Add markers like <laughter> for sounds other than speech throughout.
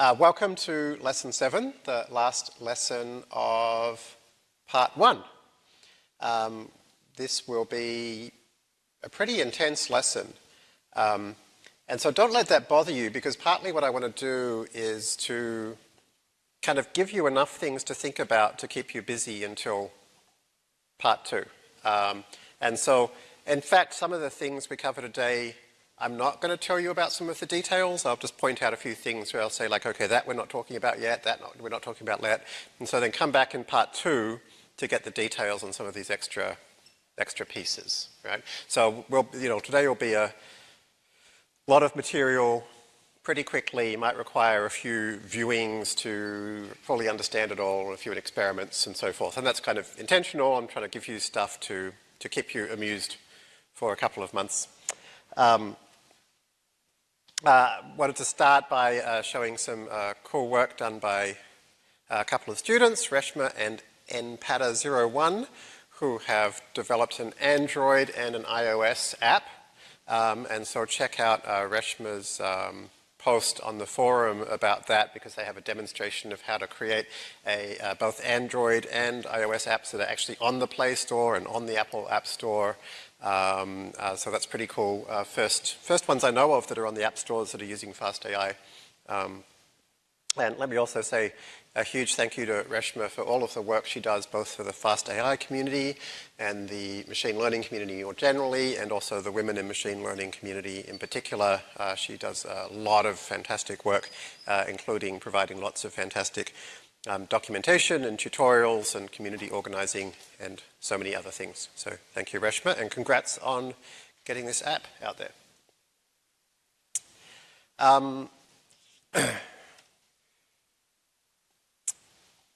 Uh, welcome to lesson seven, the last lesson of part one. Um, this will be a pretty intense lesson. Um, and so don't let that bother you because partly what I want to do is to kind of give you enough things to think about to keep you busy until part two. Um, and so, in fact, some of the things we cover today I'm not going to tell you about some of the details. I'll just point out a few things where I'll say like, okay, that we're not talking about yet, that not, we're not talking about yet. And so then come back in part two to get the details on some of these extra, extra pieces, right? So we'll, you know, today will be a lot of material pretty quickly. might require a few viewings to fully understand it all, a few experiments and so forth. And that's kind of intentional. I'm trying to give you stuff to, to keep you amused for a couple of months. Um, uh, wanted to start by uh, showing some uh, cool work done by a couple of students, Reshama and npada01, who have developed an Android and an iOS app. Um, and so check out uh, Reshama's um, post on the forum about that because they have a demonstration of how to create a, uh, both Android and iOS apps that are actually on the Play Store and on the Apple App Store um, uh, so that's pretty cool. Uh, first, first ones I know of that are on the app stores that are using FastAI. Um, and let me also say a huge thank you to Reshama for all of the work she does, both for the FastAI community and the machine learning community more generally, and also the women in machine learning community in particular. Uh, she does a lot of fantastic work, uh, including providing lots of fantastic um, documentation and tutorials and community organizing and so many other things. So thank you, Reshama, and congrats on getting this app out there. Um, <clears throat>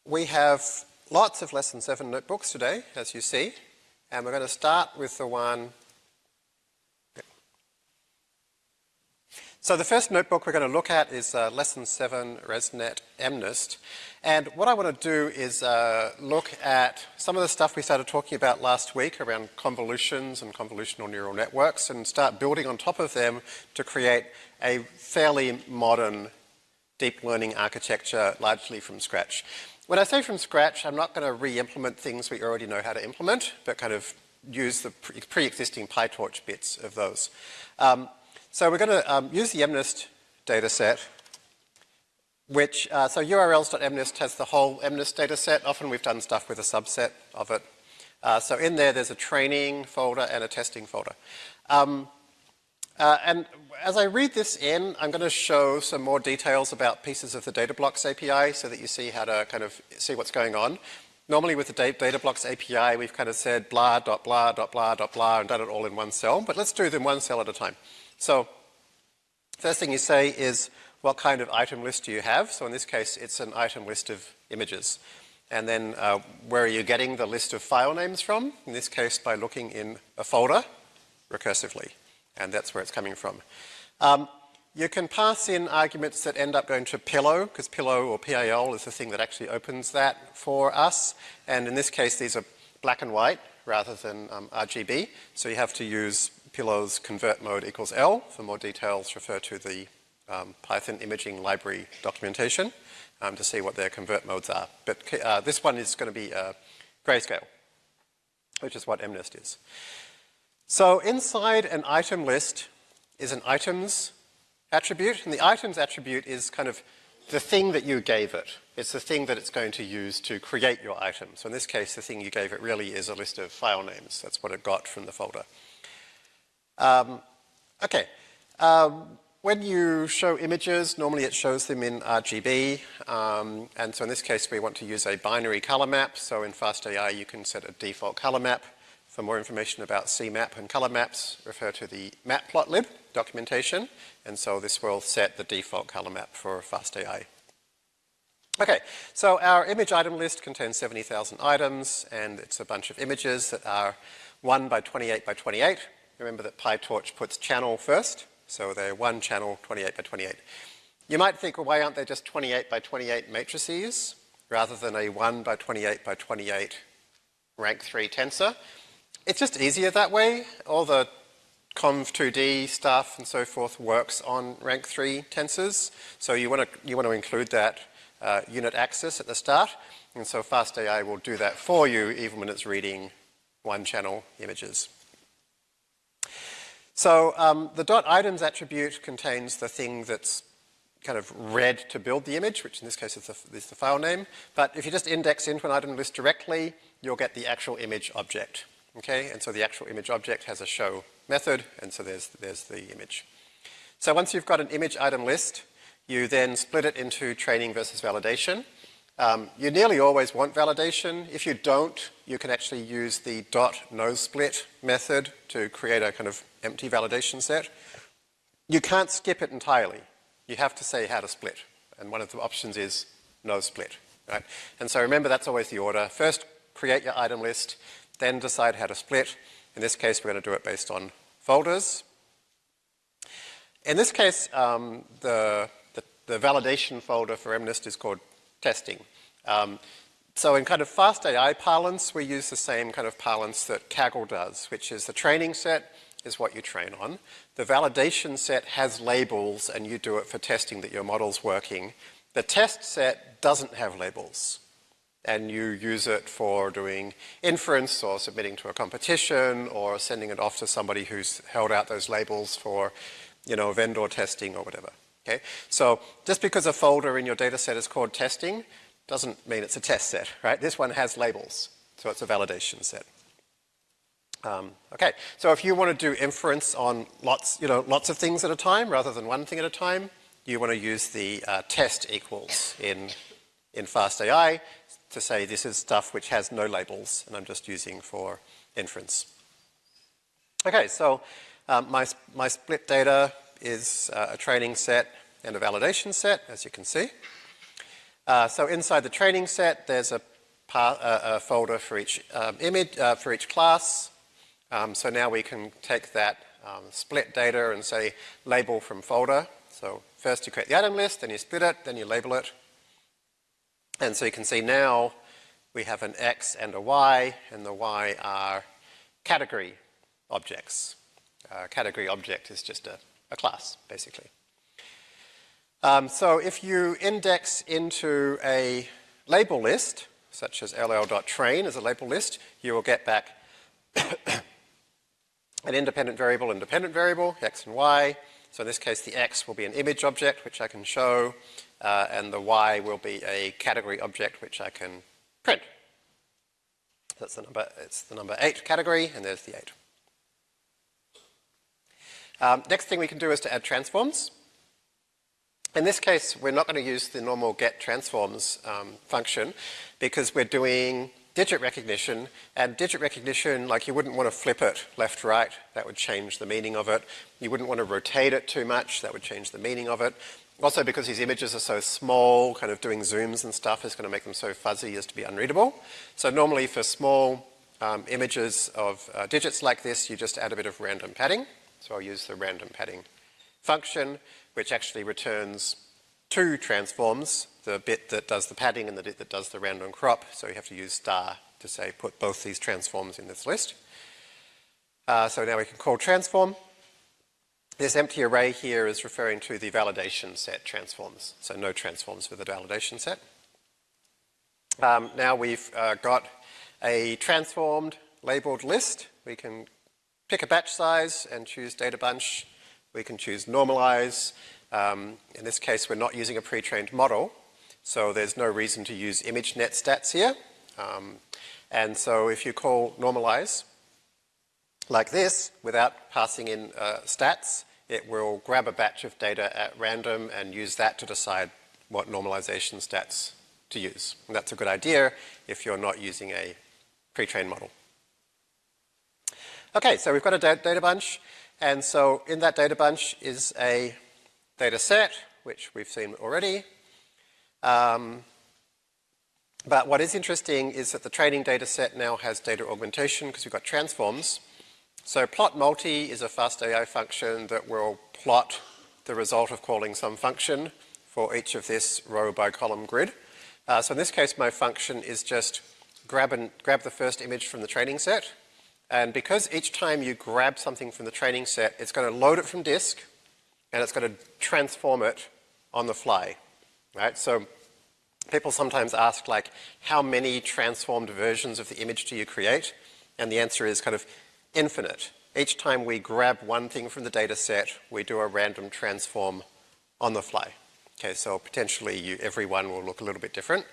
we have lots of Lesson 7 notebooks today, as you see, and we're going to start with the one So the first notebook we're going to look at is uh, Lesson 7 ResNet MNIST. And what I want to do is uh, look at some of the stuff we started talking about last week around convolutions and convolutional neural networks and start building on top of them to create a fairly modern deep learning architecture largely from scratch. When I say from scratch, I'm not going to re-implement things we already know how to implement, but kind of use the pre-existing PyTorch bits of those. Um, so we're going to um, use the MNIST data set, which, uh, so urls.mnist has the whole MNIST data set. Often we've done stuff with a subset of it. Uh, so in there, there's a training folder and a testing folder. Um, uh, and as I read this in, I'm going to show some more details about pieces of the data blocks API so that you see how to kind of see what's going on. Normally with the data blocks API, we've kind of said blah, dot, blah, dot, blah, dot, blah, and done it all in one cell. But let's do them one cell at a time. So first thing you say is what kind of item list do you have? So in this case, it's an item list of images. And then uh, where are you getting the list of file names from? In this case, by looking in a folder recursively. And that's where it's coming from. Um, you can pass in arguments that end up going to Pillow, because Pillow or PIL is the thing that actually opens that for us. And in this case, these are black and white rather than um, RGB. So you have to use Pillow's convert mode equals L. For more details, refer to the um, Python imaging library documentation um, to see what their convert modes are. But uh, this one is going to be uh, grayscale, which is what MNIST is. So inside an item list is an items attribute, and the items attribute is kind of the thing that you gave it. It's the thing that it's going to use to create your item. So in this case, the thing you gave it really is a list of file names. That's what it got from the folder. Um, okay. Um, when you show images, normally it shows them in RGB. Um, and so in this case, we want to use a binary color map. So in FastAI, you can set a default color map. For more information about CMAP and color maps, refer to the matplotlib documentation. And so this will set the default color map for FastAI. Okay, so our image item list contains 70,000 items, and it's a bunch of images that are 1 by 28 by 28. Remember that PyTorch puts channel first, so they're one channel 28 by 28. You might think, well, why aren't they just 28 by 28 matrices rather than a 1 by 28 by 28 rank 3 tensor? It's just easier that way. All the conv2d stuff and so forth works on rank 3 tensors. So you want to, you want to include that uh, unit axis at the start. And so FastAI will do that for you even when it's reading one channel images. So um, the dot items attribute contains the thing that's kind of read to build the image, which in this case is the, is the file name. But if you just index into an item list directly, you'll get the actual image object. Okay, and so the actual image object has a show method, and so there's, there's the image. So once you've got an image item list, you then split it into training versus validation. Um, you nearly always want validation. If you don't, you can actually use the dot no split method to create a kind of empty validation set. You can't skip it entirely. You have to say how to split. And one of the options is no split. Right? And so remember that's always the order. First create your item list, then decide how to split. In this case we're going to do it based on folders. In this case um, the, the, the validation folder for MNIST is called testing. Um, so in kind of fast AI parlance, we use the same kind of parlance that Kaggle does, which is the training set is what you train on. The validation set has labels and you do it for testing that your model's working. The test set doesn't have labels and you use it for doing inference or submitting to a competition or sending it off to somebody who's held out those labels for, you know, vendor testing or whatever. Okay? So just because a folder in your data set is called testing doesn't mean it's a test set, right? This one has labels, so it's a validation set. Um, okay, so if you want to do inference on lots, you know, lots of things at a time rather than one thing at a time, you want to use the uh, test equals in, in FastAI to say this is stuff which has no labels and I'm just using for inference. Okay, so um, my, my split data is uh, a training set and a validation set, as you can see. Uh, so inside the training set, there's a, a, folder for each um, image, uh, for each class. Um, so now we can take that um, split data and say label from folder. So first you create the item list, then you split it, then you label it. And so you can see now we have an X and a Y, and the Y are category objects. Uh, category object is just a a class, basically. Um, so if you index into a label list, such as ll.train as a label list, you will get back <coughs> an independent variable, independent variable, x and y. So in this case, the x will be an image object, which I can show, uh, and the y will be a category object, which I can print. That's the number, it's the number 8 category, and there's the 8. Um, next thing we can do is to add transforms. In this case, we're not going to use the normal get transforms um, function because we're doing digit recognition and digit recognition, like you wouldn't want to flip it left, right, that would change the meaning of it. You wouldn't want to rotate it too much, that would change the meaning of it. Also because these images are so small, kind of doing zooms and stuff is going to make them so fuzzy as to be unreadable. So normally for small um, images of uh, digits like this, you just add a bit of random padding. So I'll use the random padding function, which actually returns two transforms, the bit that does the padding and the bit that does the random crop. So you have to use star to say put both these transforms in this list. Uh, so now we can call transform. This empty array here is referring to the validation set transforms. So no transforms for the validation set. Um, now we've uh, got a transformed labeled list. We can pick a batch size and choose data bunch. We can choose normalize. Um, in this case, we're not using a pre-trained model, so there's no reason to use ImageNet stats here. Um, and so if you call normalize like this, without passing in uh, stats, it will grab a batch of data at random and use that to decide what normalization stats to use. And that's a good idea if you're not using a pre-trained model. Okay, so we've got a data bunch, and so in that data bunch is a data set, which we've seen already. Um, but what is interesting is that the training data set now has data augmentation because we've got transforms. So plot multi is a fast AI function that will plot the result of calling some function for each of this row by column grid. Uh, so in this case, my function is just grab, and, grab the first image from the training set, And because each time you grab something from the training set, it's going to load it from disk, and it's going to transform it on the fly, right? So people sometimes ask, like, how many transformed versions of the image do you create? And the answer is kind of infinite. Each time we grab one thing from the data set, we do a random transform on the fly. Okay, so potentially you, every one will look a little bit different.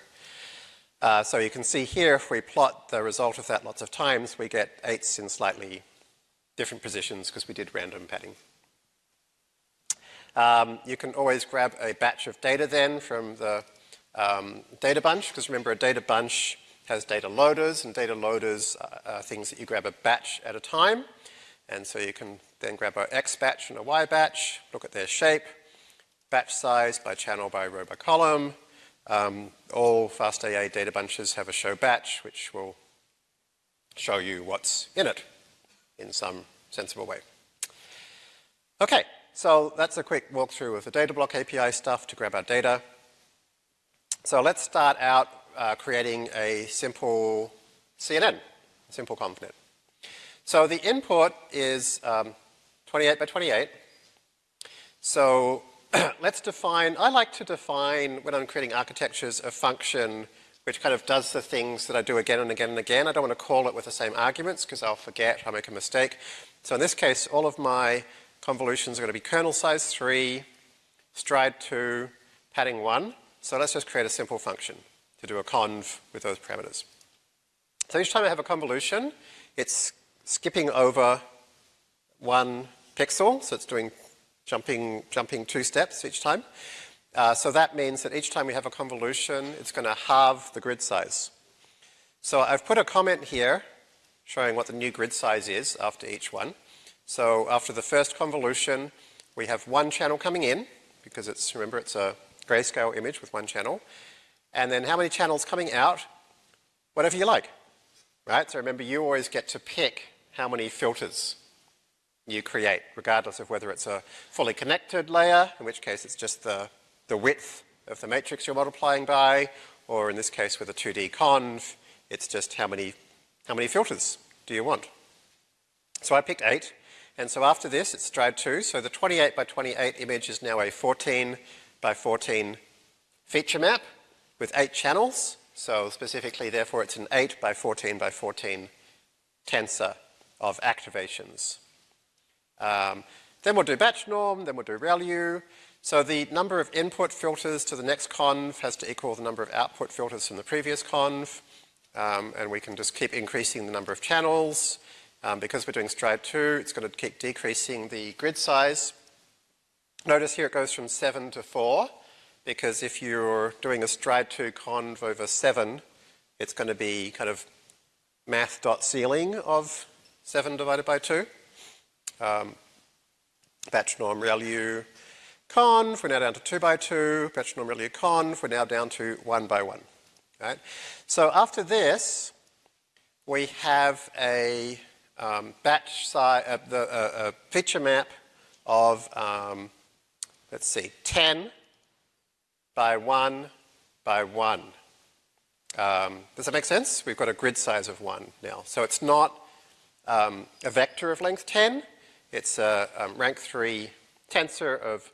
Uh, so you can see here, if we plot the result of that lots of times, we get eights in slightly different positions because we did random padding. Um, you can always grab a batch of data then from the um, data bunch, because remember a data bunch has data loaders, and data loaders are things that you grab a batch at a time. And so you can then grab a X batch and a Y batch, look at their shape, batch size by channel, by row, by column. Um, all FastAI data bunches have a show batch, which will show you what's in it in some sensible way. Okay, so that's a quick walkthrough of the data block API stuff to grab our data. So let's start out uh, creating a simple CNN, simple ConvNet. So the input is um, 28 by 28. So <clears throat> let's define, I like to define when I'm creating architectures a function which kind of does the things that I do again and again and again. I don't want to call it with the same arguments because I'll forget, I'll make a mistake. So in this case, all of my convolutions are going to be kernel size 3, stride 2, padding 1. So let's just create a simple function to do a conv with those parameters. So each time I have a convolution, it's skipping over one pixel, so it's doing jumping, jumping two steps each time. Uh, so that means that each time we have a convolution, it's going to halve the grid size. So I've put a comment here showing what the new grid size is after each one. So after the first convolution, we have one channel coming in, because it's, remember, it's a grayscale image with one channel. And then how many channels coming out? Whatever you like, right? So remember, you always get to pick how many filters you create, regardless of whether it's a fully connected layer, in which case it's just the, the width of the matrix you're multiplying by, or in this case with a 2D conv, it's just how many, how many filters do you want. So I picked eight, and so after this it's stride 2, so the 28 by 28 image is now a 14 by 14 feature map with eight channels, so specifically therefore it's an 8 by 14 by 14 tensor of activations. Um, then we'll do batch norm, then we'll do ReLU. So the number of input filters to the next conv has to equal the number of output filters from the previous conv. Um, and we can just keep increasing the number of channels. Um, because we're doing stride 2, it's going to keep decreasing the grid size. Notice here it goes from 7 to 4, because if you're doing a stride 2 conv over 7, it's going to be kind of math dot ceiling of 7 divided by 2 um, batch norm ReLU conv, we're now down to 2 by 2, batch norm ReLU conv, we're now down to 1 by 1. Right? So after this, we have a um, batch size, uh, the, uh, a feature map of, um, let's see, 10 by 1 by 1. Um, does that make sense? We've got a grid size of 1 now. So it's not um, a vector of length 10, it's a um, rank 3 tensor of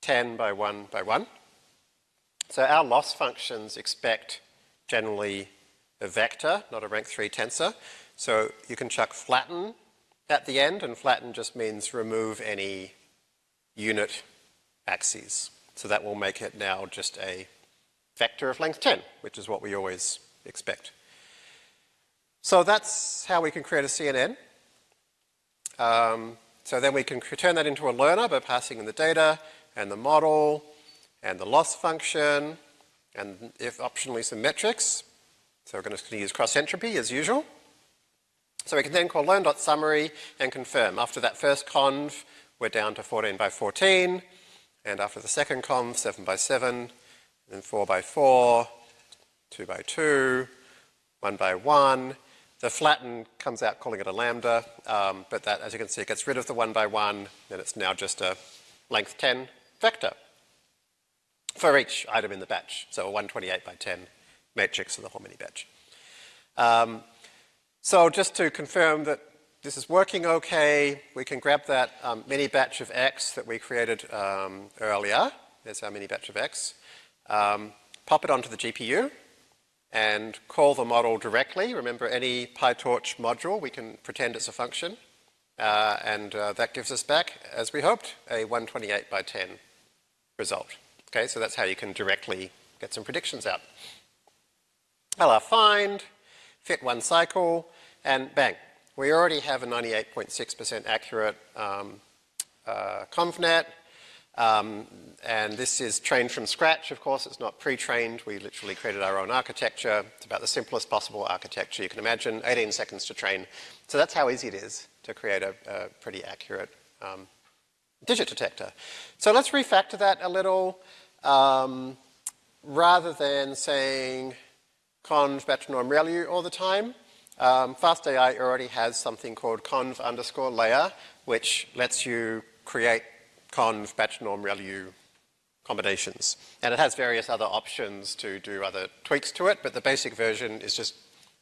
10 by 1 by 1. So our loss functions expect generally a vector, not a rank 3 tensor. So you can chuck flatten at the end, and flatten just means remove any unit axes. So that will make it now just a vector of length 10, which is what we always expect. So that's how we can create a CNN. Um, so then we can turn that into a learner by passing in the data and the model and the loss function and if optionally some metrics. So we're going to use cross entropy as usual. So we can then call learn.summary and confirm. After that first conv, we're down to 14 by 14. And after the second conv, 7 by 7, then 4 by 4, 2 by 2, 1 by 1. The flatten comes out calling it a lambda, um, but that, as you can see, it gets rid of the one by one, and it's now just a length 10 vector for each item in the batch. So a 128 by 10 matrix of the whole mini batch. Um, So just to confirm that this is working okay, we can grab that um, mini batch of X that we created um, earlier. There's our mini batch of X. Um, pop it onto the GPU and call the model directly. Remember, any PyTorch module, we can pretend it's a function. Uh, and uh, that gives us back, as we hoped, a 128 by 10 result. Okay, so that's how you can directly get some predictions out. LR find, fit one cycle, and bang, we already have a 98.6% accurate um, uh, ConvNet. Um, and this is trained from scratch, of course, it's not pre-trained. We literally created our own architecture. It's about the simplest possible architecture you can imagine, 18 seconds to train. So that's how easy it is to create a, a pretty accurate um, digit detector. So let's refactor that a little. Um, rather than saying conv batch norm ReLU all the time, um, FastAI already has something called conv underscore layer, which lets you create conv batch norm ReLU combinations. And it has various other options to do other tweaks to it, but the basic version is just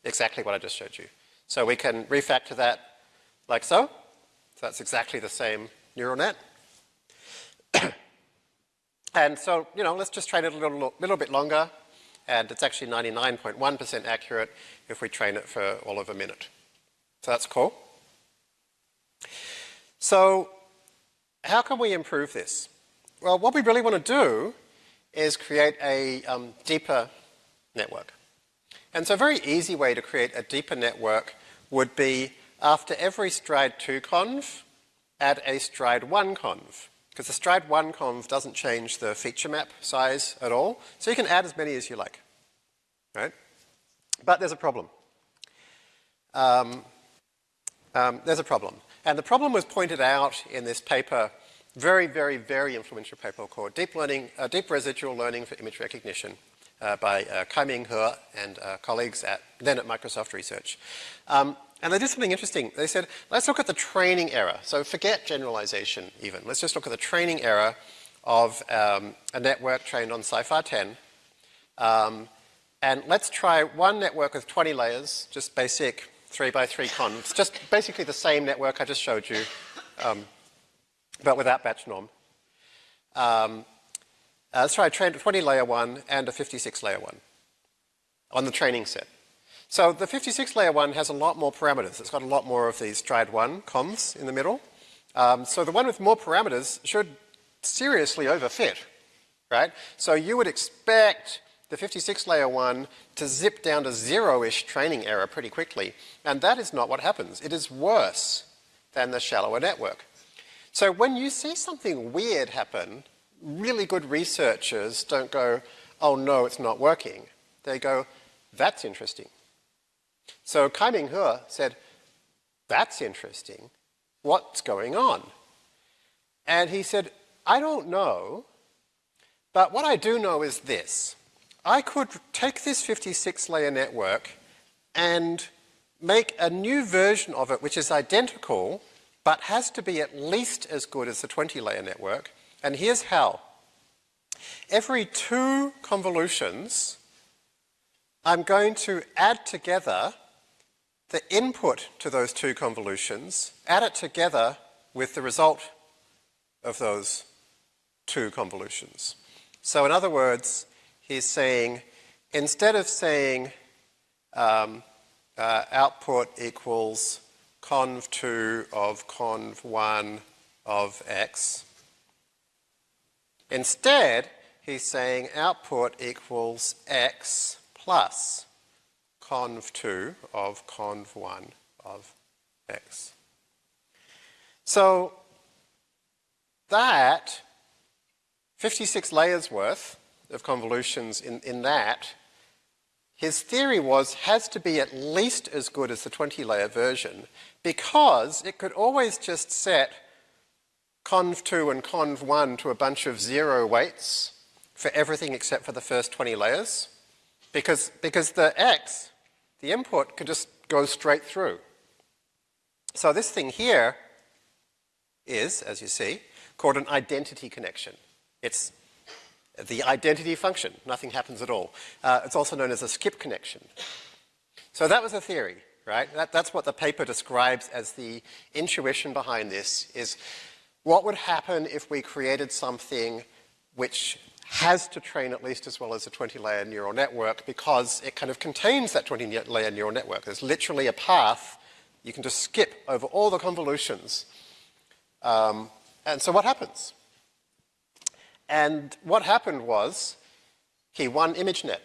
exactly what I just showed you. So we can refactor that like so. So that's exactly the same neural net. <coughs> and so, you know, let's just train it a little, little bit longer and it's actually 99.1% accurate if we train it for all of a minute. So that's cool. So how can we improve this? Well, what we really want to do is create a um, deeper network. And so a very easy way to create a deeper network would be after every stride 2 conv, add a stride 1 conv. Because the stride 1 conv doesn't change the feature map size at all. So you can add as many as you like. Right? But there's a problem. Um, um, there's a problem. And the problem was pointed out in this paper, very, very, very influential paper called Deep Learning, uh, Deep Residual Learning for Image Recognition uh, by uh, Kaiming He and uh, colleagues at, then at Microsoft Research. Um, and they did something interesting. They said, let's look at the training error. So forget generalization even. Let's just look at the training error of um, a network trained on CIFAR 10. Um, and let's try one network with 20 layers, just basic 3 by 3 convs, just basically the same network I just showed you, um, but without batch norm. Um, uh, let's try a 20 layer one and a 56 layer one on the training set. So the 56 layer one has a lot more parameters. It's got a lot more of these stride 1 convs in the middle. Um, so the one with more parameters should seriously overfit, right? So you would expect the 56 layer one to zip down to zero-ish training error pretty quickly. And that is not what happens. It is worse than the shallower network. So when you see something weird happen, really good researchers don't go, oh no, it's not working. They go, that's interesting. So Kaiming He said, that's interesting. What's going on? And he said, I don't know, but what I do know is this. I could take this 56 layer network and make a new version of it which is identical but has to be at least as good as the 20 layer network. And here's how. Every two convolutions, I'm going to add together the input to those two convolutions, add it together with the result of those two convolutions. So in other words, he's saying, instead of saying um, uh, output equals conv2 of conv1 of x, instead he's saying output equals x plus conv2 of conv1 of x. So that 56 layers worth of convolutions in, in that, his theory was has to be at least as good as the 20 layer version because it could always just set conv2 and conv1 to a bunch of zero weights for everything except for the first 20 layers because, because the x the input could just go straight through. So this thing here is, as you see, called an identity connection. It's the identity function. Nothing happens at all. Uh, it's also known as a skip connection. So that was a theory. right? That, that's what the paper describes as the intuition behind this, is what would happen if we created something which has to train at least as well as a 20-layer neural network because it kind of contains that 20-layer neural network. There's literally a path. You can just skip over all the convolutions. Um, and so what happens? And what happened was he won ImageNet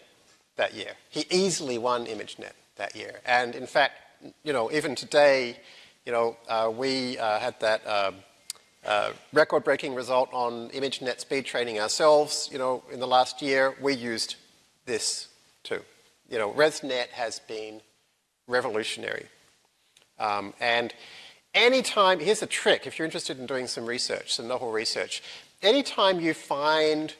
that year. He easily won ImageNet that year. And in fact, you know, even today, you know, uh, we uh, had that um, uh, record-breaking result on ImageNet speed training ourselves. You know, in the last year, we used this too. You know, ResNet has been revolutionary. Um, and anytime, here's a trick if you're interested in doing some research, some novel research. Anytime you find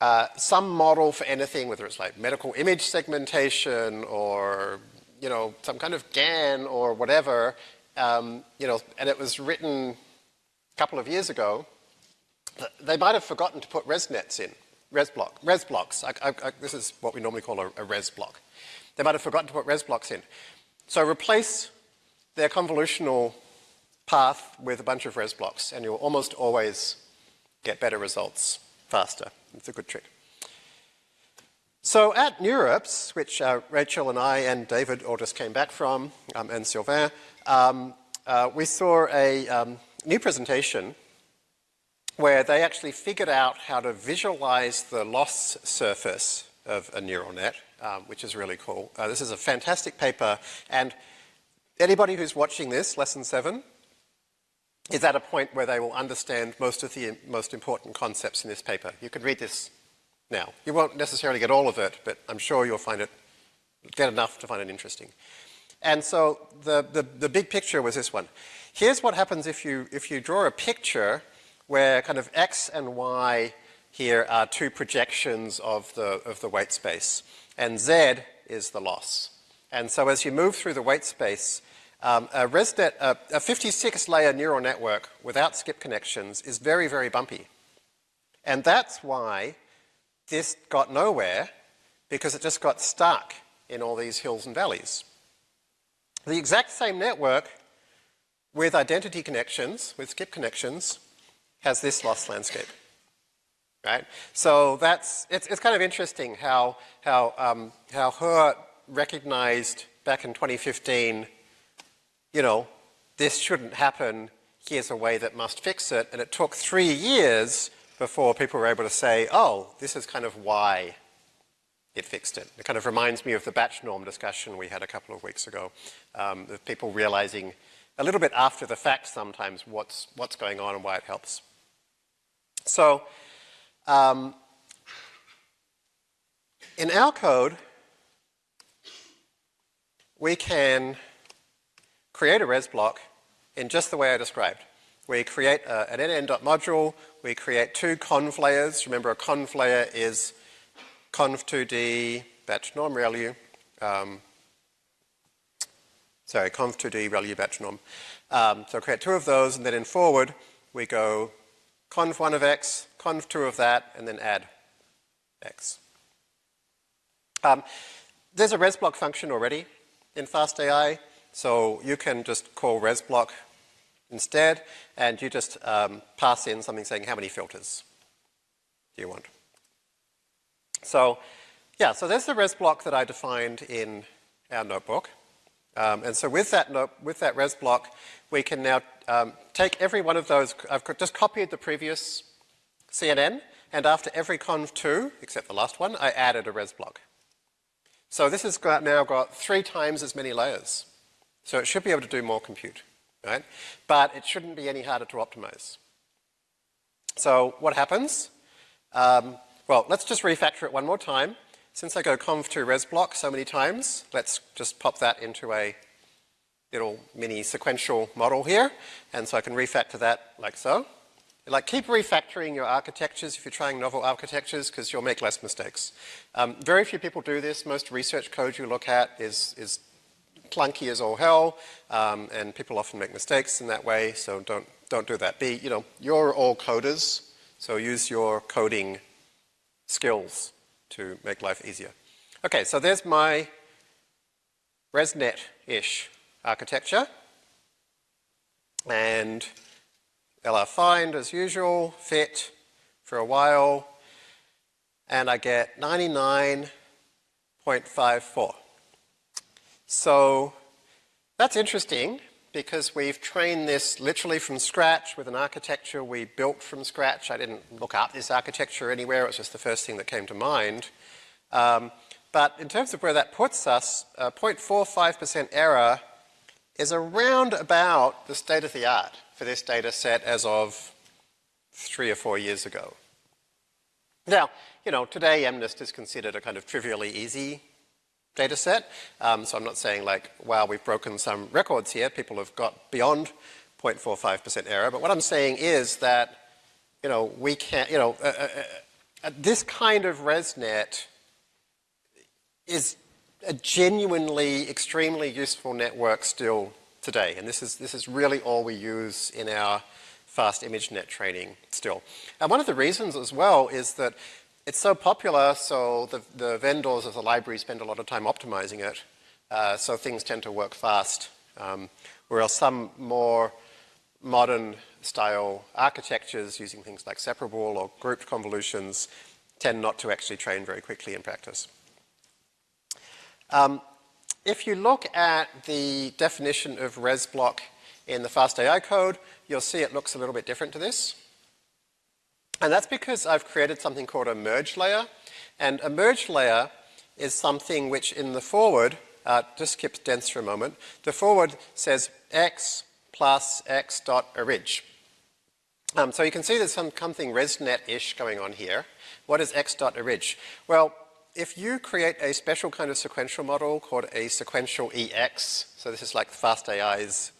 uh, some model for anything, whether it's like medical image segmentation or, you know, some kind of GAN or whatever, um, you know, and it was written a couple of years ago, they might have forgotten to put ResNets in, res block, res blocks. I, I, I, this is what we normally call a, a, res block. They might have forgotten to put res blocks in. So replace their convolutional path with a bunch of res blocks, and you'll almost always get better results faster. It's a good trick. So at NeurIPS, which uh, Rachel and I and David all just came back from, um, and Sylvain, um, uh, we saw a um, new presentation where they actually figured out how to visualize the loss surface of a neural net, um, which is really cool. Uh, this is a fantastic paper, and anybody who's watching this, lesson seven, is at a point where they will understand most of the most important concepts in this paper. You can read this now. You won't necessarily get all of it, but I'm sure you'll find it, get enough to find it interesting. And so the, the, the big picture was this one. Here's what happens if you, if you draw a picture where kind of x and y here are two projections of the, of the weight space, and z is the loss. And so as you move through the weight space, um, a ResNet, a 56-layer neural network without skip connections is very, very bumpy. And that's why this got nowhere, because it just got stuck in all these hills and valleys. The exact same network with identity connections, with skip connections, has this loss landscape. Right? So that's, it's, it's kind of interesting how, how, um, how He recognized back in 2015, you know, this shouldn't happen, here's a way that must fix it, and it took three years before people were able to say, oh, this is kind of why it fixed it. It kind of reminds me of the batch norm discussion we had a couple of weeks ago, um, of people realizing a little bit after the fact sometimes what's, what's going on and why it helps. So, um, in our code, we can create a res block in just the way I described. We create a, an nn.module, we create two conv layers. Remember a conv layer is conv2d batch norm ReLU, um, sorry, conv2d ReLU batch norm. Um, so create two of those, and then in forward, we go conv1 of x, conv2 of that, and then add x. Um, there's a resblock function already in FastAI, so you can just call resblock instead, and you just um, pass in something saying how many filters do you want. So, yeah, so there's the res block that I defined in our notebook. Um, and so with that, with that res block, we can now um, take every one of those, I've just copied the previous CNN, and after every conv2, except the last one, I added a res block. So this has got, now got three times as many layers. So it should be able to do more compute, right? But it shouldn't be any harder to optimize. So what happens? Um, well, let's just refactor it one more time. Since I go conv2 res block so many times, let's just pop that into a little mini sequential model here. And so I can refactor that like so. Like keep refactoring your architectures if you're trying novel architectures because you'll make less mistakes. Um, very few people do this. Most research code you look at is, is clunky as all hell um, and people often make mistakes in that way so don't, don't do that. Be, you know, you're all coders so use your coding skills to make life easier. Okay, so there's my ResNet-ish architecture. And LR find as usual, fit for a while, and I get 99.54. So that's interesting because we've trained this literally from scratch with an architecture we built from scratch. I didn't look up this architecture anywhere, it was just the first thing that came to mind. Um, but in terms of where that puts us, 0.45% error is around about the state of the art for this data set as of three or four years ago. Now, you know, today MNIST is considered a kind of trivially easy data set. Um, so I'm not saying like, wow, we've broken some records here. People have got beyond 0.45% error. But what I'm saying is that, you know, we can't, you know, uh, uh, uh, this kind of ResNet is a genuinely extremely useful network still today. And this is, this is really all we use in our fast ImageNet training still. And one of the reasons as well is that it's so popular, so the, the vendors of the library spend a lot of time optimizing it, uh, so things tend to work fast. Um, whereas some more modern style architectures using things like separable or grouped convolutions tend not to actually train very quickly in practice. Um, if you look at the definition of ResBlock in the FastAI code, you'll see it looks a little bit different to this. And that's because I've created something called a merge layer. And a merge layer is something which in the forward, uh, just skip dense for a moment, the forward says x plus x dot orig. Um, so you can see there's some, something ResNet-ish going on here. What is x dot orig? Well, if you create a special kind of sequential model called a sequential EX, so this is like FastAI's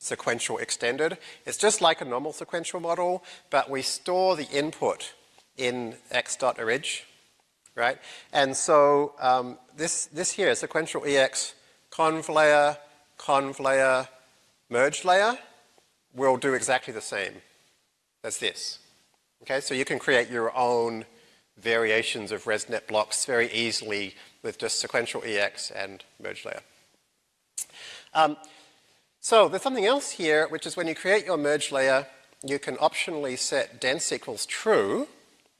sequential extended, it's just like a normal sequential model, but we store the input in x.orig, right? And so um, this, this here, sequential EX conv layer, conv layer, merge layer, will do exactly the same as this. Okay, so you can create your own variations of ResNet blocks very easily with just sequential EX and merge layer. Um, so there's something else here, which is when you create your merge layer, you can optionally set dense equals true.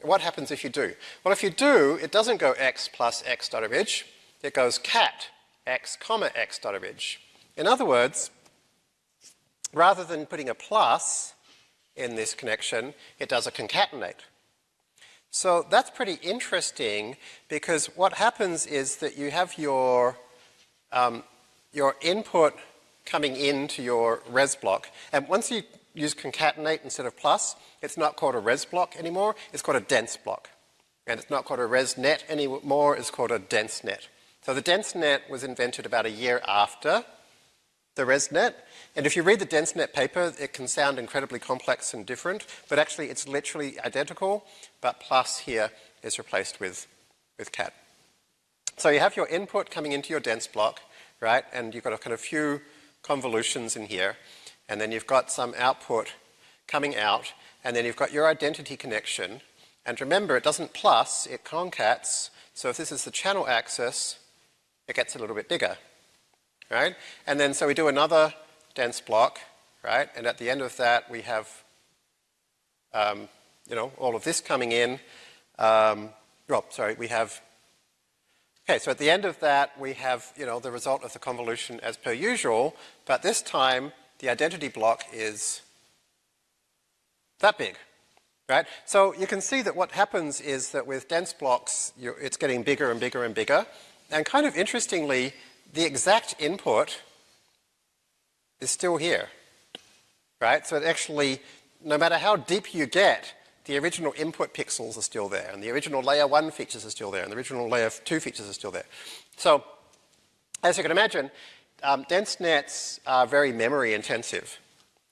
What happens if you do? Well, if you do, it doesn't go x plus x dot orig. It goes cat x comma x dot orig. In other words, rather than putting a plus in this connection, it does a concatenate. So that's pretty interesting because what happens is that you have your, um, your input coming into your res block. And once you use concatenate instead of plus, it's not called a res block anymore, it's called a dense block. And it's not called a res net anymore, it's called a dense net. So the dense net was invented about a year after the ResNet. And if you read the DenseNet paper, it can sound incredibly complex and different, but actually it's literally identical, but plus here is replaced with, with cat. So you have your input coming into your dense block, right? And you've got a kind of few convolutions in here, and then you've got some output coming out, and then you've got your identity connection. And remember, it doesn't plus, it concats. So if this is the channel axis, it gets a little bit bigger right? And then so we do another dense block, right? And at the end of that, we have, um, you know, all of this coming in. Um, oh, sorry, we have, okay, so at the end of that, we have, you know, the result of the convolution as per usual, but this time, the identity block is that big, right? So you can see that what happens is that with dense blocks, it's getting bigger and bigger and bigger. And kind of interestingly, the exact input is still here, right? So it actually, no matter how deep you get, the original input pixels are still there, and the original layer 1 features are still there, and the original layer 2 features are still there. So, as you can imagine, um, dense nets are very memory intensive.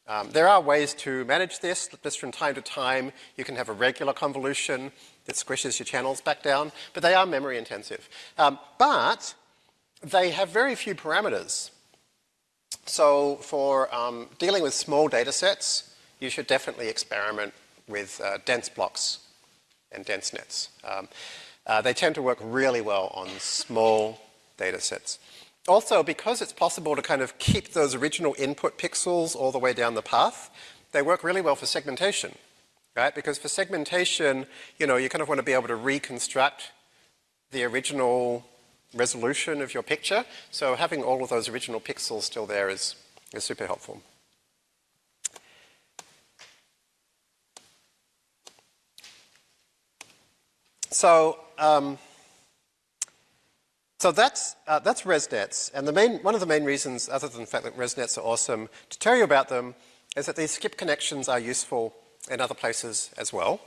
Um, there are ways to manage this, just from time to time you can have a regular convolution that squishes your channels back down, but they are memory intensive. Um, but they have very few parameters. So for um, dealing with small data sets, you should definitely experiment with uh, dense blocks and dense nets. Um, uh, they tend to work really well on small data sets. also, because it's possible to kind of keep those original input pixels all the way down the path, they work really well for segmentation, right? Because for segmentation, you know, you kind of want to be able to reconstruct the original resolution of your picture. So having all of those original pixels still there is, is super helpful. So, um, so that's, uh, that's ResNets. And the main, one of the main reasons, other than the fact that ResNets are awesome, to tell you about them is that these skip connections are useful in other places as well.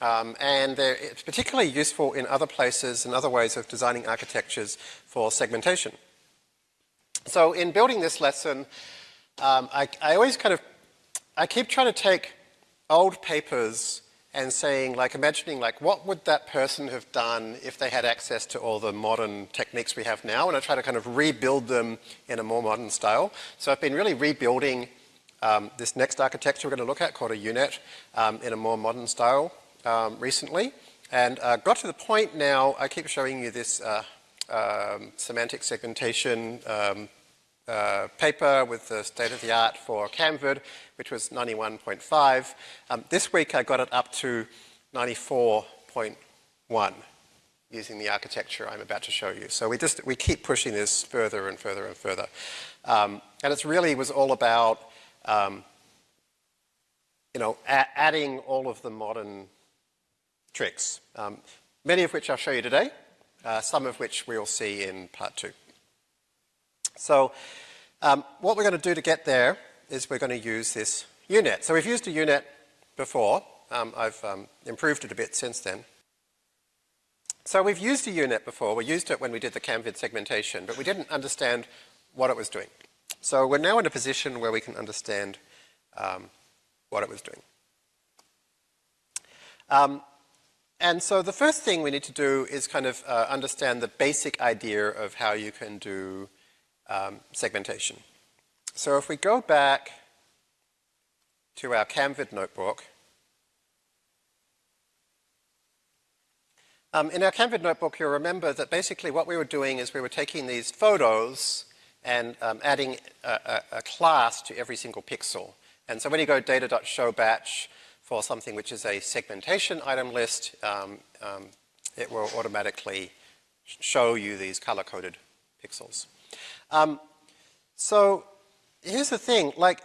Um, and they're particularly useful in other places and other ways of designing architectures for segmentation. So in building this lesson, um, I, I always kind of, I keep trying to take old papers and saying, like, imagining, like, what would that person have done if they had access to all the modern techniques we have now? And I try to kind of rebuild them in a more modern style. So I've been really rebuilding um, this next architecture we're going to look at called a UNet um, in a more modern style um, recently. And uh, got to the point now, I keep showing you this uh, um, semantic segmentation um, uh, paper with the state of the art for Camvid, which was 91.5. Um, this week I got it up to 94.1 using the architecture I'm about to show you. So we just, we keep pushing this further and further and further. Um, and it really was all about, um, you know, adding all of the modern tricks, um, many of which I'll show you today, uh, some of which we'll see in part two. So um, what we're going to do to get there is we're going to use this UNet. So we've used a UNet before. Um, I've um, improved it a bit since then. So we've used a UNet before. We used it when we did the CamVid segmentation, but we didn't understand what it was doing. So we're now in a position where we can understand um, what it was doing. Um, and so the first thing we need to do is kind of uh, understand the basic idea of how you can do um, segmentation. So if we go back to our CamVid notebook, um, in our CamVid notebook you'll remember that basically what we were doing is we were taking these photos and um, adding a, a, a, class to every single pixel. And so when you go data.showBatch for something which is a segmentation item list, um, um it will automatically show you these color-coded pixels. Um, so here's the thing, like,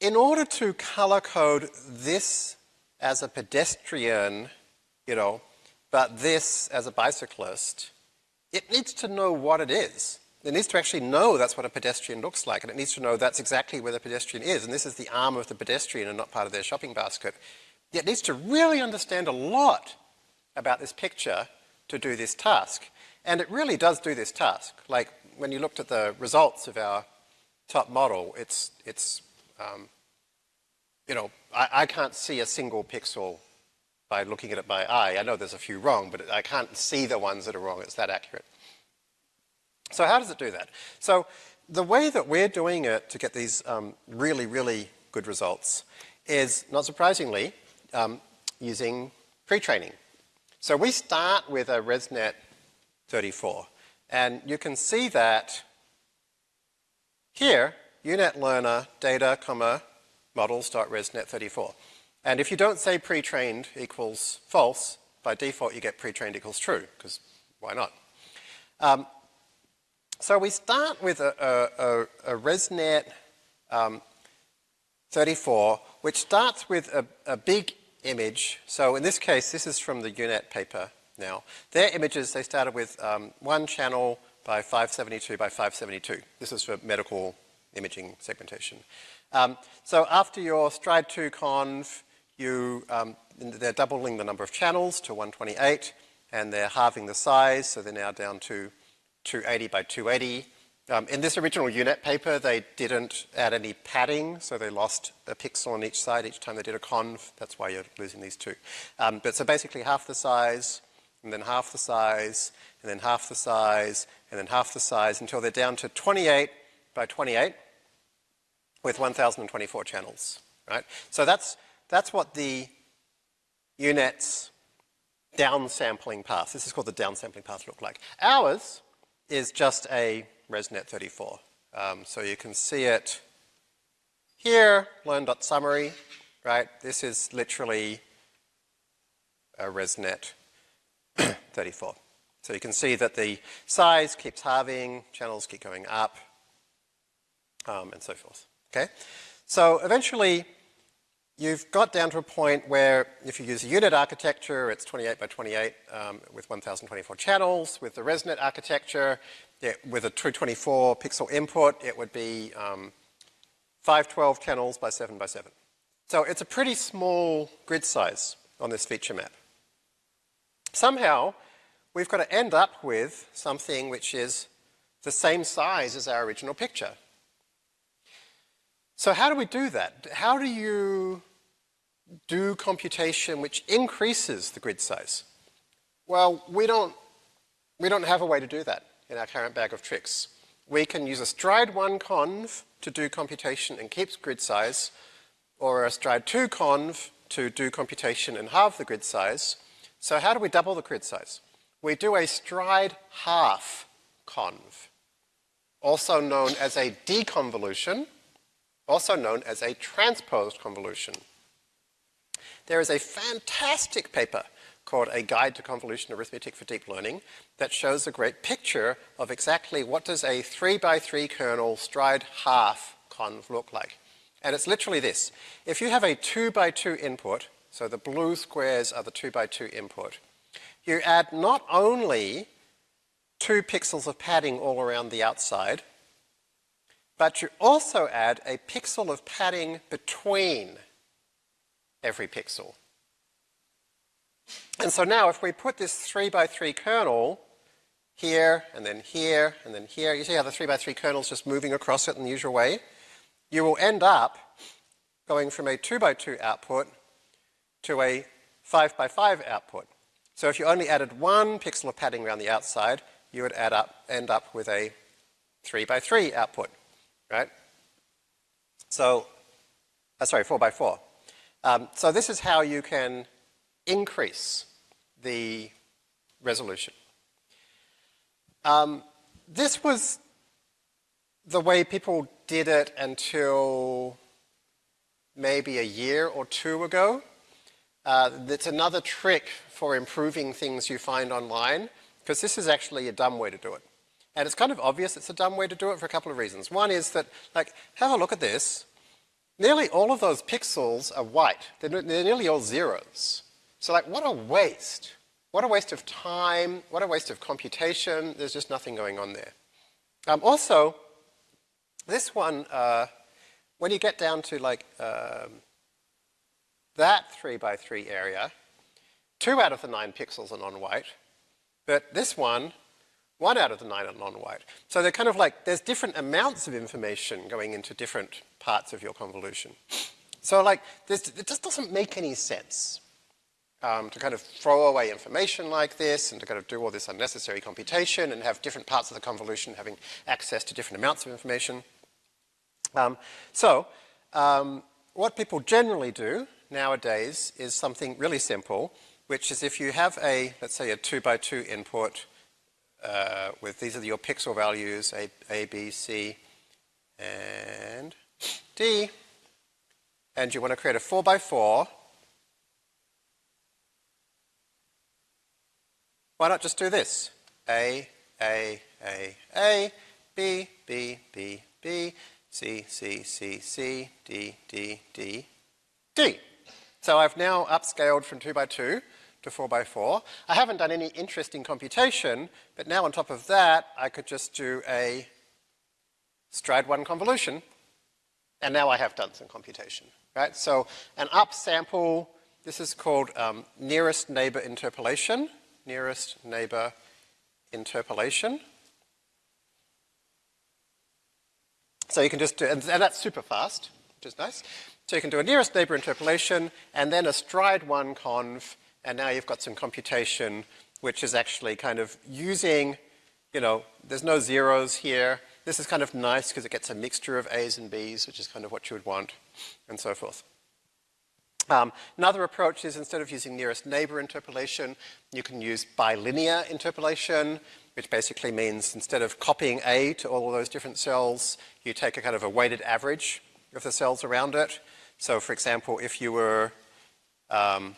in order to color code this as a pedestrian, you know, but this as a bicyclist, it needs to know what it is. It needs to actually know that's what a pedestrian looks like, and it needs to know that's exactly where the pedestrian is, and this is the arm of the pedestrian and not part of their shopping basket. It needs to really understand a lot about this picture to do this task. And it really does do this task. Like, when you looked at the results of our top model, it's, it's um, you know, I, I can't see a single pixel by looking at it by eye. I know there's a few wrong, but I can't see the ones that are wrong. It's that accurate. So how does it do that? So the way that we're doing it to get these um, really, really good results is, not surprisingly, um, using pre-training. So we start with a ResNet 34. And you can see that here, UNet learner data, comma, models.resnet34. And if you don't say pre-trained equals false, by default you get pre-trained equals true, because why not? Um, so we start with a, a, a, a ResNet um, 34, which starts with a, a big image. So in this case, this is from the UNet paper now. Their images, they started with um, one channel by 572 by 572. This is for medical imaging segmentation. Um, so after your stride 2 conv, you, um, they're doubling the number of channels to 128, and they're halving the size, so they're now down to 280 by 280. Um, in this original UNet paper, they didn't add any padding, so they lost a pixel on each side each time they did a conv. That's why you're losing these two. Um, but so basically half the size, and then half the size, and then half the size, and then half the size until they're down to 28 by 28 with 1,024 channels, right? So that's, that's what the UNet's downsampling path, this is called the downsampling path look like. Ours is just a ResNet 34. Um, so you can see it here, learn.summary, right? This is literally a ResNet <coughs> 34. So you can see that the size keeps halving, channels keep going up, um, and so forth, okay? So eventually, you've got down to a point where if you use a UNet architecture, it's 28 by 28 um, with 1024 channels. With the ResNet architecture, it, with a 224 pixel input, it would be um, 512 channels by 7 by 7. So it's a pretty small grid size on this feature map. Somehow, we've got to end up with something which is the same size as our original picture. So how do we do that? How do you do computation which increases the grid size? Well, we don't, we don't have a way to do that in our current bag of tricks. We can use a stride 1 conv to do computation and keep grid size, or a stride 2 conv to do computation and halve the grid size. So how do we double the grid size? We do a stride half conv, also known as a deconvolution, also known as a transposed convolution. There is a fantastic paper called A Guide to Convolution Arithmetic for Deep Learning that shows a great picture of exactly what does a 3 by 3 kernel stride half conv look like. And it's literally this. If you have a 2 by 2 input, so the blue squares are the 2 by 2 input, you add not only two pixels of padding all around the outside, but you also add a pixel of padding between every pixel. And so now if we put this 3 by 3 kernel here, and then here, and then here, you see how the 3 by 3 kernel is just moving across it in the usual way? You will end up going from a 2 by 2 output to a 5 by 5 output. So if you only added one pixel of padding around the outside, you would add up, end up with a 3 by 3 output, right? So, uh, sorry, 4 by 4. Um, so this is how you can increase the resolution. Um, this was the way people did it until maybe a year or two ago. Uh, it's another trick for improving things you find online, because this is actually a dumb way to do it. And it's kind of obvious it's a dumb way to do it for a couple of reasons. One is that, like, have a look at this. Nearly all of those pixels are white. They're, they're nearly all zeros. So like, what a waste. What a waste of time. What a waste of computation. There's just nothing going on there. Um, also, this one, uh, when you get down to like um, that 3 by 3 area, two out of the nine pixels are non-white, but this one, one out of the nine are non-white. So they're kind of like, there's different amounts of information going into different parts of your convolution. So like, it just doesn't make any sense um, to kind of throw away information like this and to kind of do all this unnecessary computation and have different parts of the convolution having access to different amounts of information. Um, so, um, what people generally do nowadays is something really simple, which is if you have a, let's say a two by two input uh, with these are your pixel values, A, A, B, C, and D, and you want to create a 4 by 4 why not just do this? A, A, A, A, B, B, B, B, C, C, C, C, D, D, D, D. So I've now upscaled from 2 by 2 to 4 by 4. I haven't done any interesting computation, but now on top of that, I could just do a stride 1 convolution and now I have done some computation, right? So an upsample, this is called um, nearest neighbor interpolation, nearest neighbor interpolation. So you can just do, and, and that's super fast, which is nice. So you can do a nearest neighbor interpolation and then a stride one conv, and now you've got some computation which is actually kind of using, you know, there's no zeros here, this is kind of nice because it gets a mixture of A's and B's, which is kind of what you would want, and so forth. Um, another approach is instead of using nearest neighbor interpolation, you can use bilinear interpolation. which basically means instead of copying A to all of those different cells, you take a kind of a weighted average of the cells around it. So for example, if you were, um,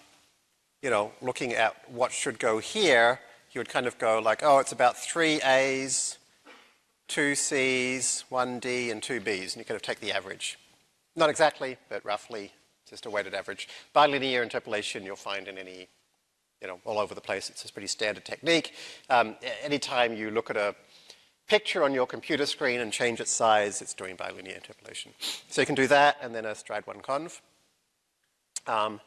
you know, looking at what should go here, you would kind of go like, oh, it's about three A's, two C's, one D, and two B's, and you kind of take the average. Not exactly, but roughly, just a weighted average. Bilinear interpolation you'll find in any, you know, all over the place. It's a pretty standard technique. Um, anytime you look at a picture on your computer screen and change its size, it's doing bilinear interpolation. So you can do that and then a stride 1 conv. Um,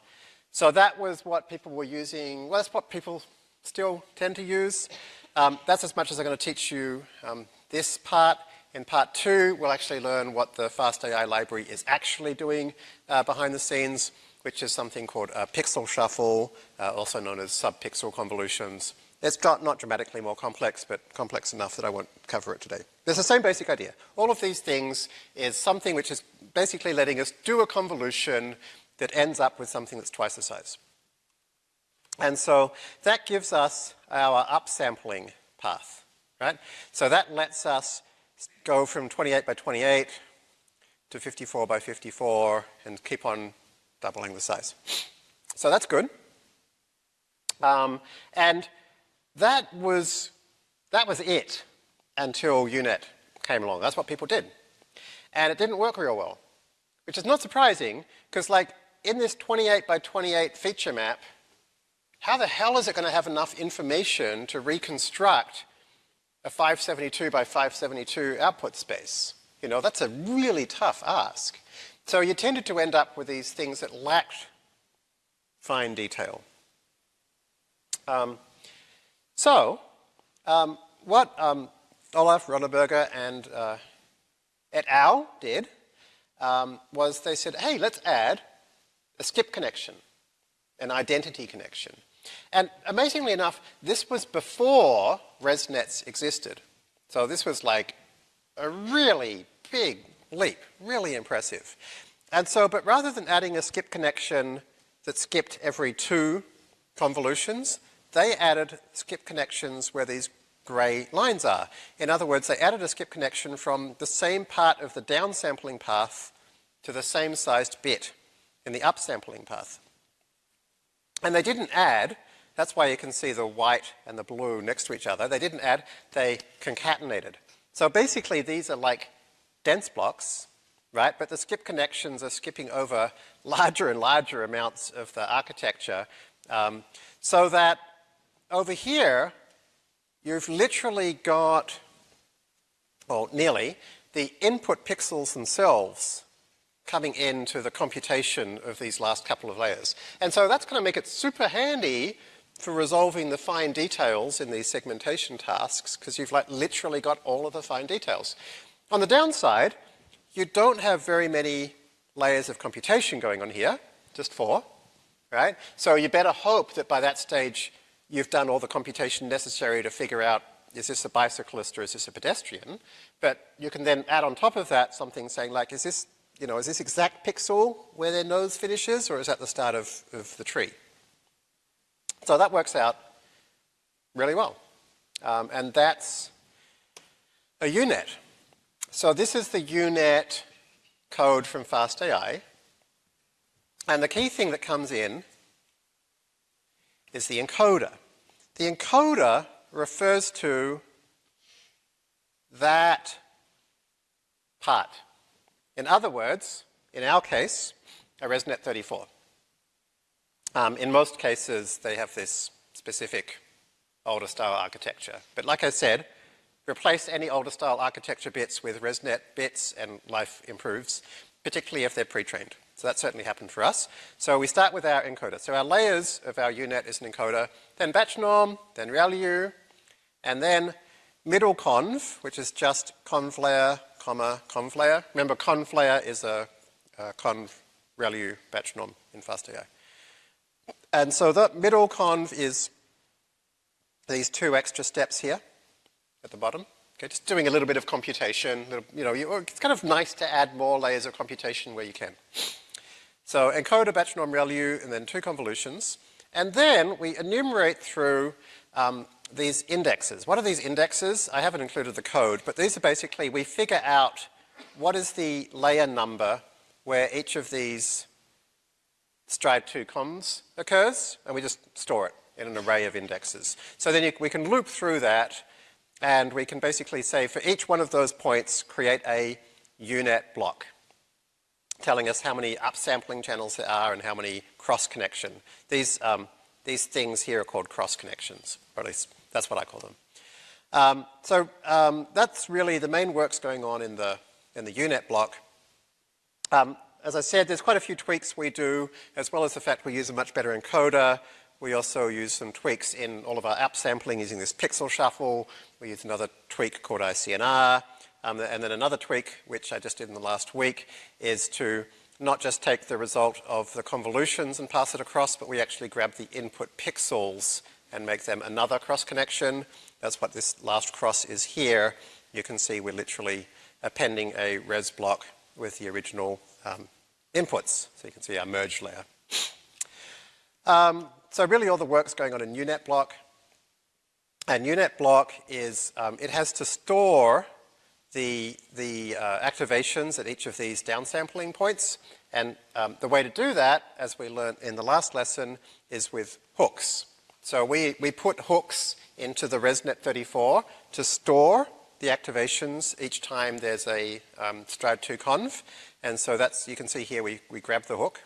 so that was what people were using. Well, that's what people still tend to use. Um, that's as much as I'm going to teach you um, this part. In part two, we'll actually learn what the FastAI library is actually doing uh, behind the scenes, which is something called uh, pixel shuffle, uh, also known as subpixel convolutions. It's not, dramatically more complex, but complex enough that I won't cover it today. There's the same basic idea. All of these things is something which is basically letting us do a convolution that ends up with something that's twice the size. And so that gives us our upsampling path, right? So that lets us go from 28 by 28 to 54 by 54 and keep on doubling the size. So that's good. Um, and that was, that was it until UNet came along. That's what people did. And it didn't work real well, which is not surprising because like in this 28 by 28 feature map, how the hell is it going to have enough information to reconstruct a 572 by 572 output space? You know, that's a really tough ask. So you tended to end up with these things that lacked fine detail. Um, so, um, what um, Olaf Ronneberger and uh, et al. did um, was they said, hey, let's add a skip connection, an identity connection. And amazingly enough, this was before ResNets existed. So this was like a really big leap, really impressive. And so, but rather than adding a skip connection that skipped every two convolutions, they added skip connections where these gray lines are. In other words, they added a skip connection from the same part of the downsampling path to the same sized bit in the upsampling path. And they didn't add, that's why you can see the white and the blue next to each other. They didn't add, they concatenated. So basically these are like dense blocks, right? But the skip connections are skipping over <laughs> larger and larger amounts of the architecture um, so that over here you've literally got, well, nearly, the input pixels themselves coming into the computation of these last couple of layers. And so that's going to make it super handy for resolving the fine details in these segmentation tasks because you've like literally got all of the fine details. On the downside, you don't have very many layers of computation going on here, just four, right? So you better hope that by that stage you've done all the computation necessary to figure out is this a bicyclist or is this a pedestrian? But you can then add on top of that something saying like, is this you know, is this exact pixel where their nose finishes or is that the start of, of the tree? So that works out really well. Um, and that's a UNet. So this is the UNet code from FastAI. And the key thing that comes in is the encoder. The encoder refers to that part in other words, in our case, a ResNet 34. Um, in most cases, they have this specific older style architecture. But like I said, replace any older style architecture bits with ResNet bits and life improves, particularly if they're pre-trained. So that certainly happened for us. So we start with our encoder. So our layers of our UNet is an encoder, then batch norm, then ReLU, and then middle conv, which is just conv layer comma conv layer. Remember, conv layer is a, a conv ReLU batch norm in FastAI. And so the middle conv is these two extra steps here at the bottom. Okay, just doing a little bit of computation. Little, you know, you, it's kind of nice to add more layers of computation where you can. So encode a batch norm, ReLU, and then two convolutions. And then we enumerate through um, these indexes. What are these indexes? I haven't included the code, but these are basically, we figure out what is the layer number where each of these stride 2 convs occurs, and we just store it in an array of indexes. So then you, we can loop through that, and we can basically say for each one of those points, create a UNet block, telling us how many upsampling channels there are and how many cross-connection. These, um, these things here are called cross-connections, or at least that's what I call them. Um, so um, that's really the main works going on in the, in the UNet block. Um, as I said, there's quite a few tweaks we do, as well as the fact we use a much better encoder. We also use some tweaks in all of our upsampling using this pixel shuffle. We use another tweak called ICNR. Um, and then another tweak, which I just did in the last week, is to not just take the result of the convolutions and pass it across, but we actually grab the input pixels and make them another cross connection. That's what this last cross is here. You can see we're literally appending a res block with the original um, inputs. So you can see our merge layer. Um, so really all the work's going on in UNet block. And UNet block is, um, it has to store the, the uh, activations at each of these downsampling points. And um, the way to do that, as we learned in the last lesson, is with hooks. So we, we put hooks into the ResNet34 to store the activations each time there's a um, STRIDE2 conv. And so that's, you can see here, we, we grab the hook,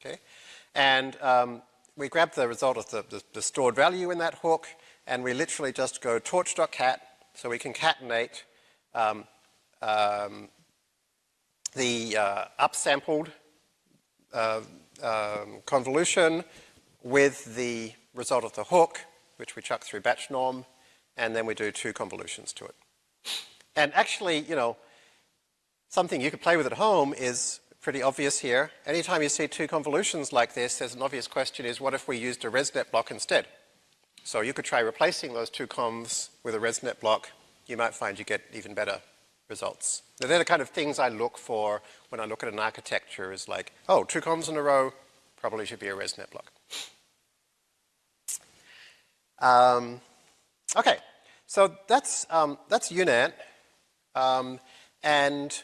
okay? And um, we grab the result of the, the, the, stored value in that hook, and we literally just go torch.cat, so we concatenate um, um, the uh, upsampled uh, um, convolution with the result of the hook, which we chuck through batch norm, and then we do two convolutions to it. And actually, you know, something you could play with at home is pretty obvious here. Anytime you see two convolutions like this, there's an obvious question is what if we used a ResNet block instead? So you could try replacing those two convs with a ResNet block. You might find you get even better results. Now, they're the kind of things I look for when I look at an architecture is like, oh, two convs in a row, probably should be a ResNet block. Um, okay, so that's, um, that's UNet. Um, and,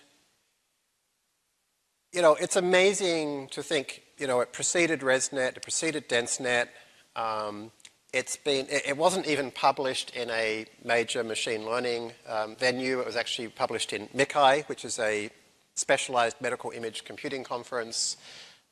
you know, it's amazing to think, you know, it preceded ResNet, it preceded DenseNet. Um, it's been, it, wasn't even published in a major machine learning um, venue. It was actually published in MICCAI, which is a specialized medical image computing conference.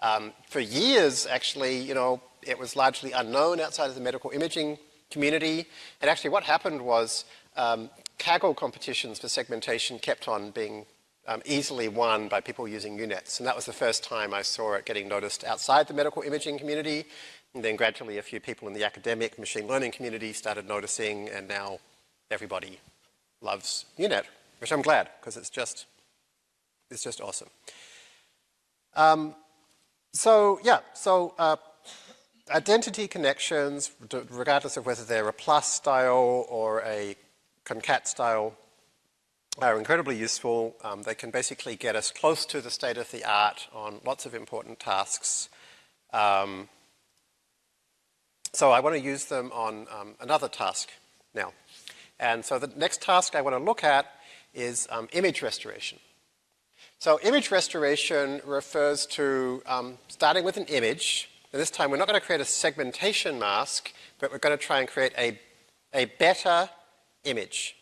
Um, for years, actually, you know, it was largely unknown outside of the medical imaging community. And actually what happened was um, Kaggle competitions for segmentation kept on being um, easily won by people using UNets. And that was the first time I saw it getting noticed outside the medical imaging community. And then gradually a few people in the academic machine learning community started noticing, and now everybody loves UNet, which I'm glad, because it's just, it's just awesome. Um, so yeah, so uh, identity connections, regardless of whether they're a plus style or a concat style, are incredibly useful. Um, they can basically get us close to the state of the art on lots of important tasks. Um, so I want to use them on um, another task now. And so the next task I want to look at is um, image restoration. So image restoration refers to um, starting with an image and this time we're not going to create a segmentation mask, but we're going to try and create a, a better image.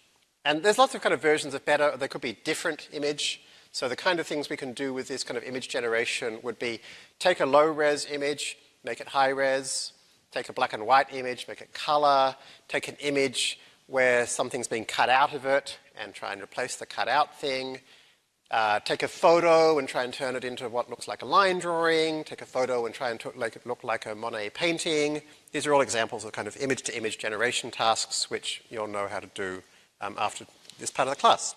And there's lots of kind of versions of better. There could be different image. So the kind of things we can do with this kind of image generation would be take a low res image, make it high res, take a black and white image, make it color, take an image where something's being cut out of it and try and replace the cut out thing, uh, take a photo and try and turn it into what looks like a line drawing, take a photo and try and make it look like a Monet painting. These are all examples of kind of image-to-image -image generation tasks which you'll know how to do um, after this part of the class.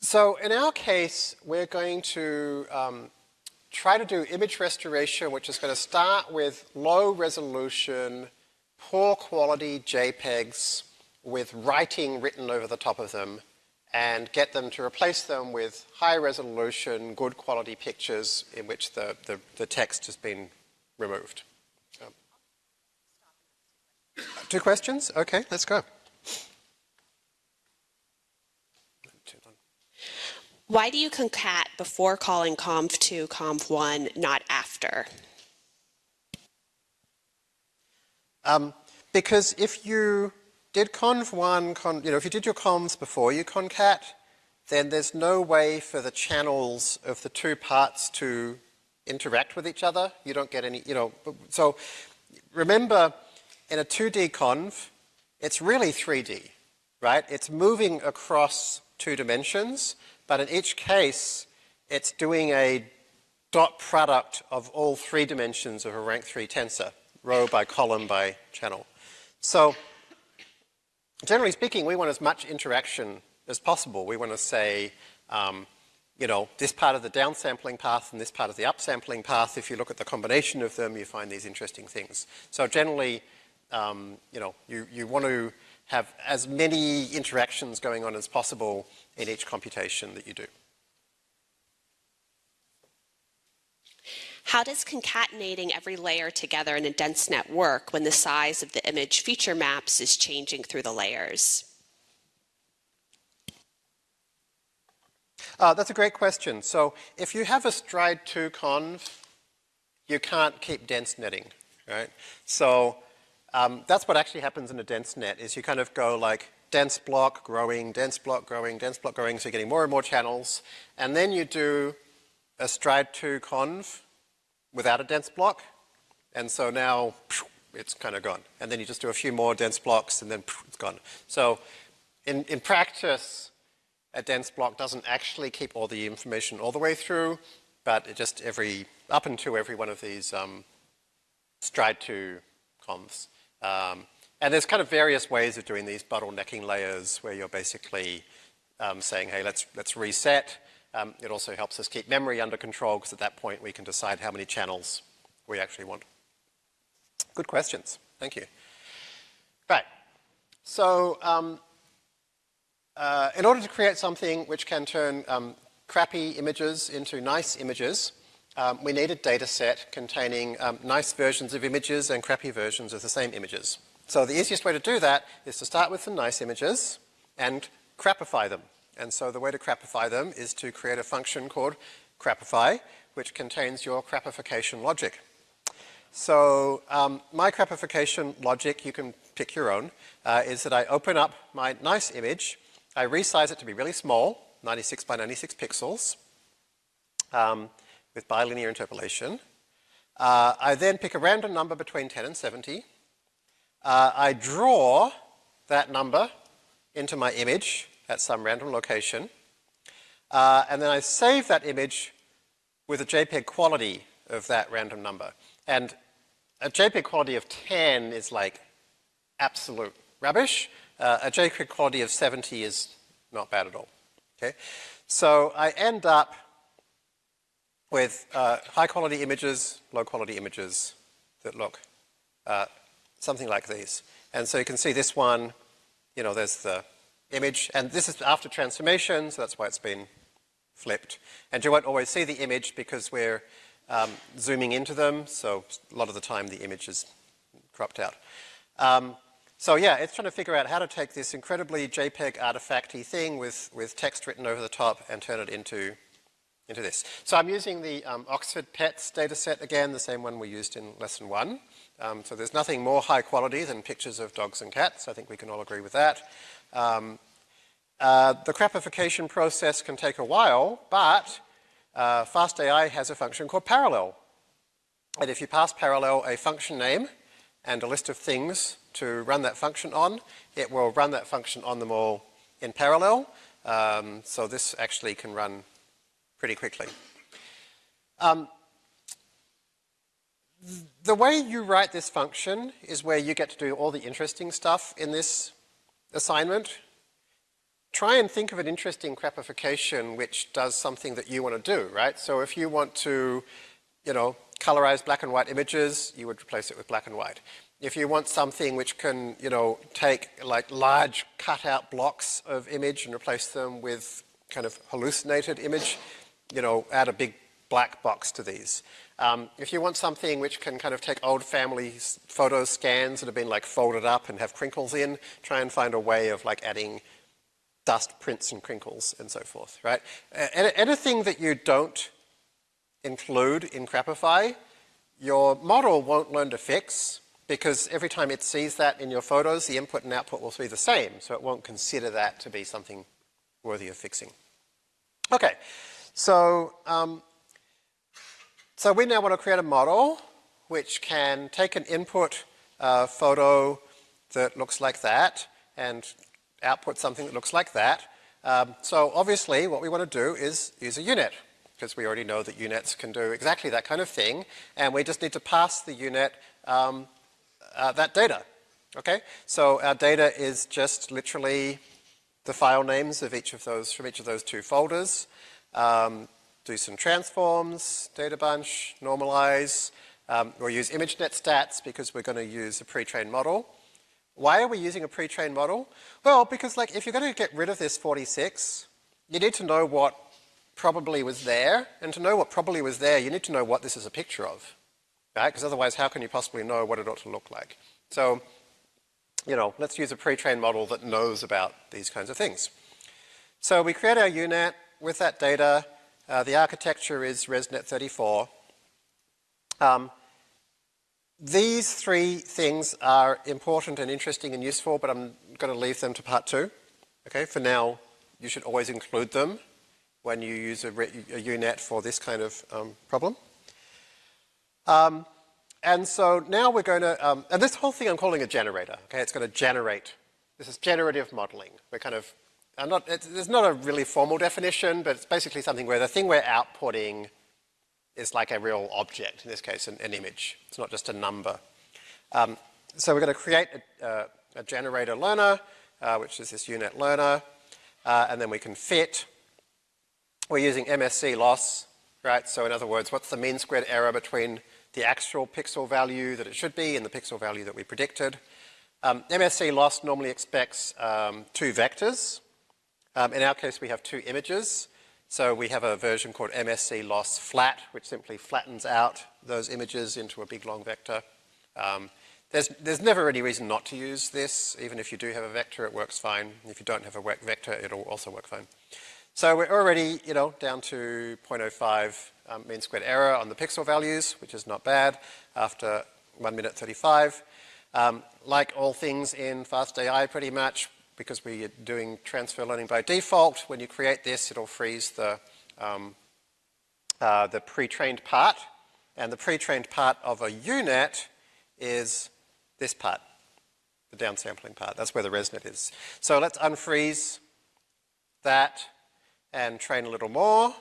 So in our case, we're going to um, try to do image restoration, which is going to start with low resolution, poor quality JPEGs with writing written over the top of them and get them to replace them with high resolution, good quality pictures in which the, the, the text has been removed. Um, Two questions? Okay, let's go. Why do you concat before calling conv2, conv1, not after? Um, because if you did conv1, con, you know, if you did your convs before you concat, then there's no way for the channels of the two parts to interact with each other. You don't get any, you know, so remember in a 2D conv, it's really 3D, right? It's moving across two dimensions, but in each case, it's doing a dot product of all three dimensions of a rank 3 tensor, row by column by channel. So generally speaking, we want as much interaction as possible. We want to say, um, you know, this part of the downsampling path and this part of the upsampling path, if you look at the combination of them, you find these interesting things. So generally, um, you know, you, you want to have as many interactions going on as possible in each computation that you do. How does concatenating every layer together in a dense net work when the size of the image feature maps is changing through the layers? Uh, that's a great question. So if you have a stride 2 conv, you can't keep dense netting, right? So um, that's what actually happens in a dense net is you kind of go like dense block growing, dense block growing, dense block growing, so you're getting more and more channels. And then you do a stride 2 conv without a dense block. And so now it's kind of gone. And then you just do a few more dense blocks and then it's gone. So in, in practice, a dense block doesn't actually keep all the information all the way through, but it just every, up into every one of these um, stride 2 convs. Um, and there's kind of various ways of doing these bottlenecking layers where you're basically um, saying, hey, let's, let's reset. Um, it also helps us keep memory under control because at that point we can decide how many channels we actually want. Good questions. Thank you. Right. So um, uh, in order to create something which can turn um, crappy images into nice images, um, we need a data set containing um, nice versions of images and crappy versions of the same images. So the easiest way to do that is to start with some nice images and crapify them. And so the way to crapify them is to create a function called crapify, which contains your crapification logic. So um, my crapification logic, you can pick your own, uh, is that I open up my nice image, I resize it to be really small, 96 by 96 pixels, um, with bilinear interpolation. Uh, I then pick a random number between 10 and 70. Uh, I draw that number into my image at some random location. Uh, and then I save that image with a JPEG quality of that random number. And a JPEG quality of 10 is like absolute rubbish. Uh, a JPEG quality of 70 is not bad at all. Okay, So I end up with uh, high quality images, low quality images that look uh, something like these. And so you can see this one, you know, there's the image, and this is after transformation, so that's why it's been flipped. And you won't always see the image because we're um, zooming into them, so a lot of the time the image is cropped out. Um, so yeah, it's trying to figure out how to take this incredibly JPEG artifacty thing with, with text written over the top and turn it into into this. So I'm using the um, Oxford Pets dataset again, the same one we used in lesson one. Um, so there's nothing more high quality than pictures of dogs and cats. I think we can all agree with that. Um, uh, the crapification process can take a while, but uh, FastAI has a function called parallel. And if you pass parallel a function name and a list of things to run that function on, it will run that function on them all in parallel. Um, so this actually can run pretty quickly. Um, the way you write this function is where you get to do all the interesting stuff in this assignment. Try and think of an interesting crapification which does something that you want to do, right? So if you want to, you know, colorize black and white images, you would replace it with black and white. If you want something which can, you know, take like large cutout blocks of image and replace them with kind of hallucinated image, you know, add a big black box to these. Um, if you want something which can kind of take old family photo scans that have been like folded up and have crinkles in, try and find a way of like adding dust prints and crinkles and so forth, right? anything that you don't include in Crapify, your model won't learn to fix because every time it sees that in your photos, the input and output will be the same, so it won't consider that to be something worthy of fixing. Okay, so, um, so we now want to create a model which can take an input uh, photo that looks like that and output something that looks like that. Um, so obviously what we want to do is use a U-Net because we already know that U-Nets can do exactly that kind of thing and we just need to pass the U-Net um, uh, that data. Okay, so our data is just literally the file names of each of those from each of those two folders. Um, do some transforms, data bunch, normalize. Um, we'll use ImageNet stats because we're going to use a pre-trained model. Why are we using a pre-trained model? Well, because like if you're going to get rid of this 46, you need to know what probably was there, and to know what probably was there, you need to know what this is a picture of, right? Because otherwise, how can you possibly know what it ought to look like? So, you know, let's use a pre-trained model that knows about these kinds of things. So we create our U-Net with that data. Uh, the architecture is ResNet 34. Um, these three things are important and interesting and useful, but I'm going to leave them to part two. Okay, for now, you should always include them when you use a, a U-Net for this kind of um, problem. Um, and so now we're going to, um, and this whole thing I'm calling a generator, okay? It's going to generate. This is generative modeling. We're kind of, I'm not, there's not a really formal definition, but it's basically something where the thing we're outputting is like a real object, in this case an, an image. It's not just a number. Um, so we're going to create a, uh, a generator learner, uh, which is this U-Net learner, uh, and then we can fit. We're using MSE loss, right? So in other words, what's the mean squared error between the actual pixel value that it should be and the pixel value that we predicted? Um, MSE loss normally expects um, two vectors. Um, in our case, we have two images. So we have a version called MSE loss flat, which simply flattens out those images into a big long vector. Um, there's, there's never any reason not to use this. Even if you do have a vector, it works fine. If you don't have a vector, it'll also work fine. So we're already, you know, down to 0.05 um, mean squared error on the pixel values, which is not bad after 1 minute 35. Um, like all things in FastAI pretty much, because we're doing transfer learning by default. When you create this, it'll freeze the, um, uh, the pre-trained part. And the pre-trained part of a U-Net is this part, the downsampling part. That's where the ResNet is. So let's unfreeze that and train a little more.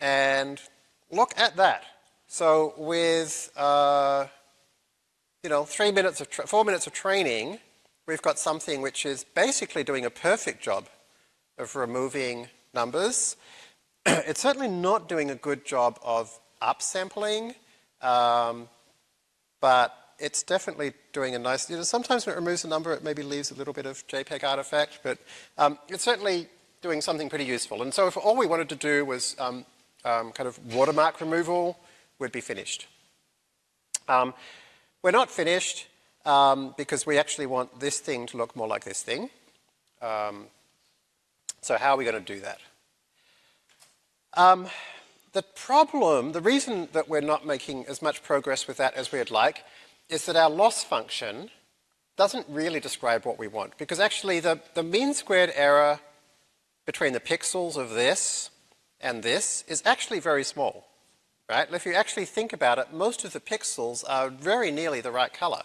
And look at that. So with, uh, you know, three minutes of, four minutes of training, we've got something which is basically doing a perfect job of removing numbers. <clears throat> it's certainly not doing a good job of upsampling, um, but it's definitely doing a nice, you know, sometimes when it removes a number, it maybe leaves a little bit of JPEG artifact, but um, it's certainly doing something pretty useful. And so if all we wanted to do was um, um kind of watermark removal, we'd be finished. Um, we're not finished um, because we actually want this thing to look more like this thing. Um, so how are we going to do that? Um, the problem, the reason that we're not making as much progress with that as we'd like is that our loss function doesn't really describe what we want because actually the, the mean squared error between the pixels of this and this is actually very small, right? If you actually think about it, most of the pixels are very nearly the right color.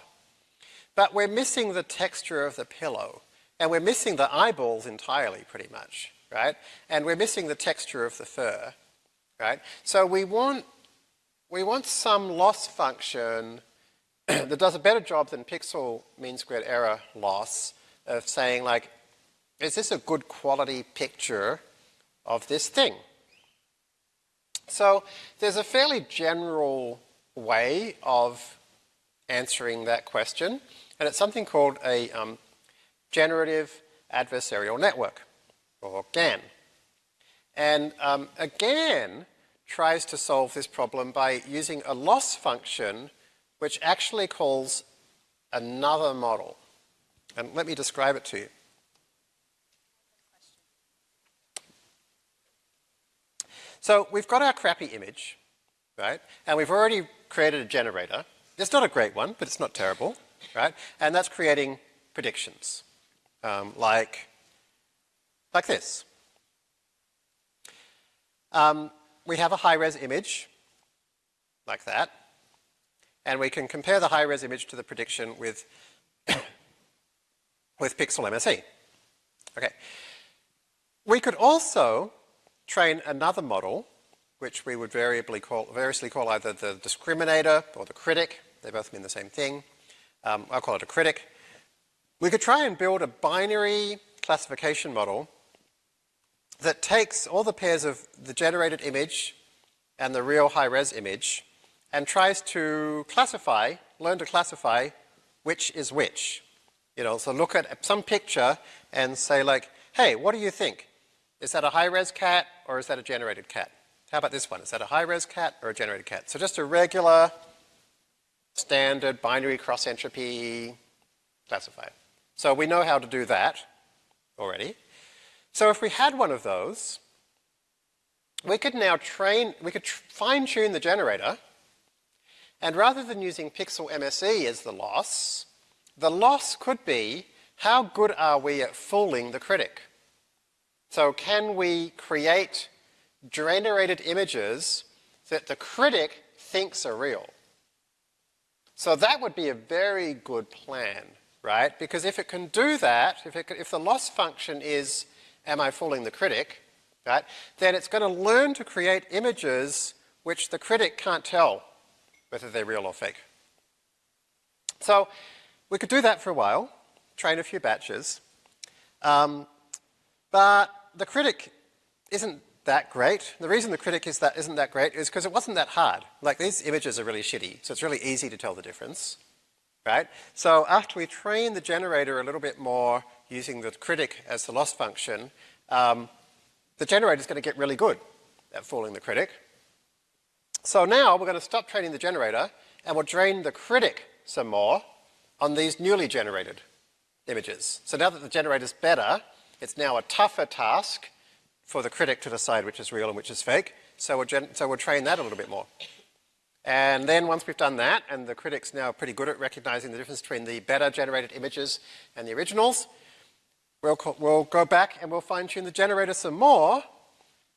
But we're missing the texture of the pillow. And we're missing the eyeballs entirely, pretty much, right? And we're missing the texture of the fur, right? So we want, we want some loss function <clears throat> that does a better job than pixel mean squared error loss of saying like, is this a good quality picture of this thing? So there's a fairly general way of answering that question. And it's something called a um, generative adversarial network, or GAN. And um, a GAN tries to solve this problem by using a loss function which actually calls another model. And let me describe it to you. So we've got our crappy image, right? And we've already created a generator. It's not a great one, but it's not terrible, right? And that's creating predictions, um, like, like this. Um, we have a high-res image, like that, and we can compare the high-res image to the prediction with, <coughs> with pixel MSE. Okay. We could also train another model, which we would variably call, variously call either the discriminator or the critic. They both mean the same thing. Um, I'll call it a critic. We could try and build a binary classification model that takes all the pairs of the generated image and the real high-res image and tries to classify, learn to classify which is which. You know, so look at some picture and say like, hey, what do you think? Is that a high-res cat or is that a generated cat? How about this one? Is that a high-res cat or a generated cat? So just a regular, standard binary cross-entropy classifier. So we know how to do that already. So if we had one of those, we could now train, we could fine tune the generator and rather than using pixel MSE as the loss, the loss could be how good are we at fooling the critic? So can we create generated images that the critic thinks are real? So that would be a very good plan, right? Because if it can do that, if, it, if the loss function is am I fooling the critic, right, then it's going to learn to create images which the critic can't tell whether they're real or fake. So we could do that for a while, train a few batches, um, but the critic isn't that great. The reason the critic is that isn't that great is because it wasn't that hard. Like these images are really shitty, so it's really easy to tell the difference, right? So after we train the generator a little bit more using the critic as the loss function, um, the generator is going to get really good at fooling the critic. So now we're going to stop training the generator and we'll train the critic some more on these newly generated images. So now that the generator is better, it's now a tougher task for the critic to decide which is real and which is fake. So we'll, so we'll train that a little bit more. And then once we've done that, and the critic's now pretty good at recognizing the difference between the better generated images and the originals, we'll, we'll go back and we'll fine tune the generator some more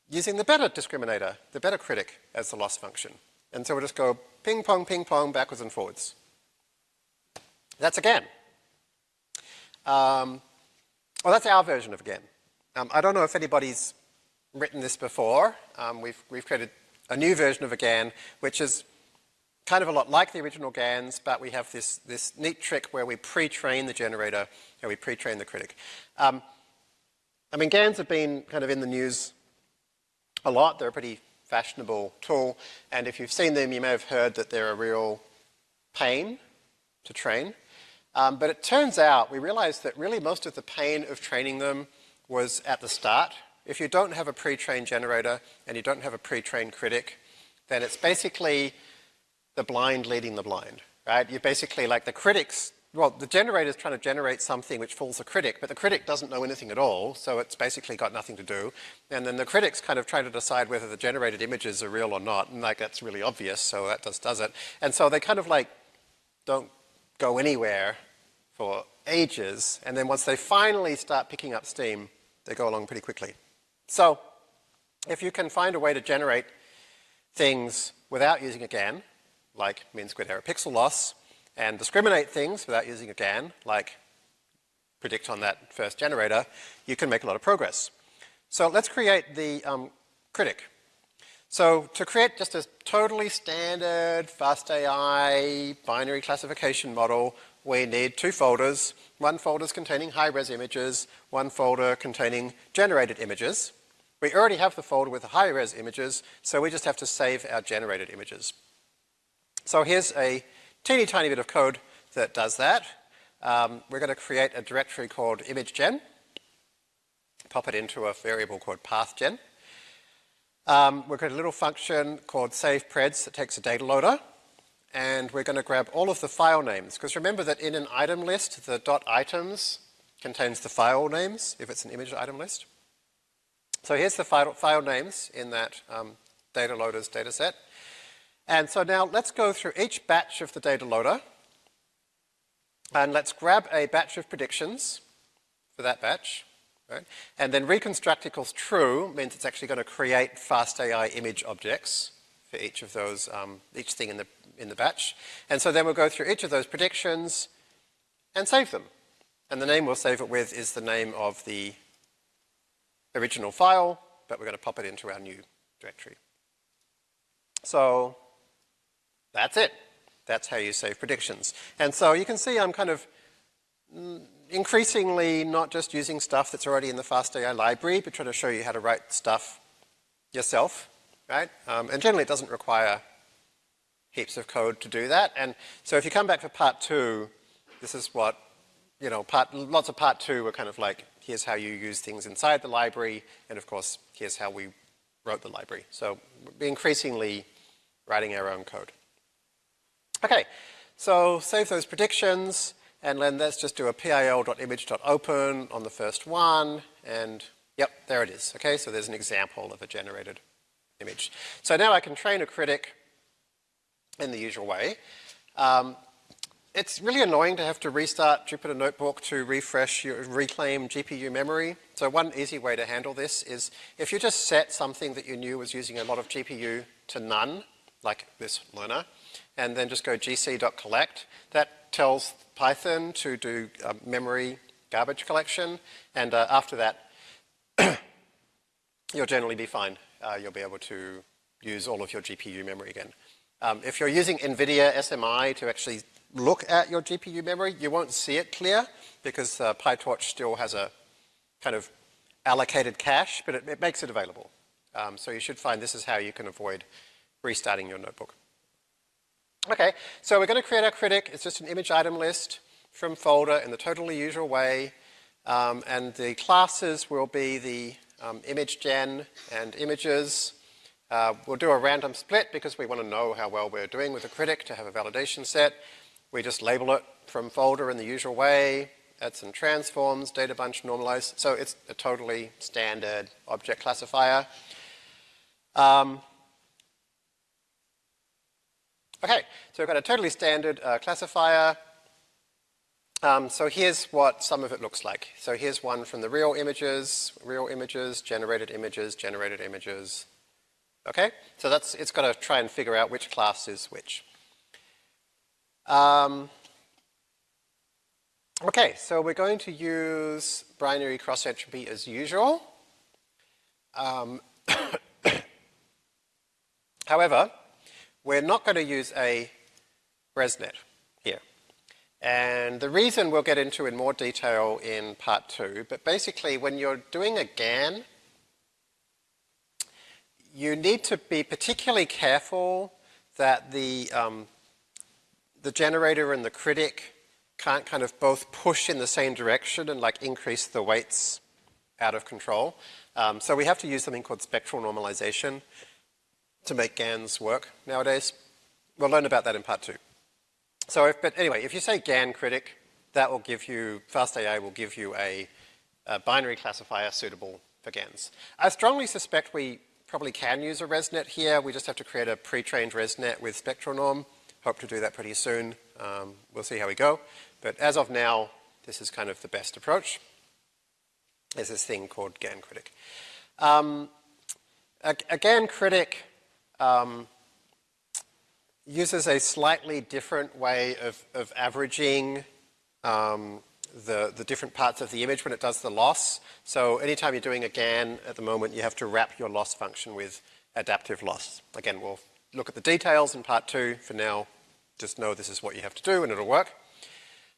using the better discriminator, the better critic as the loss function. And so we'll just go ping pong, ping pong, backwards and forwards. That's a GAN. Um, well, that's our version of a GAN. Um, I don't know if anybody's written this before. Um, we've, we've created a new version of a GAN, which is kind of a lot like the original GANs, but we have this, this neat trick where we pre-train the generator and we pre-train the critic. Um, I mean, GANs have been kind of in the news a lot. They're a pretty fashionable tool, and if you've seen them, you may have heard that they're a real pain to train. Um, but it turns out, we realized that really most of the pain of training them was at the start. If you don't have a pre-trained generator and you don't have a pre-trained critic, then it's basically the blind leading the blind, right? You're basically, like the critics, well, the generator is trying to generate something which fools the critic, but the critic doesn't know anything at all, so it's basically got nothing to do. And then the critic's kind of trying to decide whether the generated images are real or not, and like that's really obvious, so that just does it. And so they kind of like don't go anywhere for ages, and then once they finally start picking up steam, they go along pretty quickly. So if you can find a way to generate things without using a GAN, like mean squared error pixel loss, and discriminate things without using a GAN, like predict on that first generator, you can make a lot of progress. So let's create the um, critic. So to create just a totally standard fast AI binary classification model, we need two folders. One folder is containing high-res images, one folder containing generated images. We already have the folder with the high-res images, so we just have to save our generated images. So here's a teeny tiny bit of code that does that. Um, we're going to create a directory called imagegen, pop it into a variable called pathgen. Um, we've got a little function called savepreds that takes a data loader, and we're going to grab all of the file names, because remember that in an item list, the dot items contains the file names, if it's an image item list. So here's the file, file names in that um, data loaders data set. And so now let's go through each batch of the data loader, and let's grab a batch of predictions for that batch. Right? And then reconstruct equals true means it's actually going to create FastAI image objects for each of those, um, each thing in the, in the batch. And so then we'll go through each of those predictions and save them. And the name we'll save it with is the name of the original file, but we're going to pop it into our new directory. So that's it. That's how you save predictions. And so you can see I'm kind of mm, increasingly not just using stuff that's already in the FastAI library, but trying to show you how to write stuff yourself, right? Um, and generally it doesn't require heaps of code to do that. And so if you come back for part two, this is what, you know, part, lots of part two were kind of like, here's how you use things inside the library, and of course, here's how we wrote the library. So we're increasingly writing our own code. Okay, so save those predictions. And then let's just do a pil.image.open on the first one, and yep, there it is. Okay, so there's an example of a generated image. So now I can train a critic in the usual way. Um, it's really annoying to have to restart Jupyter Notebook to refresh your reclaim GPU memory. So one easy way to handle this is if you just set something that you knew was using a lot of GPU to none, like this learner, and then just go gc.collect, that tells Python to do uh, memory garbage collection, and uh, after that, <coughs> you'll generally be fine. Uh, you'll be able to use all of your GPU memory again. Um, if you're using NVIDIA SMI to actually look at your GPU memory, you won't see it clear because uh, PyTorch still has a kind of allocated cache, but it, it makes it available. Um, so you should find this is how you can avoid restarting your notebook. Okay, so we're going to create our critic. It's just an image item list from folder in the totally usual way. Um, and the classes will be the um, image gen and images. Uh, we'll do a random split because we want to know how well we're doing with the critic to have a validation set. We just label it from folder in the usual way, add some transforms, data bunch normalize. So it's a totally standard object classifier. Um, Okay, so we've got a totally standard uh, classifier. Um, so here's what some of it looks like. So here's one from the real images, real images, generated images, generated images. Okay, so that's, it's got to try and figure out which class is which. Um, okay, so we're going to use binary cross entropy as usual. Um, <coughs> however, we're not going to use a ResNet here. And the reason we'll get into in more detail in part two, but basically when you're doing a GAN, you need to be particularly careful that the, um, the generator and the critic can't kind of both push in the same direction and like increase the weights out of control. Um, so we have to use something called spectral normalization, to make GANs work nowadays. We'll learn about that in part two. So, if, but anyway, if you say GAN critic, that will give you, FastAI will give you a, a binary classifier suitable for GANs. I strongly suspect we probably can use a ResNet here. We just have to create a pre-trained ResNet with SpectralNorm. Hope to do that pretty soon. Um, we'll see how we go. But as of now, this is kind of the best approach. There's this thing called GAN critic. Um, a, a GAN critic um, uses a slightly different way of, of averaging um, the, the different parts of the image when it does the loss. So anytime you're doing a GAN at the moment, you have to wrap your loss function with adaptive loss. Again, we'll look at the details in part two. For now, just know this is what you have to do and it'll work.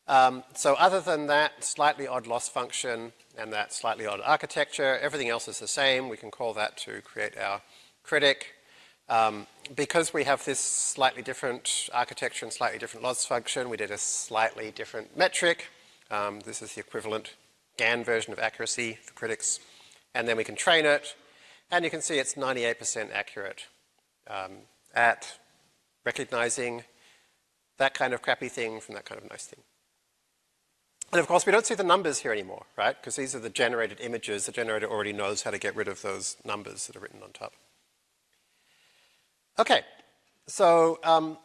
Um, so other than that slightly odd loss function and that slightly odd architecture, everything else is the same. We can call that to create our critic. Um, because we have this slightly different architecture and slightly different loss function, we did a slightly different metric. Um, this is the equivalent GAN version of accuracy for critics. And then we can train it. And you can see it's 98% accurate um, at recognizing that kind of crappy thing from that kind of nice thing. And of course, we don't see the numbers here anymore, right? Because these are the generated images. The generator already knows how to get rid of those numbers that are written on top. Okay, so um,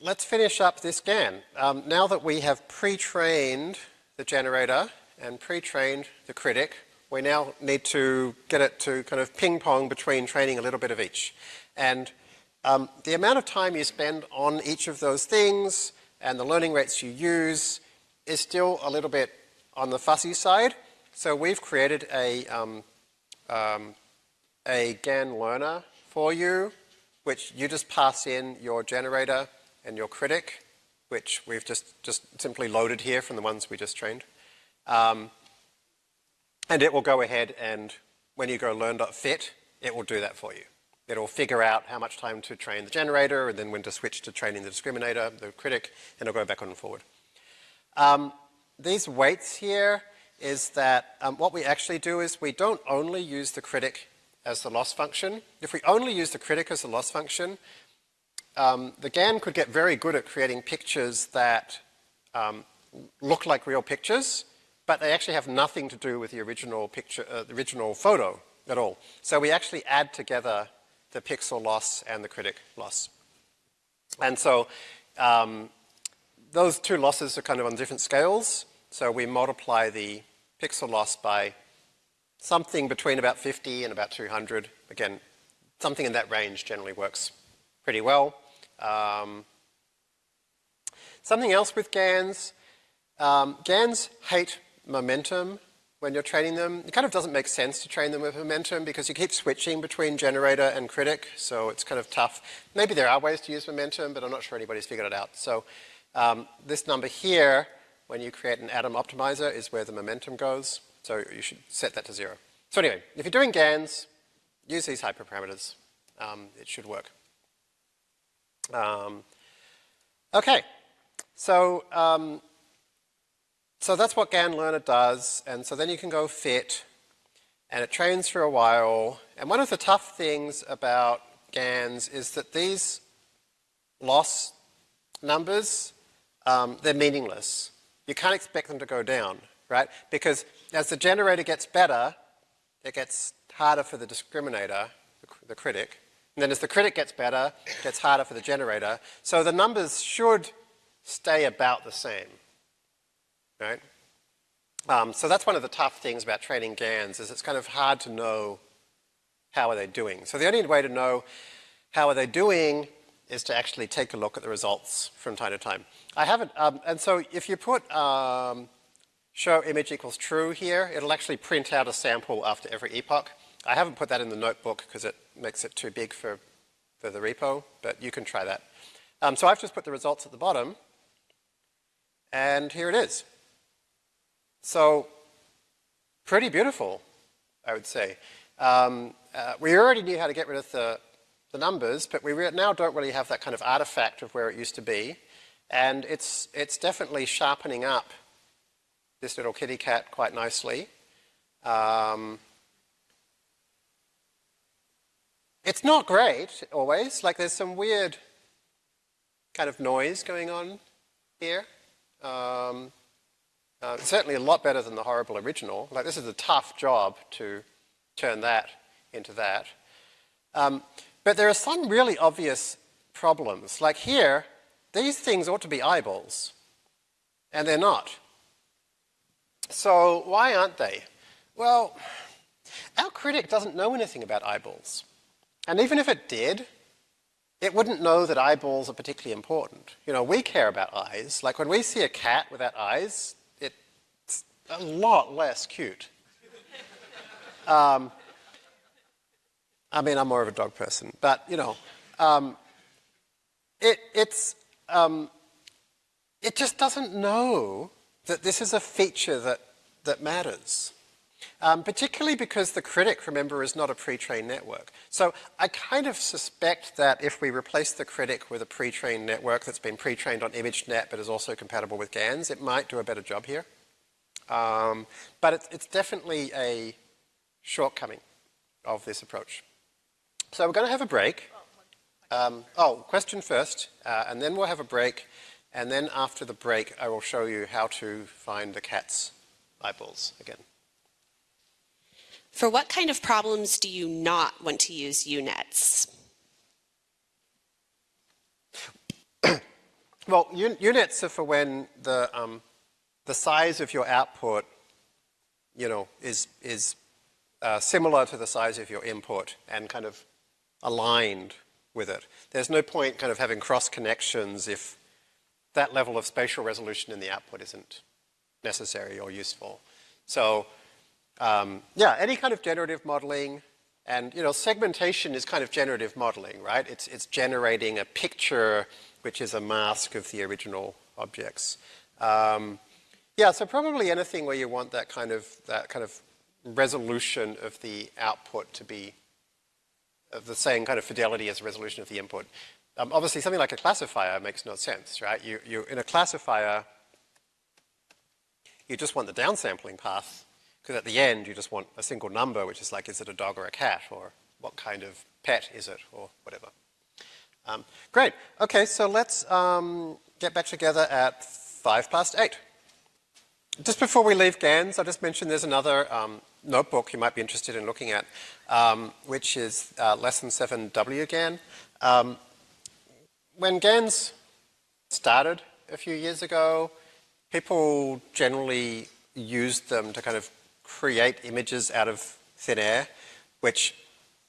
let's finish up this GAN. Um, now that we have pre-trained the generator and pre-trained the critic, we now need to get it to kind of ping-pong between training a little bit of each. And um, the amount of time you spend on each of those things and the learning rates you use is still a little bit on the fussy side. So we've created a, um, um, a GAN learner for you, which you just pass in your generator and your critic, which we've just, just simply loaded here from the ones we just trained. Um, and it will go ahead and when you go learn.fit, it will do that for you. It'll figure out how much time to train the generator and then when to switch to training the discriminator, the critic, and it'll go back and forward. Um, these weights here is that um, what we actually do is we don't only use the critic as the loss function. If we only use the critic as the loss function, um, the GAN could get very good at creating pictures that um, look like real pictures, but they actually have nothing to do with the original picture, uh, the original photo at all. So we actually add together the pixel loss and the critic loss. And so um, those two losses are kind of on different scales. So we multiply the pixel loss by something between about 50 and about 200. Again, something in that range generally works pretty well. Um, something else with GANs, um, GANs hate momentum when you're training them. It kind of doesn't make sense to train them with momentum because you keep switching between generator and critic, so it's kind of tough. Maybe there are ways to use momentum, but I'm not sure anybody's figured it out. So um, this number here, when you create an Adam optimizer, is where the momentum goes. So you should set that to zero. So anyway, if you're doing GANs, use these hyperparameters. Um, it should work. Um, okay, so um, so that's what GAN Learner does, and so then you can go fit, and it trains for a while. And one of the tough things about GANs is that these loss numbers, um, they're meaningless. You can't expect them to go down, right? Because as the generator gets better, it gets harder for the discriminator, the, the critic. And then as the critic gets better, it gets harder for the generator. So the numbers should stay about the same right? Um, so that's one of the tough things about training GANs is it's kind of hard to know how are they doing. So the only way to know how are they doing is to actually take a look at the results from time to time. I haven't, um, and so if you put um, show image equals true here, it'll actually print out a sample after every epoch. I haven't put that in the notebook because it makes it too big for, for the repo, but you can try that. Um, so I've just put the results at the bottom, and here it is. So pretty beautiful, I would say. Um, uh, we already knew how to get rid of the, the numbers, but we now don't really have that kind of artifact of where it used to be. And it's, it's definitely sharpening up this little kitty cat quite nicely. Um, it's not great always, like there's some weird kind of noise going on here. Um, uh, certainly a lot better than the horrible original. Like this is a tough job to turn that into that. Um, but there are some really obvious problems. Like here, these things ought to be eyeballs, and they're not. So why aren't they? Well, our critic doesn't know anything about eyeballs. And even if it did, it wouldn't know that eyeballs are particularly important. You know, we care about eyes. Like when we see a cat without eyes, it's a lot less cute. <laughs> Um, I mean, I'm more of a dog person, but you know, um, it, it's, um, it just doesn't know that this is a feature that, that matters. Um, particularly because the critic, remember, is not a pre-trained network. So I kind of suspect that if we replace the critic with a pre-trained network that's been pre-trained on ImageNet but is also compatible with GANs, it might do a better job here. Um, but it's, it's definitely a shortcoming of this approach. So we're going to have a break. Um, oh, question first, uh, and then we'll have a break, and then after the break, I will show you how to find the cat's eyeballs again. For what kind of problems do you not want to use U-nets? <coughs> well, U-nets are for when the, um, the size of your output, you know, is, is uh, similar to the size of your input and kind of aligned with it. There's no point kind of having cross connections if that level of spatial resolution in the output isn't necessary or useful. So um, yeah, any kind of generative modeling, and you know, segmentation is kind of generative modeling, right? It's, it's generating a picture which is a mask of the original objects. Um, yeah, so probably anything where you want that kind of, that kind of resolution of the output to be of the same kind of fidelity as the resolution of the input. Um, obviously, something like a classifier makes no sense, right? You, you, in a classifier, you just want the downsampling path because at the end, you just want a single number, which is like, is it a dog or a cat, or what kind of pet is it, or whatever. Um, great. Okay, so let's um, get back together at five past eight. Just before we leave GANs, I'll just mentioned there's another um, notebook you might be interested in looking at, um, which is uh, Lesson 7 WGAN. Um, when GANs started a few years ago, people generally used them to kind of create images out of thin air, which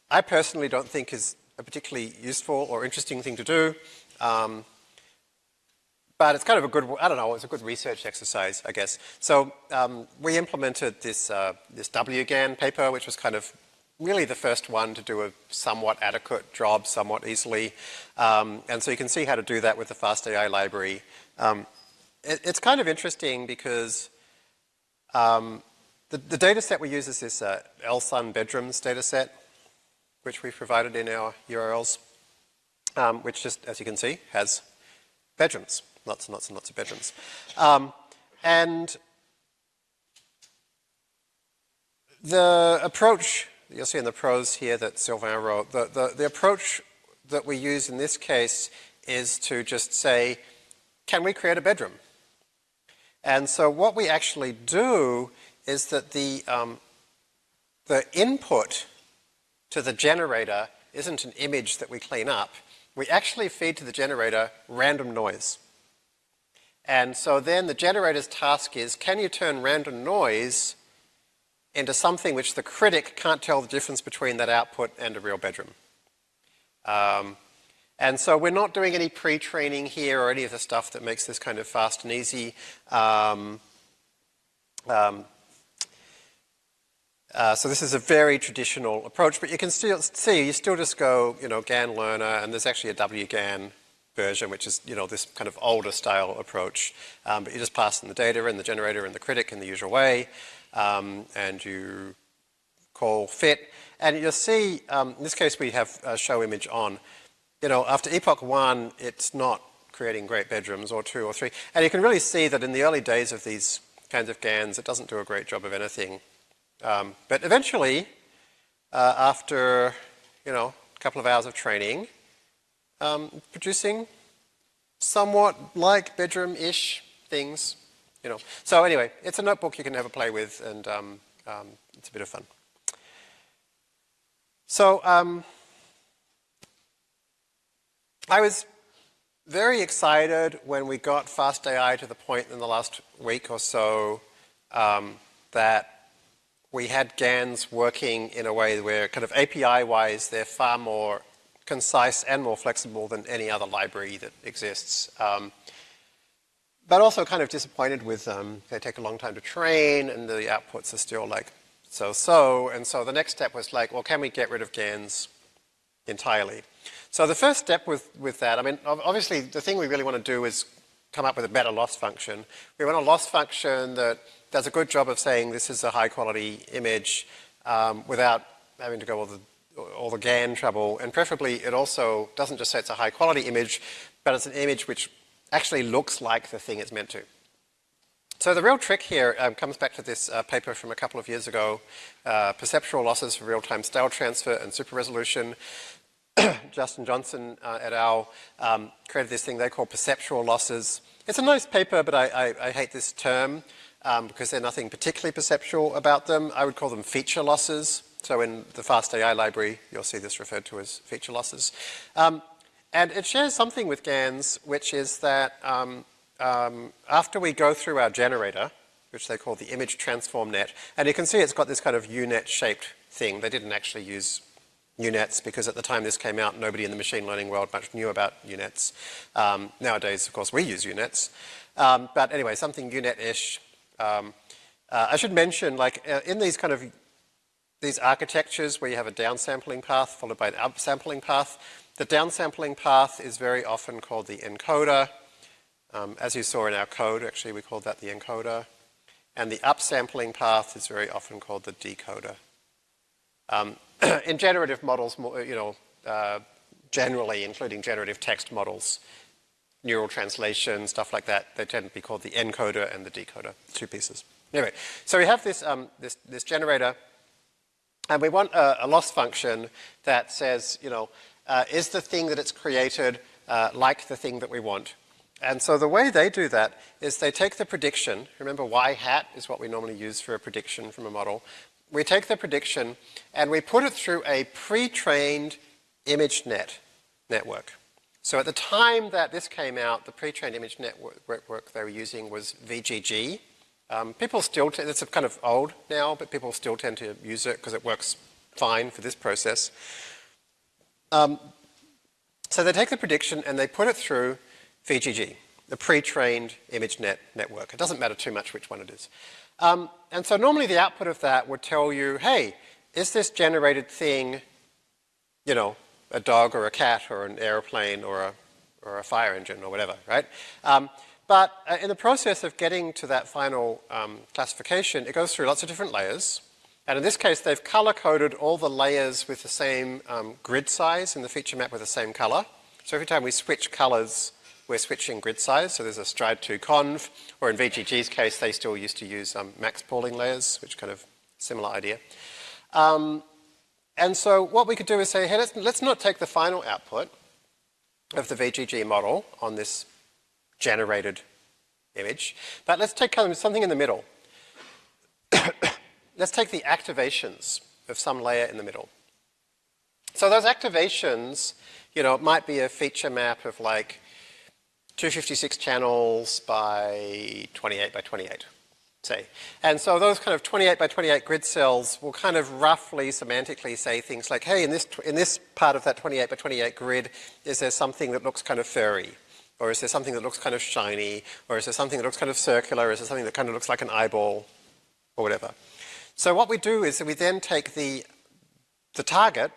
I personally don't think is a particularly useful or interesting thing to do. Um, but it's kind of a good, I don't know, it's a good research exercise, I guess. So um, we implemented this, uh, this WGAN paper, which was kind of really the first one to do a somewhat adequate job somewhat easily. Um, and so you can see how to do that with the FastAI library. Um, it, it's kind of interesting because um, the, the data set we use is this uh, LSUN bedrooms data set, which we provided in our URLs, um, which just, as you can see, has bedrooms, lots and lots and lots of bedrooms. Um, and the approach, you'll see in the prose here that Sylvain wrote, the, the, the approach that we use in this case is to just say, can we create a bedroom? And so what we actually do is that the, um, the input to the generator isn't an image that we clean up. We actually feed to the generator random noise. And so then the generator's task is, can you turn random noise into something which the critic can't tell the difference between that output and a real bedroom? Um, and so we're not doing any pre-training here or any of the stuff that makes this kind of fast and easy. Um, um, uh, so this is a very traditional approach, but you can still see, you still just go, you know, GAN learner, and there's actually a WGAN version, which is, you know, this kind of older style approach. Um, but you just pass in the data and the generator and the critic in the usual way, um, and you call fit. And you'll see, um, in this case, we have a show image on. You know, after epoch one, it's not creating great bedrooms, or two or three. And you can really see that in the early days of these kinds of GANs, it doesn't do a great job of anything. Um, but eventually, uh, after, you know, a couple of hours of training, um, producing somewhat like bedroom-ish things, you know. So anyway, it's a notebook you can have a play with, and um, um it's a bit of fun. So um, I was very excited when we got FastAI to the point in the last week or so um, that we had GANs working in a way where kind of API-wise, they're far more concise and more flexible than any other library that exists. Um, but also kind of disappointed with um, they take a long time to train and the outputs are still like so-so. And so the next step was like, well, can we get rid of GANs entirely? So the first step with, with that, I mean, obviously the thing we really want to do is come up with a better loss function. We want a loss function that does a good job of saying this is a high quality image um, without having to go all the, all the GAN trouble. And preferably it also doesn't just say it's a high quality image, but it's an image which actually looks like the thing it's meant to. So the real trick here um, comes back to this uh, paper from a couple of years ago, uh, perceptual losses for real-time style transfer and super resolution. <coughs> Justin Johnson uh, et al. Um, created this thing they call perceptual losses. It's a nice paper, but I, I, I hate this term um, because there's nothing particularly perceptual about them. I would call them feature losses. So in the FastAI library, you'll see this referred to as feature losses. Um, and it shares something with GANs, which is that um, um, after we go through our generator, which they call the image transform net, and you can see it's got this kind of U-net shaped thing. They didn't actually use U-nets because at the time this came out, nobody in the machine learning world much knew about U-nets. Um, nowadays, of course, we use U-nets. Um, but anyway, something U-net-ish. Um, uh, I should mention, like, uh, in these kind of these architectures where you have a downsampling path followed by an upsampling path, the downsampling path is very often called the encoder. Um, as you saw in our code, actually, we called that the encoder. And the upsampling path is very often called the decoder. Um, <clears throat> in generative models, you know, uh, generally, including generative text models, neural translation, stuff like that, they tend to be called the encoder and the decoder, two pieces. Anyway, so we have this, um, this, this generator, and we want a, a, loss function that says, you know, uh, is the thing that it's created uh, like the thing that we want? And so the way they do that is they take the prediction, remember y hat is what we normally use for a prediction from a model. We take the prediction and we put it through a pre-trained ImageNet network. So at the time that this came out, the pre-trained image network they were using was VGG. Um, people still, it's kind of old now, but people still tend to use it because it works fine for this process. Um, so they take the prediction and they put it through VGG, the pre-trained ImageNet network. It doesn't matter too much which one it is. Um, and so normally the output of that would tell you, hey, is this generated thing, you know, a dog or a cat or an airplane or a, or a fire engine or whatever, right? Um, but uh, in the process of getting to that final um, classification, it goes through lots of different layers. And in this case, they've color-coded all the layers with the same um, grid size in the feature map with the same color. So every time we switch colors, we're switching grid size, so there's a stride 2 conv, or in VGG's case, they still used to use um, max pooling layers, which kind of similar idea. Um, and so what we could do is say, hey, let's, let's not take the final output of the VGG model on this generated image, but let's take something in the middle. <coughs> let's take the activations of some layer in the middle. So those activations, you know, it might be a feature map of like 256 channels by 28 by 28, say. And so those kind of 28 by 28 grid cells will kind of roughly semantically say things like, hey, in this, in this part of that 28 by 28 grid, is there something that looks kind of furry? Or is there something that looks kind of shiny? Or is there something that looks kind of circular? Is there something that kind of looks like an eyeball? Or whatever. So what we do is we then take the, the target,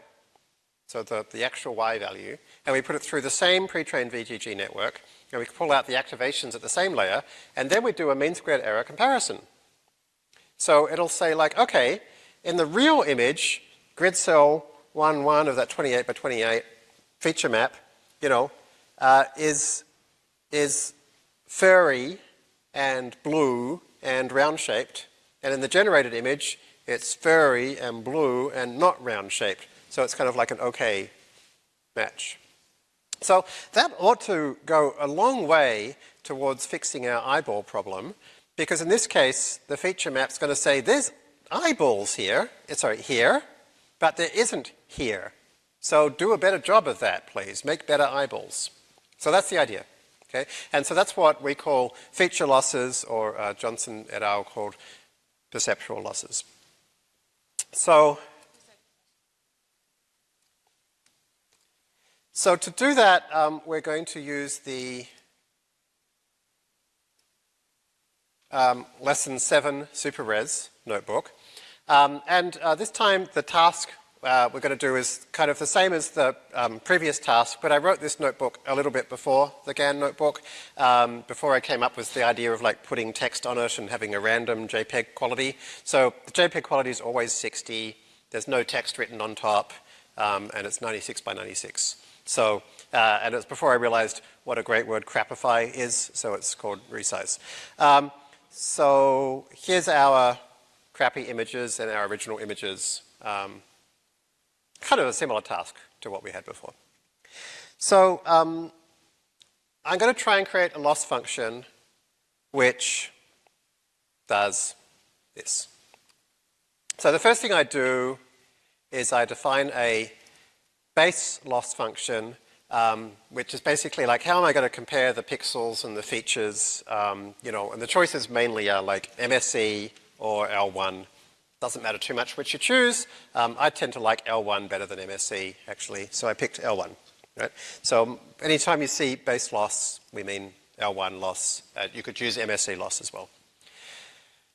so the, the actual Y value, and we put it through the same pre-trained VGG network, and we pull out the activations at the same layer, and then we do a mean squared error comparison. So it'll say like, okay, in the real image, grid cell 1, 1 of that 28 by 28 feature map, you know, uh, is, is furry and blue and round-shaped. And in the generated image, it's furry and blue and not round-shaped. So it's kind of like an okay match. So that ought to go a long way towards fixing our eyeball problem because in this case, the feature map's going to say there's eyeballs here, eh, sorry, here, but there isn't here. So do a better job of that, please. Make better eyeballs. So that's the idea. Okay? And so that's what we call feature losses, or uh, Johnson et al. called perceptual losses. So So to do that, um, we're going to use the um, lesson 7 super SuperRes notebook. Um, and uh, this time the task uh, we're going to do is kind of the same as the um, previous task, but I wrote this notebook a little bit before the GAN notebook, um, before I came up with the idea of like putting text on it and having a random JPEG quality. So the JPEG quality is always 60, there's no text written on top, um, and it's 96 by 96. So, uh, and it's before I realized what a great word crapify is, so it's called resize. Um, so here's our crappy images and our original images. Um, kind of a similar task to what we had before. So um, I'm going to try and create a loss function which does this. So the first thing I do is I define a base loss function, um, which is basically like how am I going to compare the pixels and the features, um, you know, and the choices mainly are like MSE or L1. Doesn't matter too much which you choose. Um, I tend to like L1 better than MSE, actually, so I picked L1. Right? So anytime you see base loss, we mean L1 loss. Uh, you could use MSE loss as well.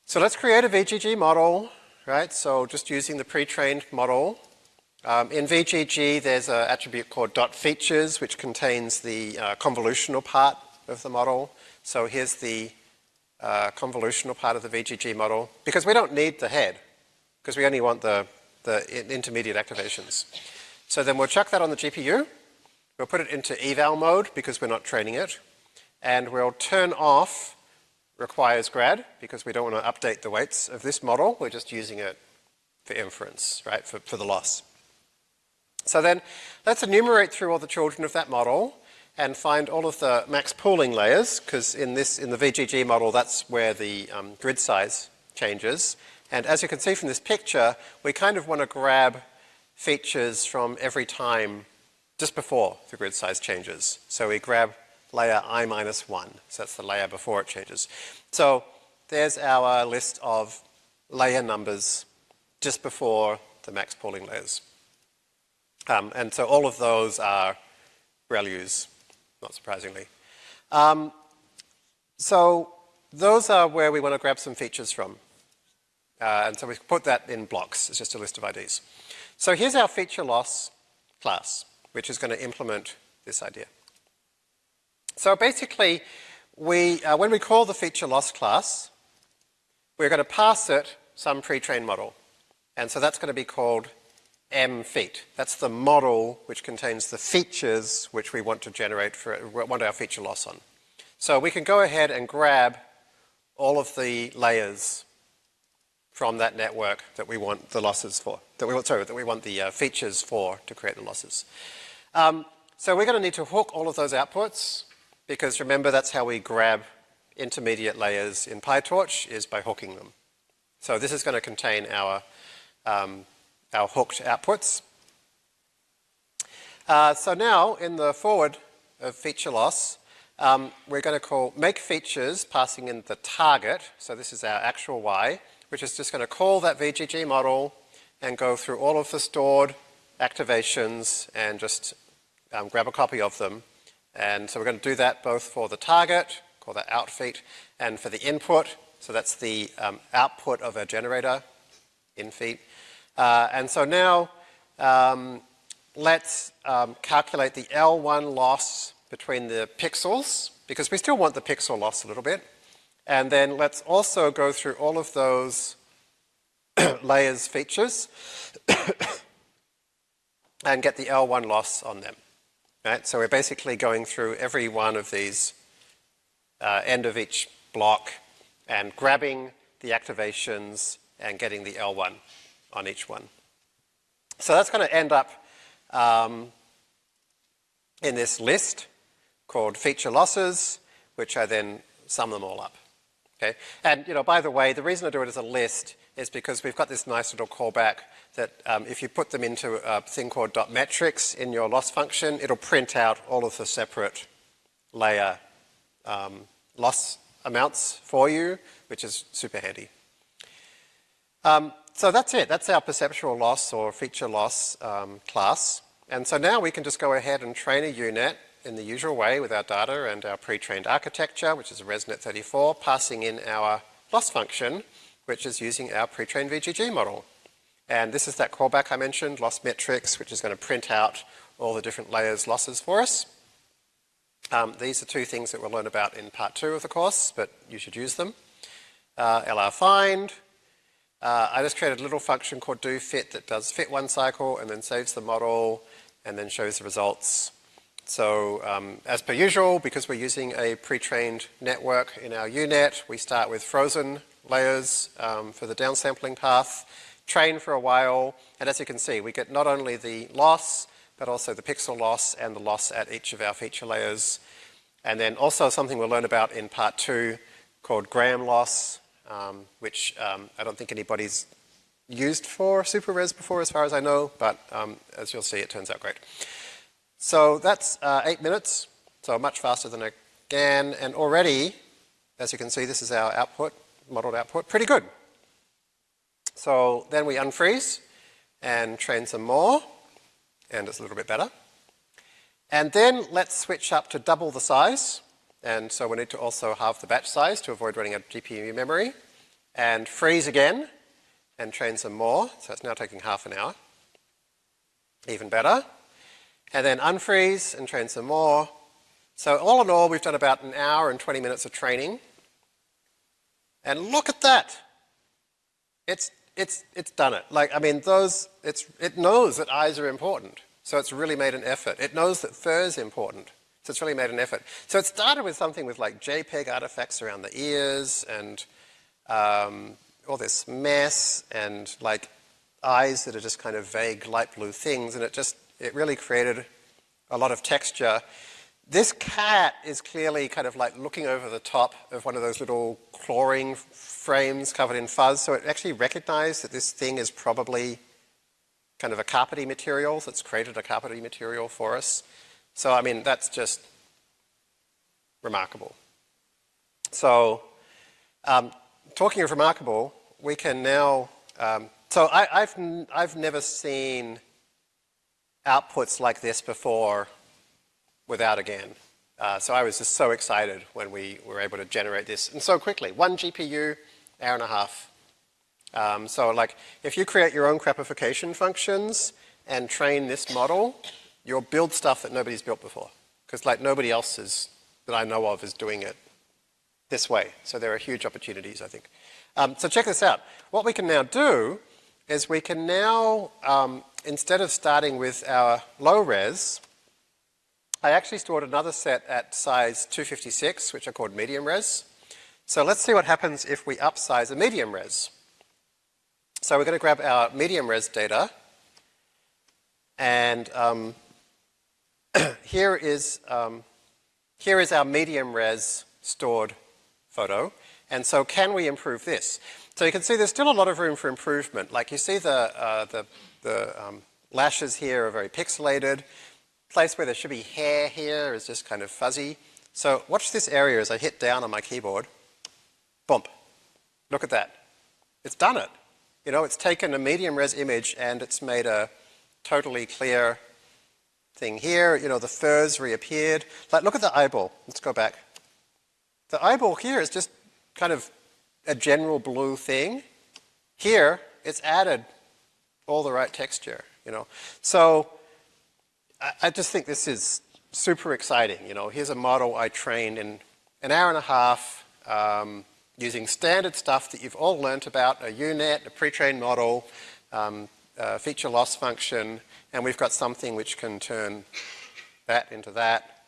So let's create a VGG model, right? So just using the pre-trained model. Um, in VGG, there's an attribute called dot features, which contains the uh, convolutional part of the model. So here's the uh, convolutional part of the VGG model, because we don't need the head, because we only want the, the intermediate activations. So then we'll chuck that on the GPU. We'll put it into eval mode, because we're not training it. And we'll turn off requires grad, because we don't want to update the weights of this model. We're just using it for inference, right, for, for the loss. So then let's enumerate through all the children of that model and find all of the max pooling layers, because in this, in the VGG model, that's where the um, grid size changes. And as you can see from this picture, we kind of want to grab features from every time just before the grid size changes. So we grab layer i minus 1, so that's the layer before it changes. So there's our list of layer numbers just before the max pooling layers. Um, and so all of those are ReLUs not surprisingly. Um, so those are where we want to grab some features from. Uh, and so we put that in blocks. It's just a list of IDs. So here's our feature loss class, which is going to implement this idea. So basically, we, uh, when we call the feature loss class, we're going to pass it some pre-trained model. And so that's going to be called m feat. That's the model which contains the features which we want to generate for, want our feature loss on. So we can go ahead and grab all of the layers from that network that we want the losses for, that we want, sorry, that we want the uh, features for to create the losses. Um, so we're going to need to hook all of those outputs because remember that's how we grab intermediate layers in PyTorch is by hooking them. So this is going to contain our um, our hooked outputs. Uh, so now in the forward of feature loss, um, we're going to call make features passing in the target. So this is our actual Y, which is just going to call that VGG model and go through all of the stored activations and just um, grab a copy of them. And so we're going to do that both for the target, call that out feat, and for the input. So that's the um, output of a generator, in feat. Uh, and so now um, let's um, calculate the L1 loss between the pixels, because we still want the pixel loss a little bit. And then let's also go through all of those <coughs> layers features <coughs> and get the L1 loss on them. Right? So we're basically going through every one of these uh, end of each block and grabbing the activations and getting the L1 on each one. So that's going to end up um, in this list called feature losses, which I then sum them all up. Okay? And, you know, by the way, the reason I do it as a list is because we've got this nice little callback that um, if you put them into a thing called dot metrics in your loss function, it'll print out all of the separate layer um, loss amounts for you, which is super handy. Um, so that's it. That's our perceptual loss or feature loss um, class. And so now we can just go ahead and train a UNet in the usual way with our data and our pre-trained architecture, which is a ResNet34, passing in our loss function, which is using our pre-trained VGG model. And this is that callback I mentioned, loss metrics, which is going to print out all the different layers losses for us. Um, these are two things that we'll learn about in part two of the course, but you should use them. Uh, LR find, uh, I just created a little function called do fit that does fit one cycle and then saves the model and then shows the results. so um, as per usual, because we're using a pre-trained network in our UNet, we start with frozen layers um, for the downsampling path, train for a while, and as you can see, we get not only the loss, but also the pixel loss and the loss at each of our feature layers. And then also something we'll learn about in part two called gram loss, um, which um, I don't think anybody's used for SuperRes before as far as I know, but um, as you'll see, it turns out great. So that's uh, eight minutes, so much faster than a GAN, and already, as you can see, this is our output, modeled output, pretty good. So then we unfreeze and train some more, and it's a little bit better. And then let's switch up to double the size, and so we need to also halve the batch size to avoid running out of GPU memory, and freeze again, and train some more, so it's now taking half an hour. Even better. And then unfreeze and train some more. So all in all, we've done about an hour and 20 minutes of training. And look at that. It's, it's, it's done it. Like, I mean, those, it's, it knows that eyes are important. So it's really made an effort. It knows that fur is important. So it's really made an effort. So it started with something with like JPEG artifacts around the ears and um, all this mess and like eyes that are just kind of vague light blue things. And it just, it really created a lot of texture. This cat is clearly kind of like looking over the top of one of those little clawing frames covered in fuzz, so it actually recognized that this thing is probably kind of a carpety material that's created a carpety material for us. So, I mean, that's just remarkable. So, um, talking of remarkable, we can now, um, so I, have I've never seen outputs like this before without a GAN. Uh, so I was just so excited when we were able to generate this, and so quickly. One GPU, hour and a half. Um, so like, if you create your own crapification functions and train this model, you'll build stuff that nobody's built before. Because like nobody else is, that I know of is doing it this way. So there are huge opportunities, I think. Um, so check this out. What we can now do is we can now, um, instead of starting with our low res, I actually stored another set at size 256, which are called medium res. So let's see what happens if we upsize a medium res. So we're going to grab our medium res data, and um, <clears throat> here is um, here is our medium res stored photo. And so can we improve this? So you can see there's still a lot of room for improvement. Like you see the, uh, the, the um, lashes here are very pixelated place where there should be hair here is just kind of fuzzy. So watch this area as I hit down on my keyboard. Bump. Look at that. It's done it. You know, it's taken a medium res image and it's made a totally clear thing here. You know, the furs reappeared. Like, look at the eyeball. Let's go back. The eyeball here is just kind of a general blue thing. Here, it's added all the right texture, you know. So I just think this is super exciting. You know, here's a model I trained in an hour and a half um, using standard stuff that you've all learnt about, a UNet, a pre-trained model, um, a feature loss function, and we've got something which can turn that into that,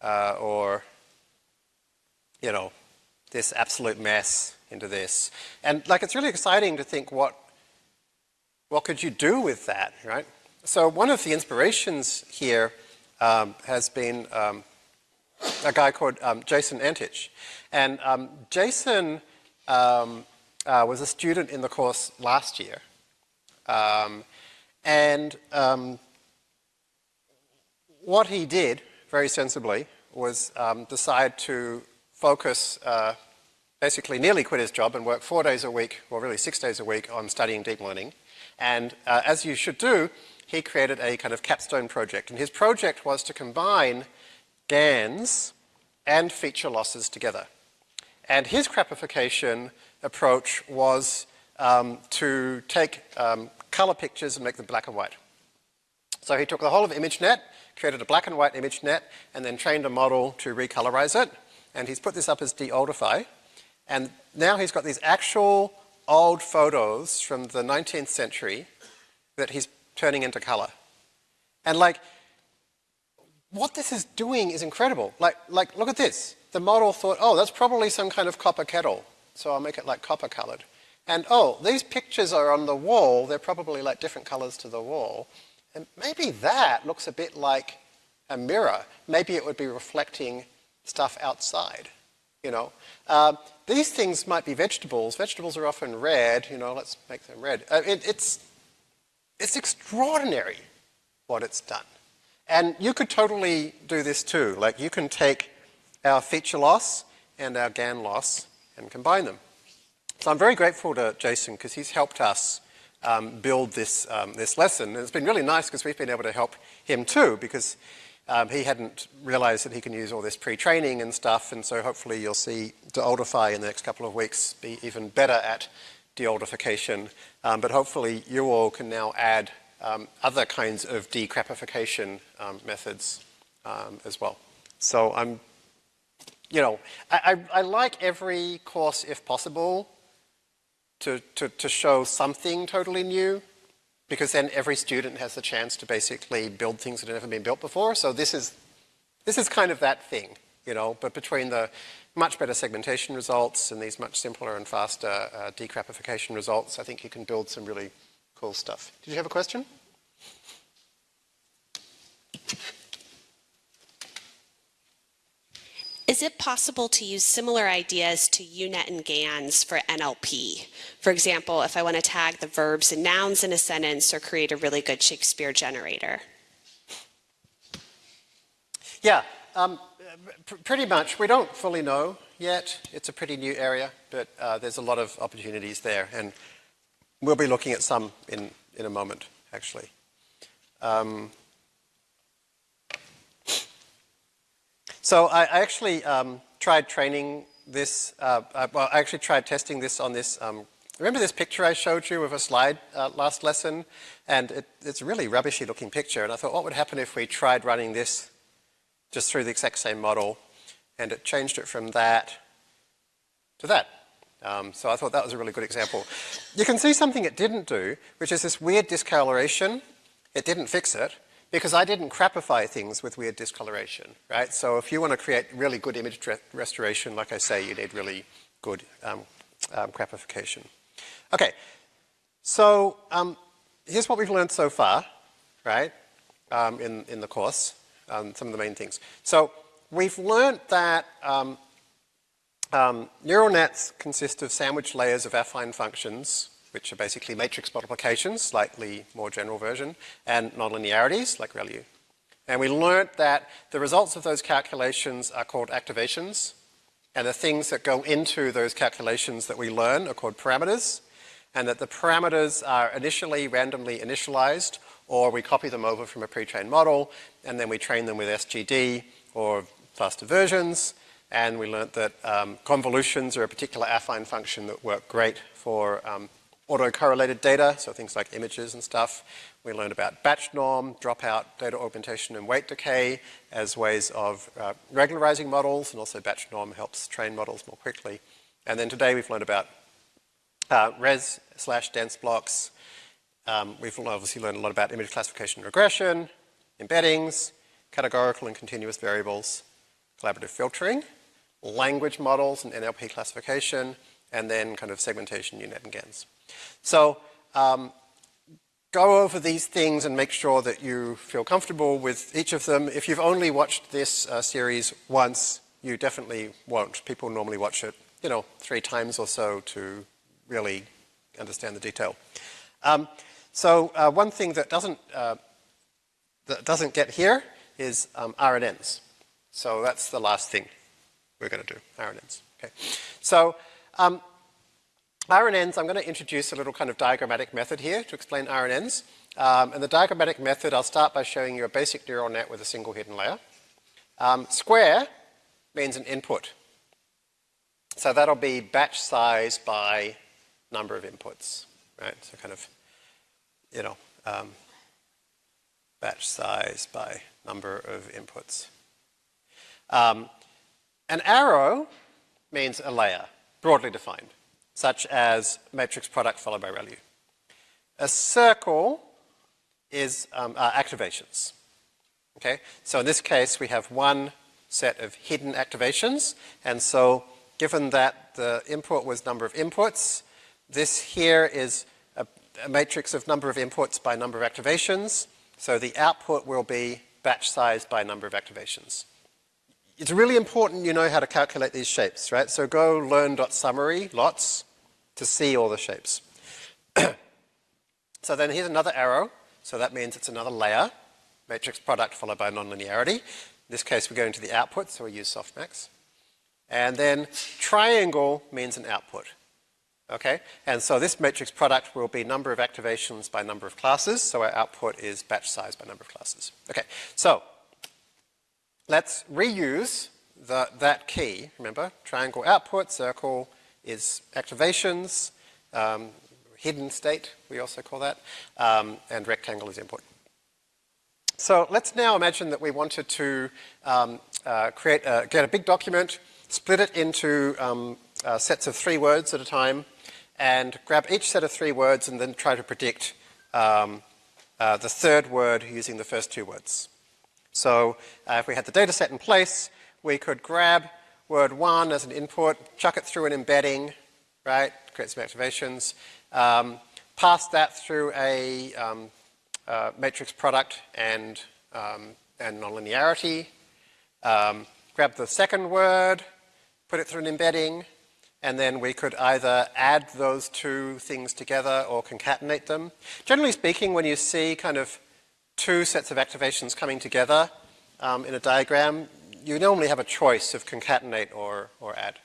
uh, or, you know, this absolute mess into this. And like, it's really exciting to think what, what could you do with that, right? So one of the inspirations here um, has been um, a guy called um, Jason Antic. And um, Jason um, uh, was a student in the course last year. Um, and what he did, very sensibly, was decide to focus, uh, basically nearly quit his job and work four days a week, or really six days a week, on studying deep learning. And uh, as you should do, he created a kind of capstone project. And his project was to combine GANs and feature losses together. And his crapification approach was um, to take um, color pictures and make them black and white. So he took the whole of ImageNet, created a black and white ImageNet, and then trained a model to recolorize it. And he's put this up as DeOldify. And now he's got these actual old photos from the 19th century that he's turning into color. And like, what this is doing is incredible. Like, like, look at this. The model thought, oh, that's probably some kind of copper kettle. So I'll make it like copper colored. And oh, these pictures are on the wall. They're probably like different colors to the wall. And maybe that looks a bit like a mirror. Maybe it would be reflecting stuff outside, you know. Uh, these things might be vegetables. Vegetables are often red, you know, let's make them red. Uh, it, it's, it's extraordinary what it's done. And you could totally do this too. Like you can take our feature loss and our GAN loss and combine them. So I'm very grateful to Jason because he's helped us um, build this, um, this lesson. And it's been really nice because we've been able to help him too because um, he hadn't realized that he can use all this pre-training and stuff. And so hopefully you'll see DeOldify in the next couple of weeks be even better at deoldification. Um, but hopefully you all can now add um, other kinds of decrapification um, methods as well. So I'm you know, I, I, I, like every course, if possible, to, to, to show something totally new, because then every student has the chance to basically build things that have never been built before. So this is, this is kind of that thing, you know, but between the much better segmentation results and these much simpler and faster uh, decrapification results, I think you can build some really cool stuff. Did you have a question? Is it possible to use similar ideas to UNet and GANs for NLP? For example, if I want to tag the verbs and nouns in a sentence or create a really good Shakespeare generator. Yeah, um, pr pretty much. We don't fully know yet. It's a pretty new area, but uh, there's a lot of opportunities there. And we'll be looking at some in, in a moment, actually. Um, So I, I actually um, tried training this, uh, I, uh, well, I actually tried testing this on this, um, remember this picture I showed you of a slide uh, last lesson? And it, it's a really rubbishy looking picture. And I thought, what would happen if we tried running this just through the exact same model? And it changed it from that to that. Um, so I thought that was a really good example. You can see something it didn't do, which is this weird discoloration. It didn't fix it because I didn't crapify things with weird discoloration, right? So if you want to create really good image restoration, like I say, you need really good um, um, crapification. Okay, so um, here's what we've learned so far, right, um, in, in the course, um, some of the main things. So we've learned that um, neural nets consist of sandwich layers of affine functions which are basically matrix multiplications, slightly more general version, and nonlinearities, like ReLU. And we learnt that the results of those calculations are called activations, and the things that go into those calculations that we learn are called parameters, and that the parameters are initially randomly initialized, or we copy them over from a pre-trained model, and then we train them with SGD or faster versions, and we learnt that um, convolutions are a particular affine function that work great for um, autocorrelated data, so things like images and stuff. We learned about batch norm, dropout, data augmentation, and weight decay as ways of uh, regularizing models, and also batch norm helps train models more quickly. And then today we've learned about uh, res slash dense blocks. Um, we've obviously learned a lot about image classification regression, embeddings, categorical and continuous variables, collaborative filtering, language models and NLP classification, and then kind of segmentation, UNet, and GANs. So um, go over these things and make sure that you feel comfortable with each of them. If you've only watched this uh, series once, you definitely won't. People normally watch it, you know, three times or so to really understand the detail. Um, so uh, one thing that doesn't, uh, that doesn't get here is um, RNNs. So that's the last thing we're going to do, RNNs. Okay. So um, RNNs, I'm going to introduce a little kind of diagrammatic method here to explain RNNs. Um, and the diagrammatic method, I'll start by showing you a basic neural net with a single hidden layer. Um, square means an input. So that'll be batch size by number of inputs, right? So kind of, you know, um, batch size by number of inputs. Um, an arrow means a layer, broadly defined such as matrix product followed by ReLU. A circle is um, uh, activations. Okay, so in this case we have one set of hidden activations, and so given that the input was number of inputs, this here is a, a matrix of number of inputs by number of activations, so the output will be batch size by number of activations. It's really important you know how to calculate these shapes, right? So go learn.summary lots to see all the shapes. <clears throat> so then here's another arrow. So that means it's another layer, matrix product followed by nonlinearity. In this case, we're going to the output, so we use softmax. And then triangle means an output. Okay, and so this matrix product will be number of activations by number of classes, so our output is batch size by number of classes. Okay, so let's reuse the, that key. Remember, triangle output, circle is activations, um, hidden state, we also call that, um, and rectangle is input. So let's now imagine that we wanted to um, uh, create a, get a big document, split it into um, uh, sets of three words at a time, and grab each set of three words and then try to predict um, uh, the third word using the first two words. So uh, if we had the data set in place, we could grab word one as an input, chuck it through an embedding, right, create some activations, um, pass that through a um, uh, matrix product and, um, and nonlinearity, um, grab the second word, put it through an embedding, and then we could either add those two things together or concatenate them. Generally speaking, when you see kind of two sets of activations coming together um, in a diagram, you normally have a choice of concatenate or, or add.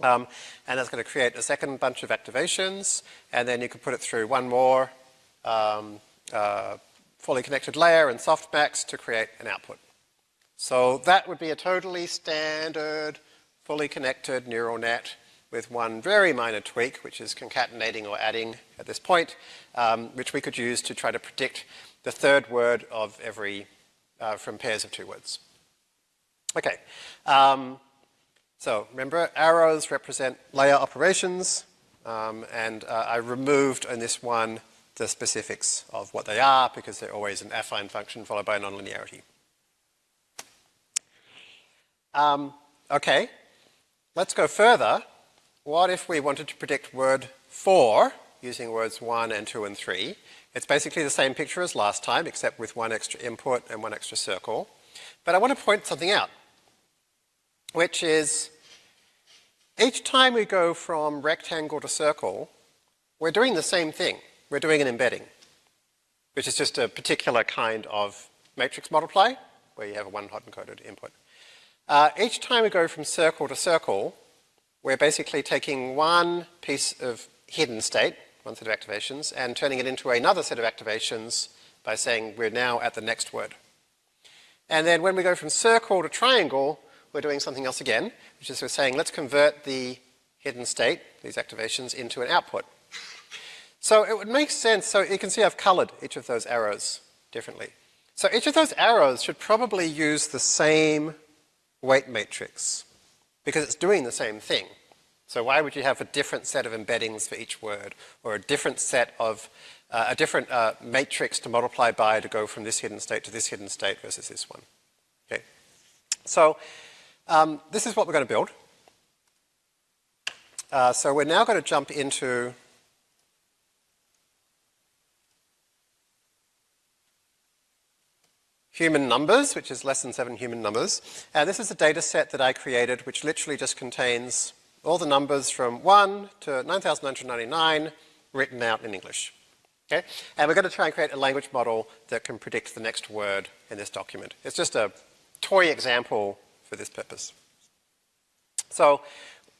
Um, and that's going to create a second bunch of activations, and then you could put it through one more um, uh, fully connected layer and softmax to create an output. So that would be a totally standard, fully connected neural net with one very minor tweak, which is concatenating or adding at this point, um, which we could use to try to predict the third word of every, uh, from pairs of two words. Okay, um, so remember arrows represent layer operations, um, and uh, I removed in this one the specifics of what they are because they're always an affine function followed by a nonlinearity. Um, okay, let's go further. What if we wanted to predict word 4 using words 1 and 2 and 3? It's basically the same picture as last time, except with one extra input and one extra circle. But I want to point something out, which is each time we go from rectangle to circle, we're doing the same thing. We're doing an embedding, which is just a particular kind of matrix multiply, where you have a one hot encoded input. Uh, each time we go from circle to circle, we're basically taking one piece of hidden state, one set of activations, and turning it into another set of activations by saying we're now at the next word. And then when we go from circle to triangle, we're doing something else again, which is we're saying let's convert the hidden state, these activations, into an output. So it would make sense, so you can see I've colored each of those arrows differently. So each of those arrows should probably use the same weight matrix because it's doing the same thing. So why would you have a different set of embeddings for each word or a different set of, uh, a different uh, matrix to multiply by to go from this hidden state to this hidden state versus this one? Okay. So um, this is what we're going to build. Uh, so we're now going to jump into human numbers, which is less than seven human numbers. And this is a data set that I created, which literally just contains all the numbers from 1 to 9,999 written out in English. Okay? And we're going to try and create a language model that can predict the next word in this document. It's just a toy example for this purpose. So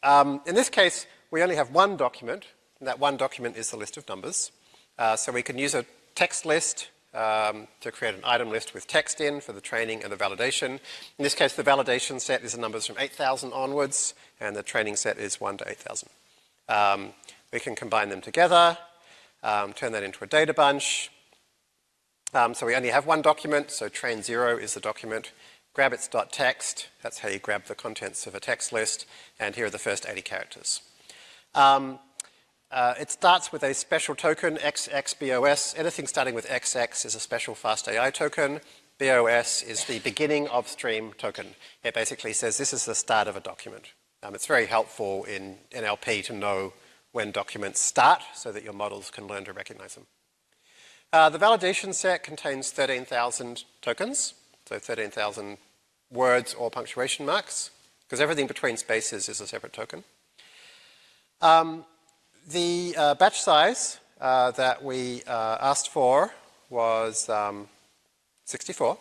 um, in this case, we only have one document, and that one document is the list of numbers. Uh, so we can use a text list um, to create an item list with text in for the training and the validation. In this case, the validation set is the numbers from 8,000 onwards, and the training set is 1 to 8,000. Um, we can combine them together, um, turn that into a data bunch. Um, so we only have one document, so train 0 is the document. Grab its.text, that's how you grab the contents of a text list, and here are the first 80 characters. Um, uh, it starts with a special token, XXBOS. Anything starting with XX is a special FastAI token. BOS is the beginning of stream token. It basically says this is the start of a document. Um, it's very helpful in NLP to know when documents start so that your models can learn to recognize them. Uh, the validation set contains 13,000 tokens, so 13,000 words or punctuation marks, because everything between spaces is a separate token. Um, the uh, batch size uh, that we uh, asked for was um, 64.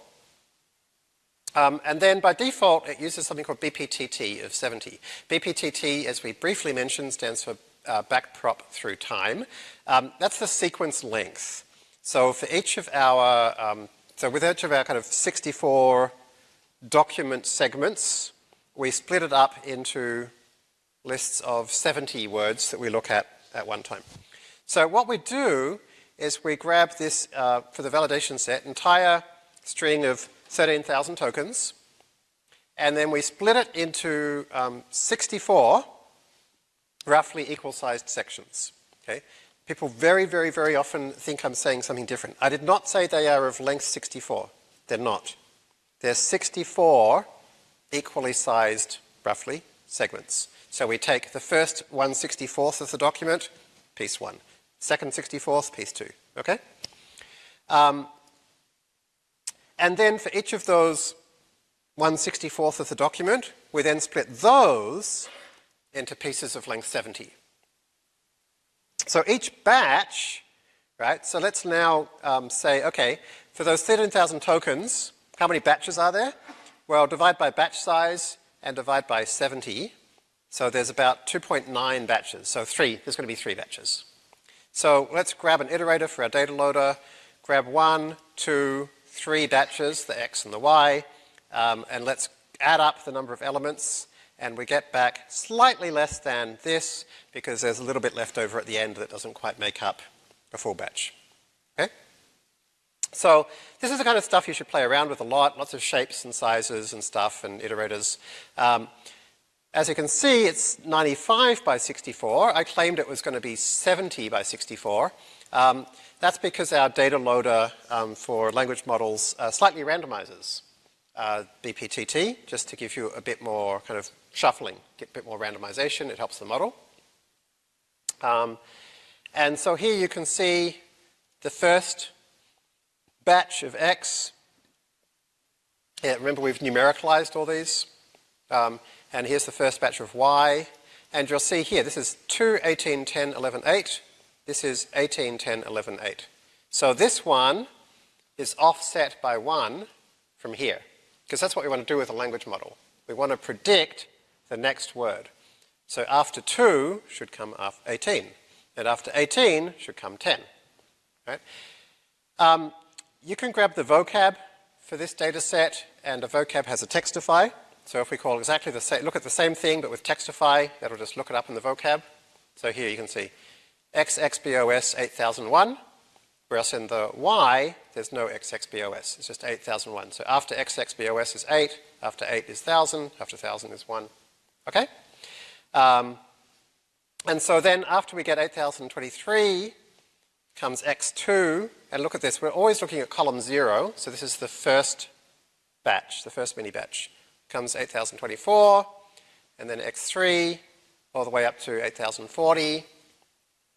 Um, and then by default, it uses something called BPTT of 70. BPTT, as we briefly mentioned, stands for uh, backprop through time. Um, that's the sequence length. So for each of our, um, so with each of our kind of 64 document segments, we split it up into lists of 70 words that we look at at one time. So what we do is we grab this, uh, for the validation set, entire string of 13,000 tokens, and then we split it into um, 64 roughly equal-sized sections. Okay? People very, very, very often think I'm saying something different. I did not say they are of length 64. They're not. They're 64 equally sized, roughly, segments. So we take the first 164th of the document, piece one. Second 64th, piece two. Okay? Um, and then for each of those 164th of the document, we then split those into pieces of length 70. So each batch, right, so let's now um, say, okay, for those 13,000 tokens, how many batches are there? Well, divide by batch size and divide by 70. So there's about 2.9 batches. So three, there's going to be three batches. So let's grab an iterator for our data loader, grab one, two, three batches, the x and the y, um, and let's add up the number of elements and we get back slightly less than this because there's a little bit left over at the end that doesn't quite make up a full batch. Okay? So this is the kind of stuff you should play around with a lot, lots of shapes and sizes and stuff and iterators. Um, as you can see, it's 95 by 64. I claimed it was going to be 70 by 64. Um, that's because our data loader um, for language models uh, slightly randomizes uh, BPTT, just to give you a bit more kind of shuffling, get a bit more randomization, it helps the model. Um, and so here you can see the first batch of X. Yeah, remember we've numericalized all these. Um, and here's the first batch of Y. And you'll see here, this is 2, 18, 10, 11, 8. This is 18, 10, 11, 8. So this one is offset by 1 from here. Because that's what we want to do with a language model. We want to predict the next word. So after 2 should come after 18. And after 18 should come 10. Right? Um, you can grab the vocab for this data set, and a vocab has a textify. So if we call exactly the same, look at the same thing but with textify, that'll just look it up in the vocab. So here you can see XXBOS 8001, whereas in the Y, there's no XXBOS, it's just 8001. So after XXBOS is 8, after 8 is 1000, after 1000 is 1. Okay? Um, and so then after we get 8023 comes x2, and look at this, we're always looking at column 0, so this is the first batch, the first mini batch. Comes 8024, and then x3, all the way up to 8040,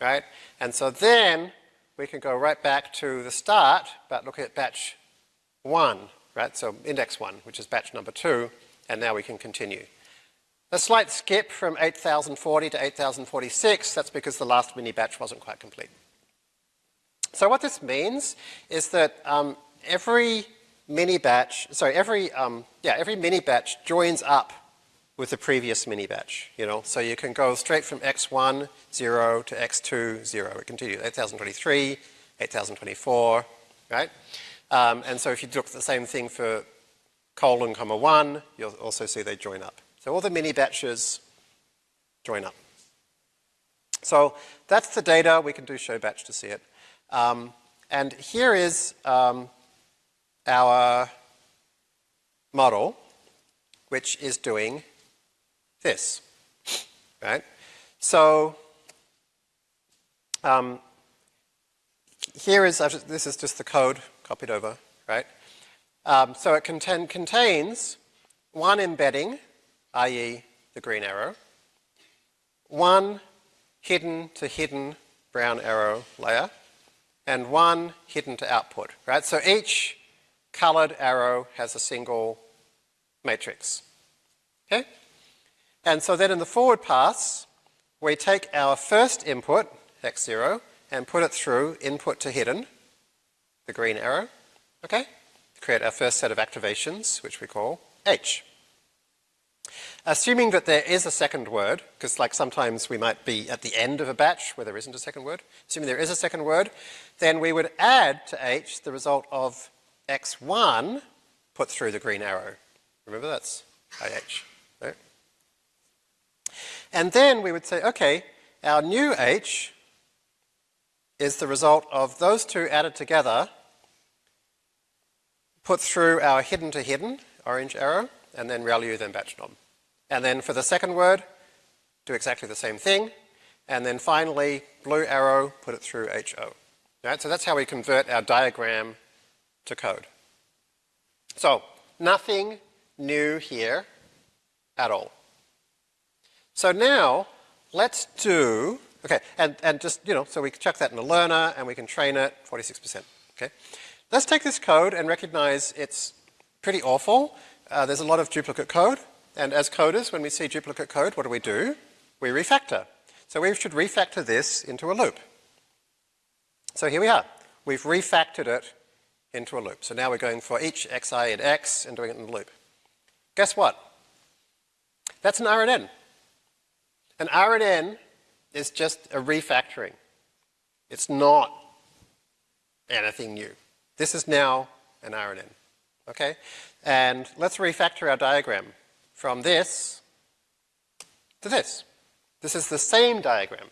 right? And so then we can go right back to the start, but look at batch 1, right? So index 1, which is batch number 2, and now we can continue. A slight skip from 8040 to 8046, that's because the last mini batch wasn't quite complete. So what this means is that um, every mini batch, sorry, every, um, yeah, every mini batch joins up with the previous mini batch, you know. So you can go straight from x1, 0 to x2, 0. It continues 8023, 8024, right? Um, and so if you look at the same thing for colon comma 1, you'll also see they join up. So all the mini batches join up. So that's the data. We can do show batch to see it. Um, and here is um, our model, which is doing this, right? So um, here is, this is just the code copied over, right? Um, so it contain, contains one embedding, i.e. the green arrow, one hidden to hidden brown arrow layer, and one hidden to output, right? So each colored arrow has a single matrix, okay? And so then in the forward pass, we take our first input, x0, and put it through input to hidden, the green arrow, okay? To create our first set of activations, which we call H. Assuming that there is a second word, because like sometimes we might be at the end of a batch where there isn't a second word, assuming there is a second word, then we would add to H the result of X1 put through the green arrow. Remember that's IH? And then we would say, okay, our new H is the result of those two added together, put through our hidden to hidden, orange arrow, and then ReLU, then batch norm. And then for the second word, do exactly the same thing. And then finally, blue arrow, put it through HO. Right? So that's how we convert our diagram to code. So nothing new here at all. So now let's do, okay, and, and just, you know, so we chuck that in a learner and we can train it 46%. Okay. Let's take this code and recognize it's pretty awful. Uh, there's a lot of duplicate code. And as coders, when we see duplicate code, what do we do? We refactor. So we should refactor this into a loop. So here we are. We've refactored it into a loop. So now we're going for each xi in x and doing it in a loop. Guess what? That's an RNN. An RNN is just a refactoring. It's not anything new. This is now an RNN. Okay? And let's refactor our diagram from this to this. This is the same diagram.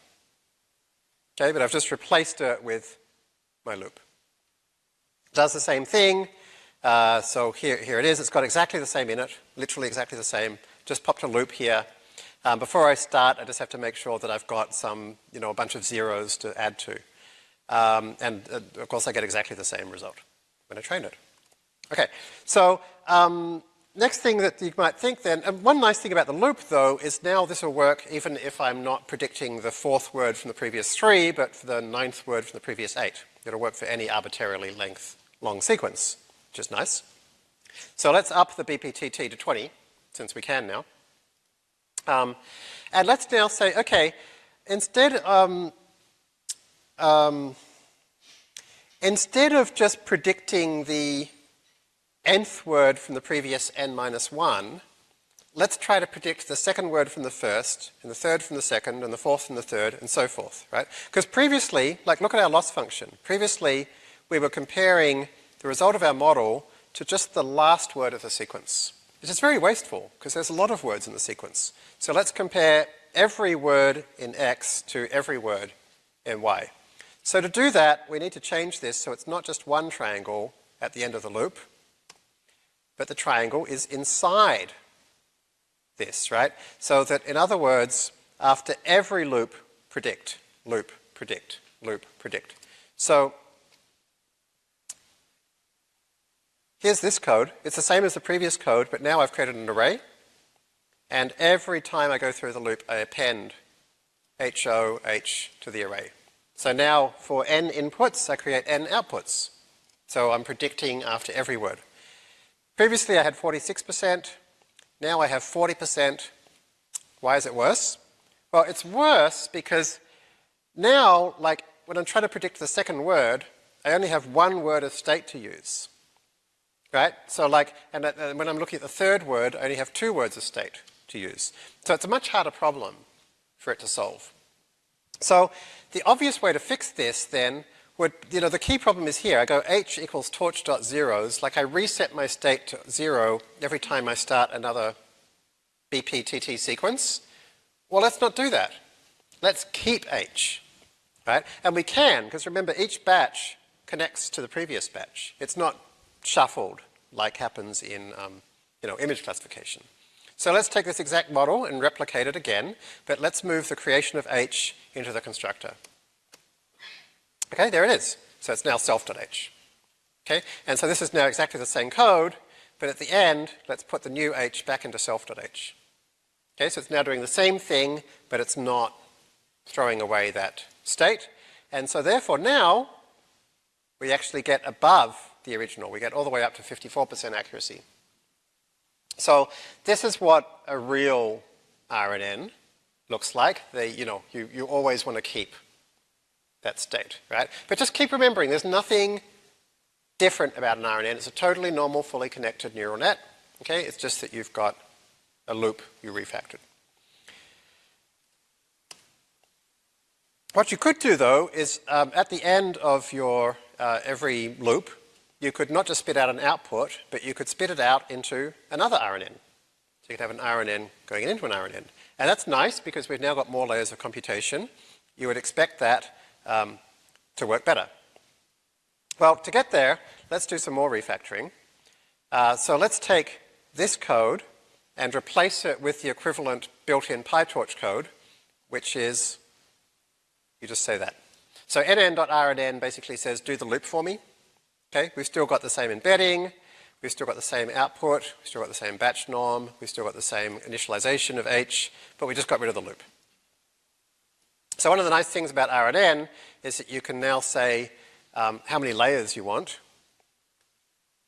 Okay, but I've just replaced it with my loop. It does the same thing. Uh, so here, here it is. It's got exactly the same in it, literally exactly the same. Just popped a loop here. Um, before I start, I just have to make sure that I've got some, you know, a bunch of zeros to add to. Um, and uh, of course, I get exactly the same result when I train it. Okay, so um, next thing that you might think then, and one nice thing about the loop though is now this will work even if I'm not predicting the fourth word from the previous three, but for the ninth word from the previous eight. It'll work for any arbitrarily length long sequence, which is nice. So let's up the BPTT to 20, since we can now. Um, and let's now say, okay, instead, um, um, instead of just predicting the nth word from the previous n minus 1, let's try to predict the second word from the first, and the third from the second, and the fourth from the third, and so forth, right? Because previously, like look at our loss function. Previously, we were comparing the result of our model to just the last word of the sequence. Which is very wasteful, because there's a lot of words in the sequence. So let's compare every word in X to every word in Y. So to do that, we need to change this so it's not just one triangle at the end of the loop, but the triangle is inside this, right? So that, in other words, after every loop, predict, loop, predict, loop, predict. So here's this code. It's the same as the previous code, but now I've created an array. And every time I go through the loop, I append HO, H to the array. So now for n inputs, I create n outputs. So I'm predicting after every word. Previously I had 46%, now I have 40%. Why is it worse? Well, it's worse because now, like, when I'm trying to predict the second word, I only have one word of state to use. Right? So like, and uh, uh, when I'm looking at the third word, I only have two words of state to use. So it's a much harder problem for it to solve. So the obvious way to fix this then you know, the key problem is here. I go h equals torch dot zeros, like I reset my state to zero every time I start another BPTT sequence. Well, let's not do that. Let's keep h, right? And we can, because remember, each batch connects to the previous batch. It's not shuffled like happens in, um, you know, image classification. So let's take this exact model and replicate it again, but let's move the creation of h into the constructor. Okay, there it is. So it's now self.h. Okay, and so this is now exactly the same code, but at the end, let's put the new h back into self.h. Okay, so it's now doing the same thing, but it's not throwing away that state. And so therefore now, we actually get above the original. We get all the way up to 54% accuracy. So this is what a real RNN looks like. They, you know, you, you always want to keep that state, right? But just keep remembering, there's nothing different about an RNN. It's a totally normal, fully connected neural net. Okay, it's just that you've got a loop you refactored. What you could do though is um, at the end of your uh, every loop, you could not just spit out an output, but you could spit it out into another RNN. So you could have an RNN going into an RNN. And that's nice because we've now got more layers of computation. You would expect that um, to work better. Well, to get there, let's do some more refactoring. Uh, so let's take this code and replace it with the equivalent built-in PyTorch code, which is, you just say that. So nn.rnn basically says do the loop for me. Okay, we've still got the same embedding, we've still got the same output, we've still got the same batch norm, we've still got the same initialization of h, but we just got rid of the loop. So one of the nice things about RNN is that you can now say um, how many layers you want.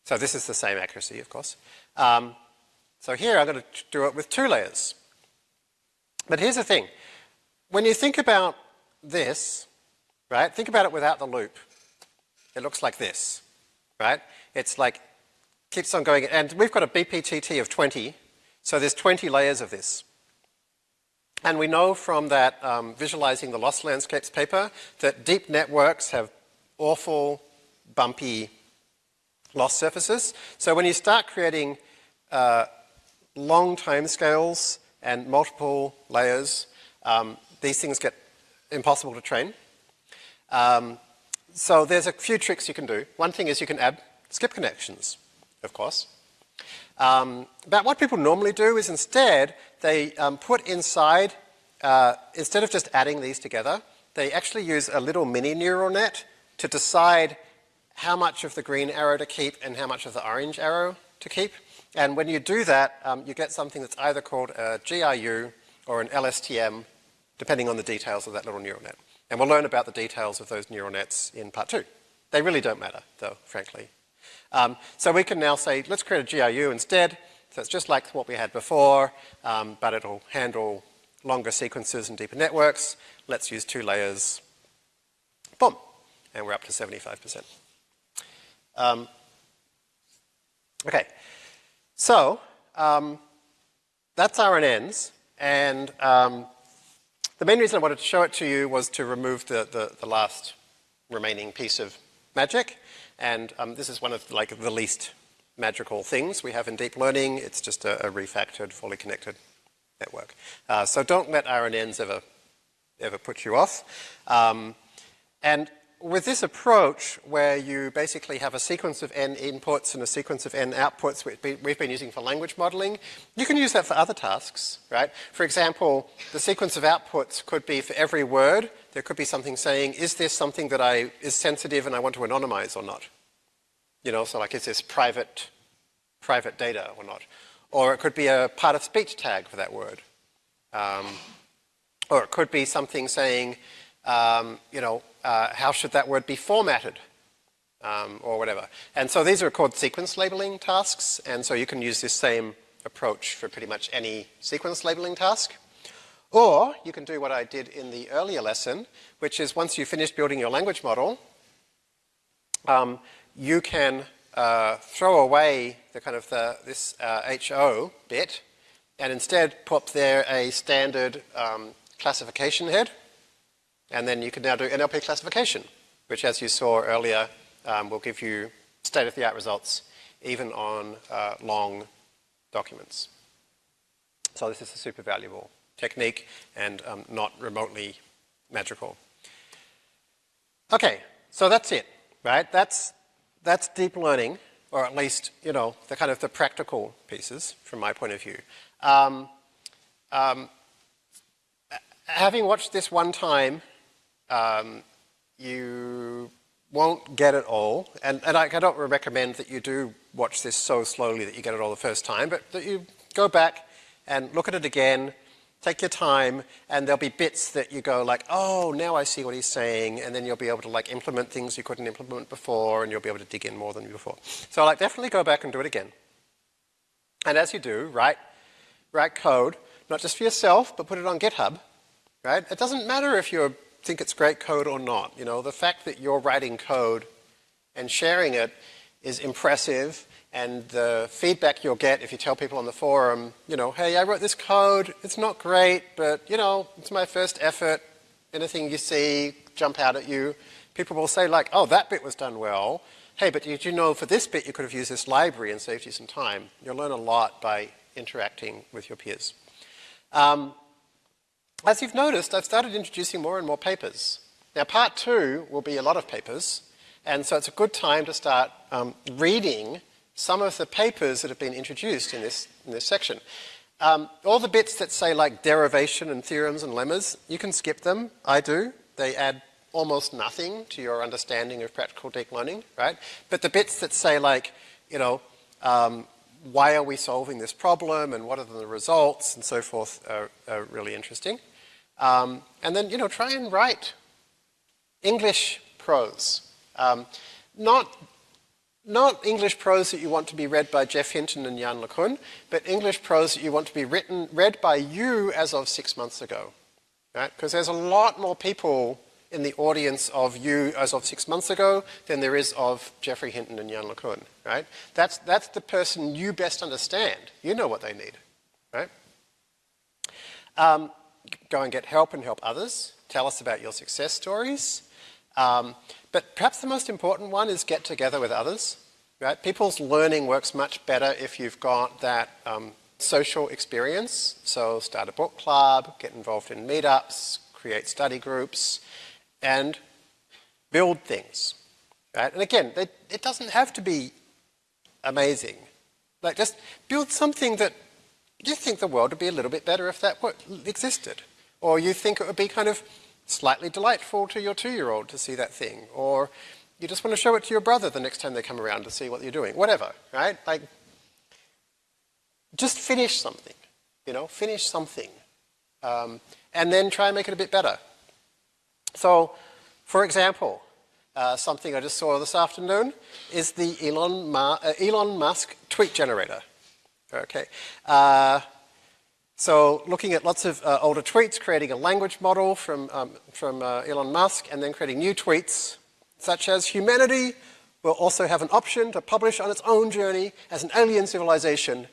So this is the same accuracy, of course. Um, so here I'm going to do it with two layers. But here's the thing. When you think about this, right, think about it without the loop. It looks like this, right? It's like, keeps on going, and we've got a BPTT of 20, so there's 20 layers of this. And we know from that um, visualizing the loss landscapes paper that deep networks have awful bumpy loss surfaces. So when you start creating uh, long time scales and multiple layers, um, these things get impossible to train. Um, so there's a few tricks you can do. One thing is you can add skip connections, of course. Um, but what people normally do is instead they um, put inside, uh, instead of just adding these together, they actually use a little mini neural net to decide how much of the green arrow to keep and how much of the orange arrow to keep. And when you do that, um, you get something that's either called a GRU or an LSTM, depending on the details of that little neural net. And we'll learn about the details of those neural nets in part two. They really don't matter, though, frankly. Um, so we can now say, let's create a GRU instead. So it's just like what we had before, um, but it'll handle longer sequences and deeper networks. Let's use two layers. Boom and we're up to 75%. Um, okay, so um, that's RNNs, and um, the main reason I wanted to show it to you was to remove the, the, the last remaining piece of magic, and um, this is one of like the least magical things we have in deep learning. It's just a, a refactored, fully connected network. Uh, so don't let RNNs ever, ever put you off. Um, and with this approach, where you basically have a sequence of n inputs and a sequence of n outputs which we've been using for language modeling, you can use that for other tasks, right? For example, the sequence of outputs could be for every word, there could be something saying, is this something that I, is sensitive and I want to anonymize or not? You know, so like, is this private, private data or not? Or it could be a part of speech tag for that word. Um, or it could be something saying, um, you know, uh, how should that word be formatted um, or whatever. And so these are called sequence labeling tasks, and so you can use this same approach for pretty much any sequence labeling task. Or you can do what I did in the earlier lesson, which is once you finish building your language model, um, you can uh, throw away the kind of the, this uh, HO bit and instead put there a standard um, classification head and then you can now do NLP classification, which as you saw earlier, um, will give you state-of-the-art results even on uh, long documents. So this is a super valuable technique and um, not remotely magical. Okay, so that's it, right? That's, that's deep learning, or at least, you know, the kind of the practical pieces from my point of view. Um, um, having watched this one time um, you won't get it all, and, and I, I don't recommend that you do watch this so slowly that you get it all the first time, but that you go back and look at it again, take your time, and there'll be bits that you go like, oh, now I see what he's saying, and then you'll be able to like implement things you couldn't implement before, and you'll be able to dig in more than before. So like definitely go back and do it again. And as you do, write, write code, not just for yourself, but put it on GitHub, right? It doesn't matter if you think it's great code or not. You know, the fact that you're writing code and sharing it is impressive and the feedback you'll get if you tell people on the forum, you know, hey, I wrote this code, it's not great, but, you know, it's my first effort. Anything you see jump out at you. People will say like, oh, that bit was done well. Hey, but did you know for this bit you could have used this library and saved you some time? You'll learn a lot by interacting with your peers. Um, as you've noticed, I've started introducing more and more papers. Now, part two will be a lot of papers, and so it's a good time to start um, reading some of the papers that have been introduced in this, in this section. Um, all the bits that say like derivation and theorems and lemmas, you can skip them. I do. They add almost nothing to your understanding of practical deep learning, right? But the bits that say like, you know, um, why are we solving this problem and what are the results and so forth are, are really interesting. Um, and then, you know, try and write English prose. Um, not not English prose that you want to be read by Geoff Hinton and Yann LeCun, but English prose that you want to be written, read by you as of six months ago. Right? Because there's a lot more people in the audience of you as of six months ago than there is of Geoffrey Hinton and Yann LeCun, right? That's, that's the person you best understand. You know what they need, right? Um, go and get help and help others. Tell us about your success stories. Um, but perhaps the most important one is get together with others. Right? People's learning works much better if you've got that um, social experience. So start a book club, get involved in meetups, create study groups, and build things. Right? And again, they, it doesn't have to be amazing. Like just build something that you think the world would be a little bit better if that existed. Or you think it would be kind of slightly delightful to your two-year-old to see that thing, or you just want to show it to your brother the next time they come around to see what you're doing, whatever, right? Like, just finish something, you know, finish something, um, and then try and make it a bit better. So, for example, uh, something I just saw this afternoon is the Elon, Ma uh, Elon Musk tweet generator. Okay. Uh, so looking at lots of uh, older tweets, creating a language model from, um, from uh, Elon Musk, and then creating new tweets, such as humanity will also have an option to publish on its own journey as an alien civilization.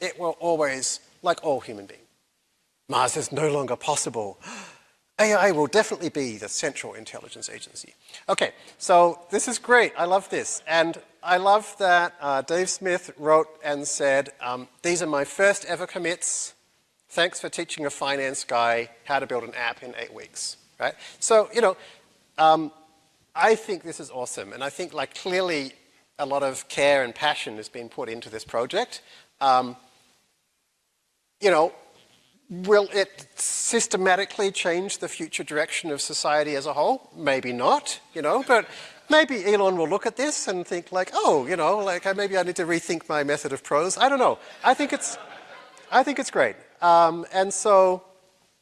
It will always, like all human beings. Mars is no longer possible. <gasps> AI will definitely be the central intelligence agency. Okay, so this is great. I love this. And I love that uh, Dave Smith wrote and said, um, these are my first ever commits. Thanks for teaching a finance guy how to build an app in eight weeks, right? So, you know, um, I think this is awesome. And I think like clearly a lot of care and passion has been put into this project. Um, you know, will it systematically change the future direction of society as a whole? Maybe not, you know, but maybe Elon will look at this and think like, oh, you know, like maybe I need to rethink my method of prose. I don't know. I think it's, I think it's great. Um, and so,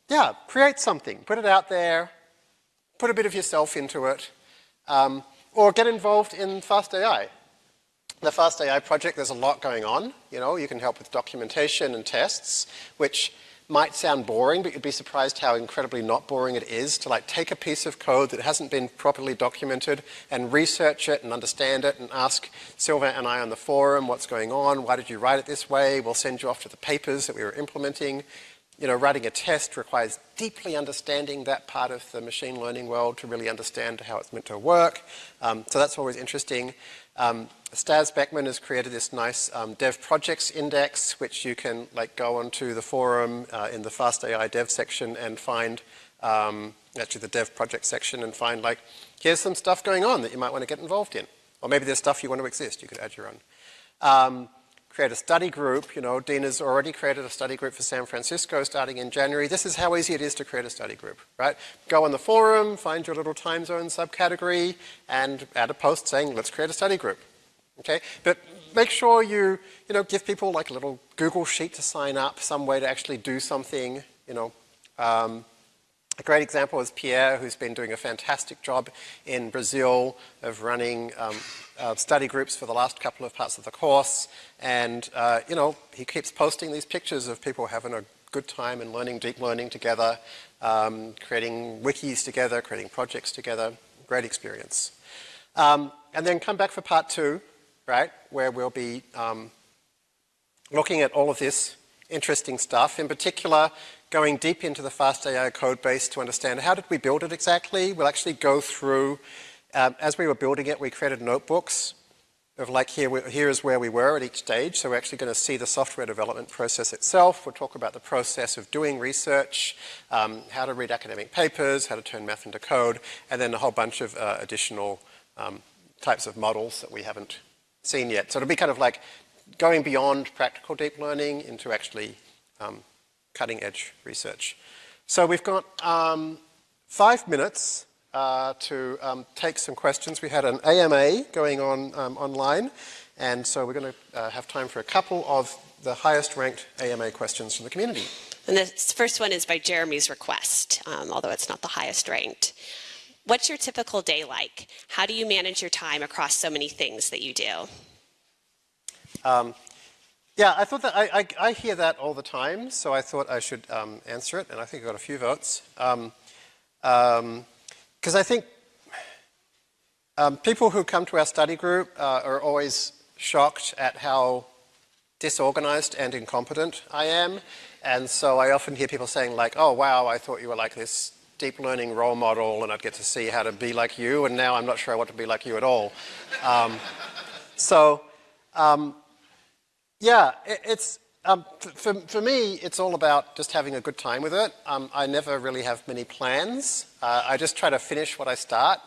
yeah, create something, put it out there, put a bit of yourself into it, um, or get involved in Fast AI. The Fast AI project, there's a lot going on. You know, you can help with documentation and tests, which might sound boring, but you'd be surprised how incredibly not boring it is to like take a piece of code that hasn't been properly documented and research it and understand it and ask Sylvain and I on the forum what's going on, why did you write it this way, we'll send you off to the papers that we were implementing. You know, writing a test requires deeply understanding that part of the machine learning world to really understand how it's meant to work. Um, so that's always interesting. Um, Stas Bekman has created this nice um, dev projects index, which you can like go onto the forum uh, in the Fast AI dev section and find, um, actually the dev project section and find like, here's some stuff going on that you might want to get involved in. Or maybe there's stuff you want to exist, you could add your own. Um, create a study group. You know, Dina's already created a study group for San Francisco starting in January. This is how easy it is to create a study group, right? Go on the forum, find your little time zone subcategory, and add a post saying, let's create a study group, okay? But make sure you, you know, give people like a little Google sheet to sign up, some way to actually do something, you know. Um, a great example is Pierre, who's been doing a fantastic job in Brazil of running um, uh, study groups for the last couple of parts of the course. And, uh, you know, he keeps posting these pictures of people having a good time and learning deep learning together, um, creating wikis together, creating projects together. Great experience. Um, and then come back for part two, right, where we'll be um, looking at all of this interesting stuff. In particular, going deep into the FastAI code base to understand how did we build it exactly. We'll actually go through, um, as we were building it, we created notebooks of like here, we, here is where we were at each stage. So we're actually going to see the software development process itself. We'll talk about the process of doing research, um, how to read academic papers, how to turn math into code, and then a whole bunch of uh, additional um, types of models that we haven't seen yet. So it'll be kind of like going beyond practical deep learning into actually um, cutting edge research. So we've got um, five minutes uh, to um, take some questions. We had an AMA going on um, online, and so we're going to uh, have time for a couple of the highest ranked AMA questions from the community. And the first one is by Jeremy's request, um, although it's not the highest ranked. What's your typical day like? How do you manage your time across so many things that you do? Um, yeah, I thought that I, I, I, hear that all the time, so I thought I should um, answer it, and I think I got a few votes. Because um, um I think um, people who come to our study group uh, are always shocked at how disorganized and incompetent I am. And so I often hear people saying like, oh wow, I thought you were like this deep learning role model and I'd get to see how to be like you, and now I'm not sure I want to be like you at all. Um, so, um, yeah, it, it's, um, for, for me, it's all about just having a good time with it. Um, I never really have many plans. Uh, I just try to finish what I start.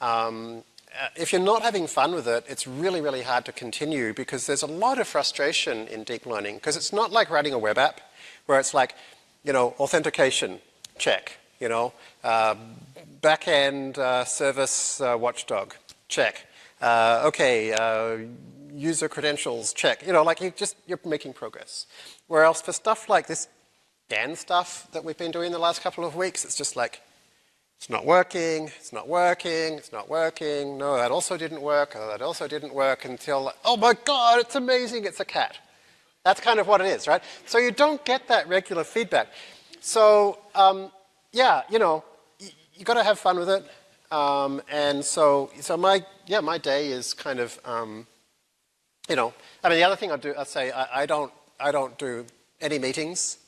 Um, uh, if you're not having fun with it, it's really, really hard to continue because there's a lot of frustration in deep learning because it's not like writing a web app where it's like, you know, authentication, check, you know, uh, backend uh, service uh, watchdog, check. Uh, okay, uh, user credentials, check. You know, like you just, you're making progress. Whereas for stuff like this GAN stuff that we've been doing the last couple of weeks, it's just like, it's not working, it's not working, it's not working, no, that also didn't work, oh, that also didn't work until, oh my God, it's amazing, it's a cat. That's kind of what it is, right? So you don't get that regular feedback. So, um, yeah, you know, you got to have fun with it. Um, and so, so my, yeah, my day is kind of, um, you know, I mean, the other thing I do, I say, I, I, don't, I don't do any meetings.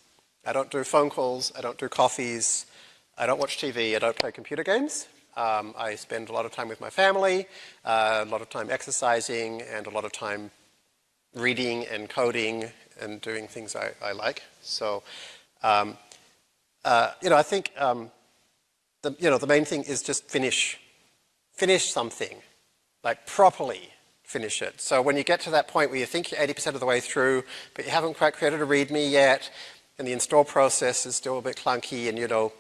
I don't do phone calls. I don't do coffees. I don't watch TV. I don't play computer games. Um, I spend a lot of time with my family, uh, a lot of time exercising, and a lot of time reading and coding and doing things I, I like. So, um, uh, you know, I think, um, the, you know, the main thing is just finish, finish something, like properly, finish it. So when you get to that point where you think you're 80% of the way through, but you haven't quite created a README yet, and the install process is still a bit clunky, and you know,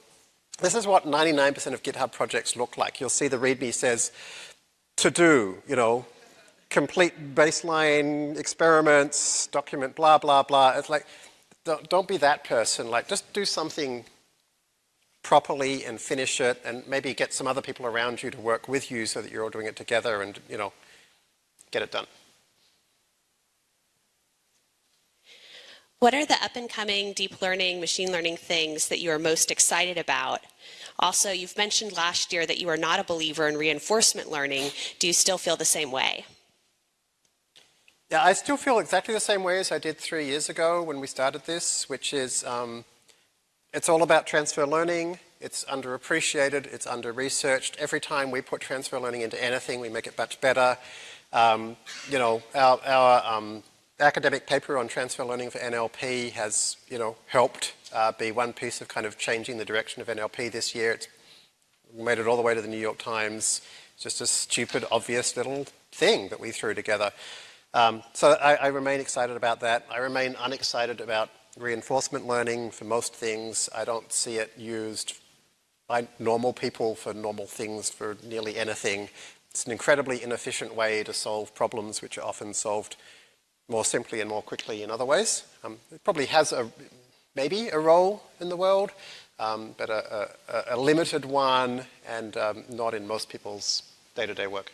this is what 99% of GitHub projects look like. You'll see the README says, to do, you know, complete baseline experiments, document blah, blah, blah. It's like, don't, don't be that person. Like, just do something properly and finish it and maybe get some other people around you to work with you so that you're all doing it together and, you know, get it done. What are the up and coming deep learning, machine learning things that you are most excited about? Also, you've mentioned last year that you are not a believer in reinforcement learning. Do you still feel the same way? Yeah, I still feel exactly the same way as I did three years ago when we started this, which is um, it's all about transfer learning. It's underappreciated. It's under-researched. Every time we put transfer learning into anything, we make it much better. Um, you know, our, our um, academic paper on transfer learning for NLP has, you know, helped uh, be one piece of kind of changing the direction of NLP this year. It's made it all the way to the New York Times. It's just a stupid, obvious little thing that we threw together. Um, so I, I, remain excited about that. I remain unexcited about reinforcement learning for most things. I don't see it used by normal people for normal things for nearly anything. It's an incredibly inefficient way to solve problems which are often solved more simply and more quickly in other ways. Um, it probably has a maybe a role in the world, um, but a, a, a, limited one and um, not in most people's day-to-day -day work.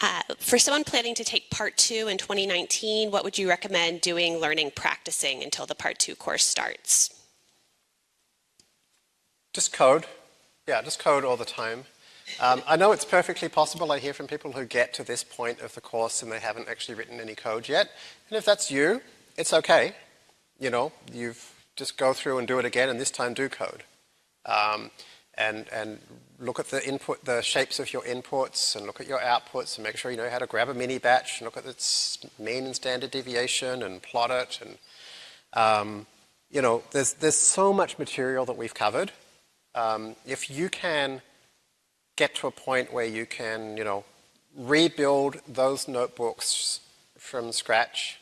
Uh, for someone planning to take part two in 2019, what would you recommend doing, learning, practicing until the part two course starts? Just code. Yeah, just code all the time. Um, I know it's perfectly possible. I hear from people who get to this point of the course and they haven't actually written any code yet. And if that's you, it's okay. You know, you've just go through and do it again and this time do code. Um, and, and look at the input, the shapes of your inputs and look at your outputs and make sure you know how to grab a mini batch and look at its mean and standard deviation and plot it. And, um, you know, there's, there's so much material that we've covered. Um, if you can get to a point where you can, you know, rebuild those notebooks from scratch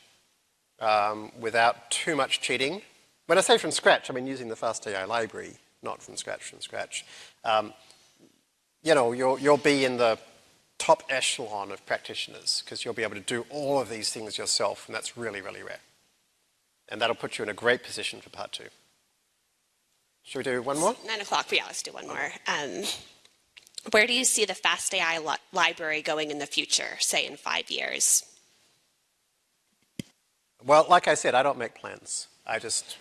um, without too much cheating. When I say from scratch, I mean using the FastAI library, not from scratch, from scratch. Um, you know, you'll, you'll be in the top echelon of practitioners because you'll be able to do all of these things yourself, and that's really, really rare. And that'll put you in a great position for part two. Should we do one more? Nine o'clock, yeah, let's do one more. Um, where do you see the FastAI li library going in the future, say in five years? Well, like I said, I don't make plans. I just,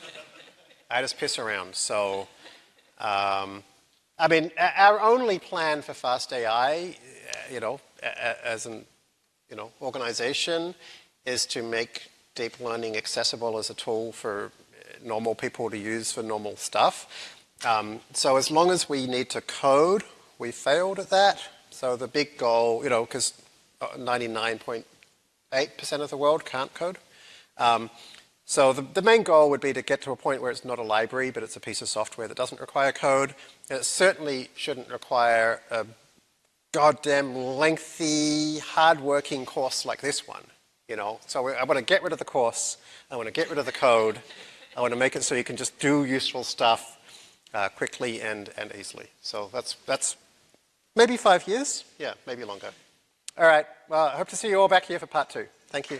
I just piss around. So, um, I mean, our only plan for FastAI, you know, as an, you know, organization, is to make deep learning accessible as a tool for normal people to use for normal stuff. Um, so as long as we need to code we failed at that. So the big goal, you know, because 99.8% of the world can't code. Um, so the, the, main goal would be to get to a point where it's not a library, but it's a piece of software that doesn't require code. And it certainly shouldn't require a goddamn lengthy, hard-working course like this one. You know, so I want to get rid of the course. I want to get rid of the code. I want to make it so you can just do useful stuff uh, quickly and, and easily. So that's, that's Maybe five years? Yeah, maybe longer. All right. Well, I hope to see you all back here for part two. Thank you.